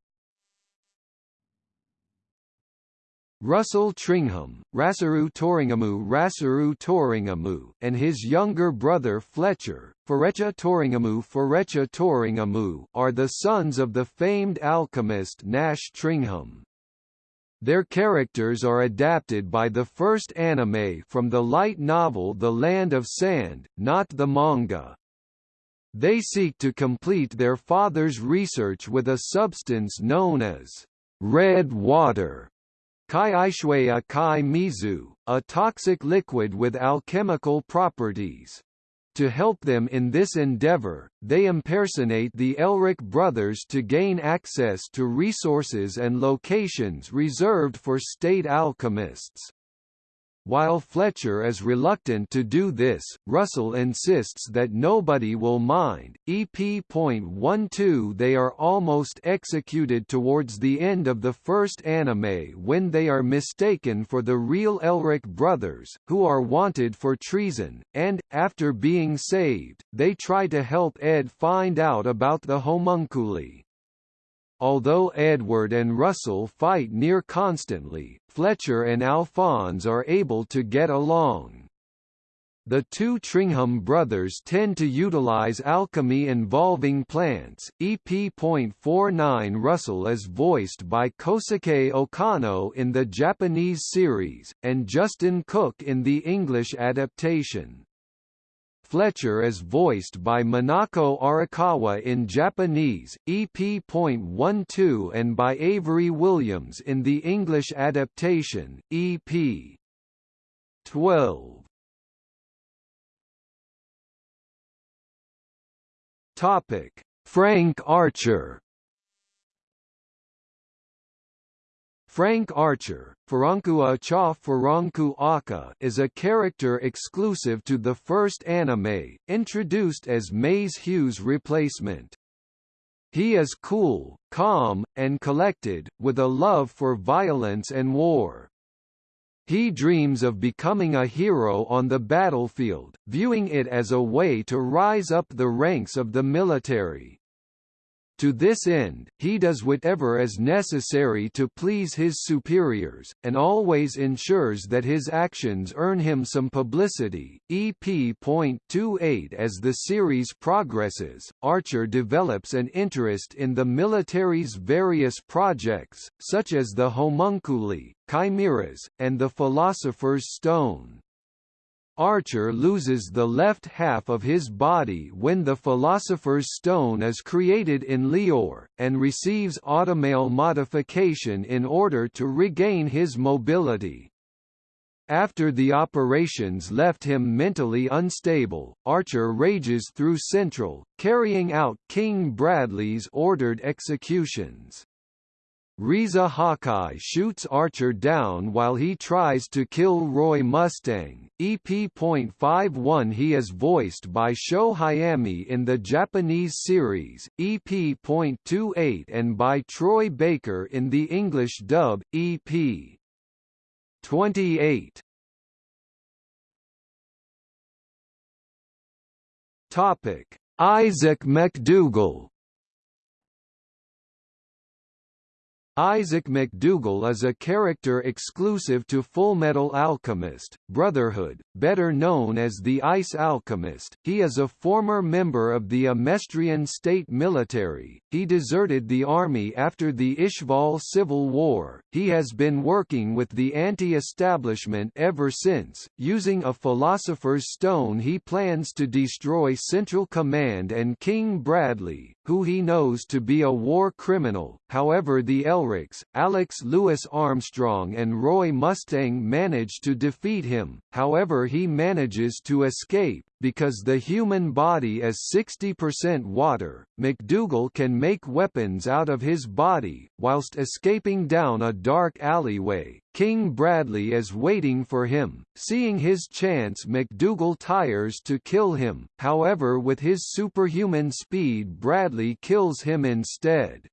Russell Tringham, Rasaru Toringamu Rasaru Toringamu, and his younger brother Fletcher, Ferecha Toringamu Ferecha Toringamu, are the sons of the famed alchemist Nash Tringham. Their characters are adapted by the first anime from the light novel The Land of Sand, not the manga. They seek to complete their father's research with a substance known as red water. Kai Kai Mizu, a toxic liquid with alchemical properties. To help them in this endeavor, they impersonate the Elric brothers to gain access to resources and locations reserved for state alchemists. While Fletcher is reluctant to do this, Russell insists that nobody will mind. EP.12 They are almost executed towards the end of the first anime when they are mistaken for the real Elric brothers, who are wanted for treason, and, after being saved, they try to help Ed find out about the homunculi. Although Edward and Russell fight near constantly, Fletcher and Alphonse are able to get along. The two Tringham brothers tend to utilize alchemy involving plants. EP.49 Russell is voiced by Kosuke Okano in the Japanese series, and Justin Cook in the English adaptation. Fletcher is voiced by Monaco Arakawa in Japanese, EP.12 and by Avery Williams in the English adaptation, EP. 12. Topic: Frank Archer Frank Archer, Furonkua cha Furonku Aka is a character exclusive to the first anime, introduced as Maes Hughes' replacement. He is cool, calm, and collected, with a love for violence and war. He dreams of becoming a hero on the battlefield, viewing it as a way to rise up the ranks of the military. To this end, he does whatever is necessary to please his superiors, and always ensures that his actions earn him some publicity. EP.28 As the series progresses, Archer develops an interest in the military's various projects, such as the homunculi, chimeras, and the Philosopher's Stone. Archer loses the left half of his body when the Philosopher's Stone is created in Lior, and receives automail modification in order to regain his mobility. After the operations left him mentally unstable, Archer rages through Central, carrying out King Bradley's ordered executions. Riza Hawkeye shoots Archer down while he tries to kill Roy Mustang. EP.51 He is voiced by Sho Hayami in the Japanese series, EP.28 and by Troy Baker in the English dub, EP. 28. Topic: Isaac McDougall Isaac McDougall is a character exclusive to Fullmetal Alchemist, Brotherhood, better known as the Ice Alchemist. He is a former member of the Amestrian state military. He deserted the army after the Ishval Civil War. He has been working with the anti-establishment ever since. Using a Philosopher's Stone he plans to destroy Central Command and King Bradley, who he knows to be a war criminal. However the Elrics, Alex Louis Armstrong and Roy Mustang manage to defeat him, however he manages to escape, because the human body is 60% water, McDougall can make weapons out of his body, whilst escaping down a dark alleyway. King Bradley is waiting for him. Seeing his chance McDougall tires to kill him, however with his superhuman speed Bradley kills him instead.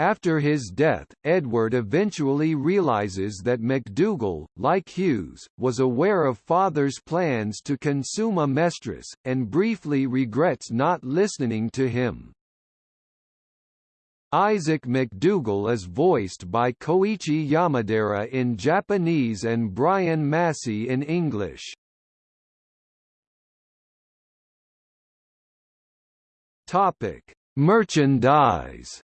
After his death, Edward eventually realizes that McDougall, like Hughes, was aware of father's plans to consume Amestris, and briefly regrets not listening to him. Isaac McDougall is voiced by Koichi Yamadera in Japanese and Brian Massey in English. Topic: Merchandise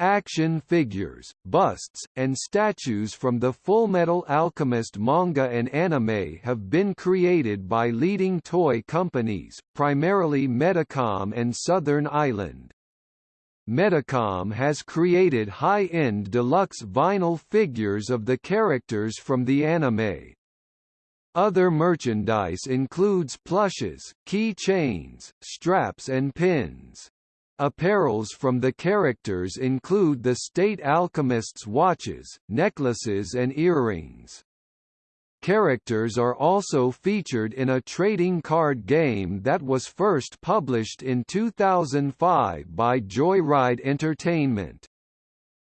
Action figures, busts, and statues from the Fullmetal Alchemist manga and anime have been created by leading toy companies, primarily Medicom and Southern Island. Medicom has created high-end deluxe vinyl figures of the characters from the anime. Other merchandise includes plushes, key chains, straps and pins. Apparels from the characters include the State Alchemist's watches, necklaces and earrings. Characters are also featured in a trading card game that was first published in 2005 by Joyride Entertainment.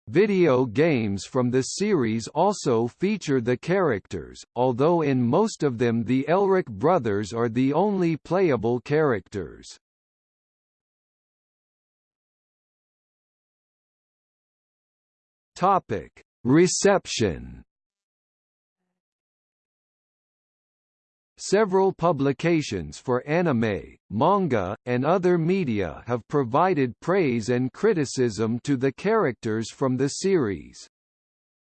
Video games from the series also feature the characters, although in most of them the Elric brothers are the only playable characters. Topic: Reception. Several publications for anime, manga, and other media have provided praise and criticism to the characters from the series.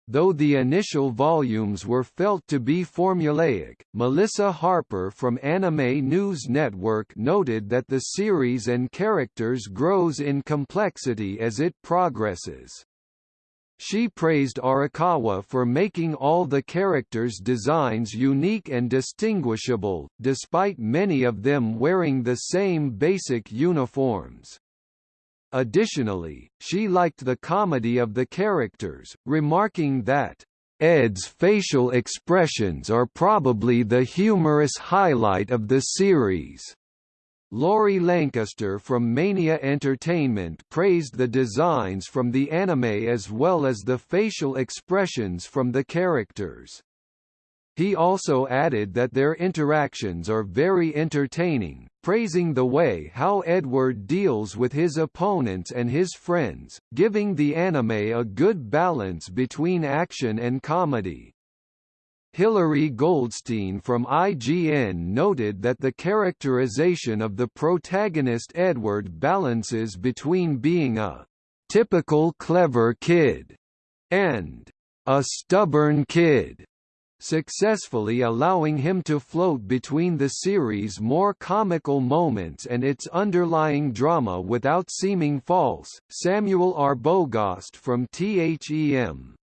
Though the initial volumes were felt to be formulaic, Melissa Harper from Anime News Network noted that the series and characters grows in complexity as it progresses. She praised Arakawa for making all the characters' designs unique and distinguishable, despite many of them wearing the same basic uniforms. Additionally, she liked the comedy of the characters, remarking that, Ed's facial expressions are probably the humorous highlight of the series. Laurie Lancaster from Mania Entertainment praised the designs from the anime as well as the facial expressions from the characters. He also added that their interactions are very entertaining, praising the way how Edward deals with his opponents and his friends, giving the anime a good balance between action and comedy. Hilary Goldstein from IGN noted that the characterization of the protagonist Edward balances between being a typical clever kid and a stubborn kid, successfully allowing him to float between the series' more comical moments and its underlying drama without seeming false. Samuel Arbogast from THEM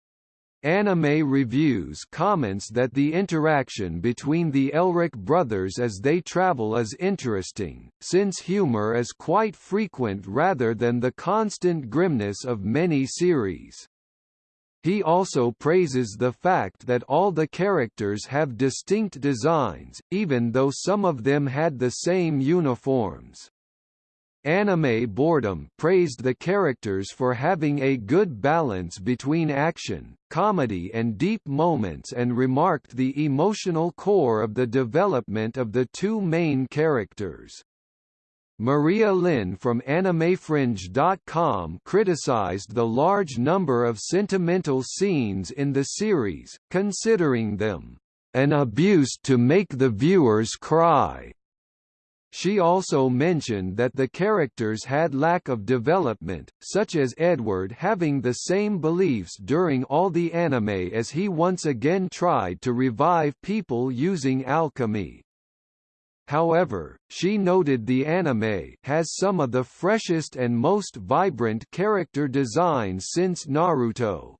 Anime Reviews comments that the interaction between the Elric brothers as they travel is interesting, since humor is quite frequent rather than the constant grimness of many series. He also praises the fact that all the characters have distinct designs, even though some of them had the same uniforms. Anime Boredom praised the characters for having a good balance between action, comedy and deep moments and remarked the emotional core of the development of the two main characters. Maria Lin from AnimeFringe.com criticized the large number of sentimental scenes in the series, considering them an abuse to make the viewers cry. She also mentioned that the characters had lack of development, such as Edward having the same beliefs during all the anime as he once again tried to revive people using alchemy. However, she noted the anime has some of the freshest and most vibrant character designs since Naruto.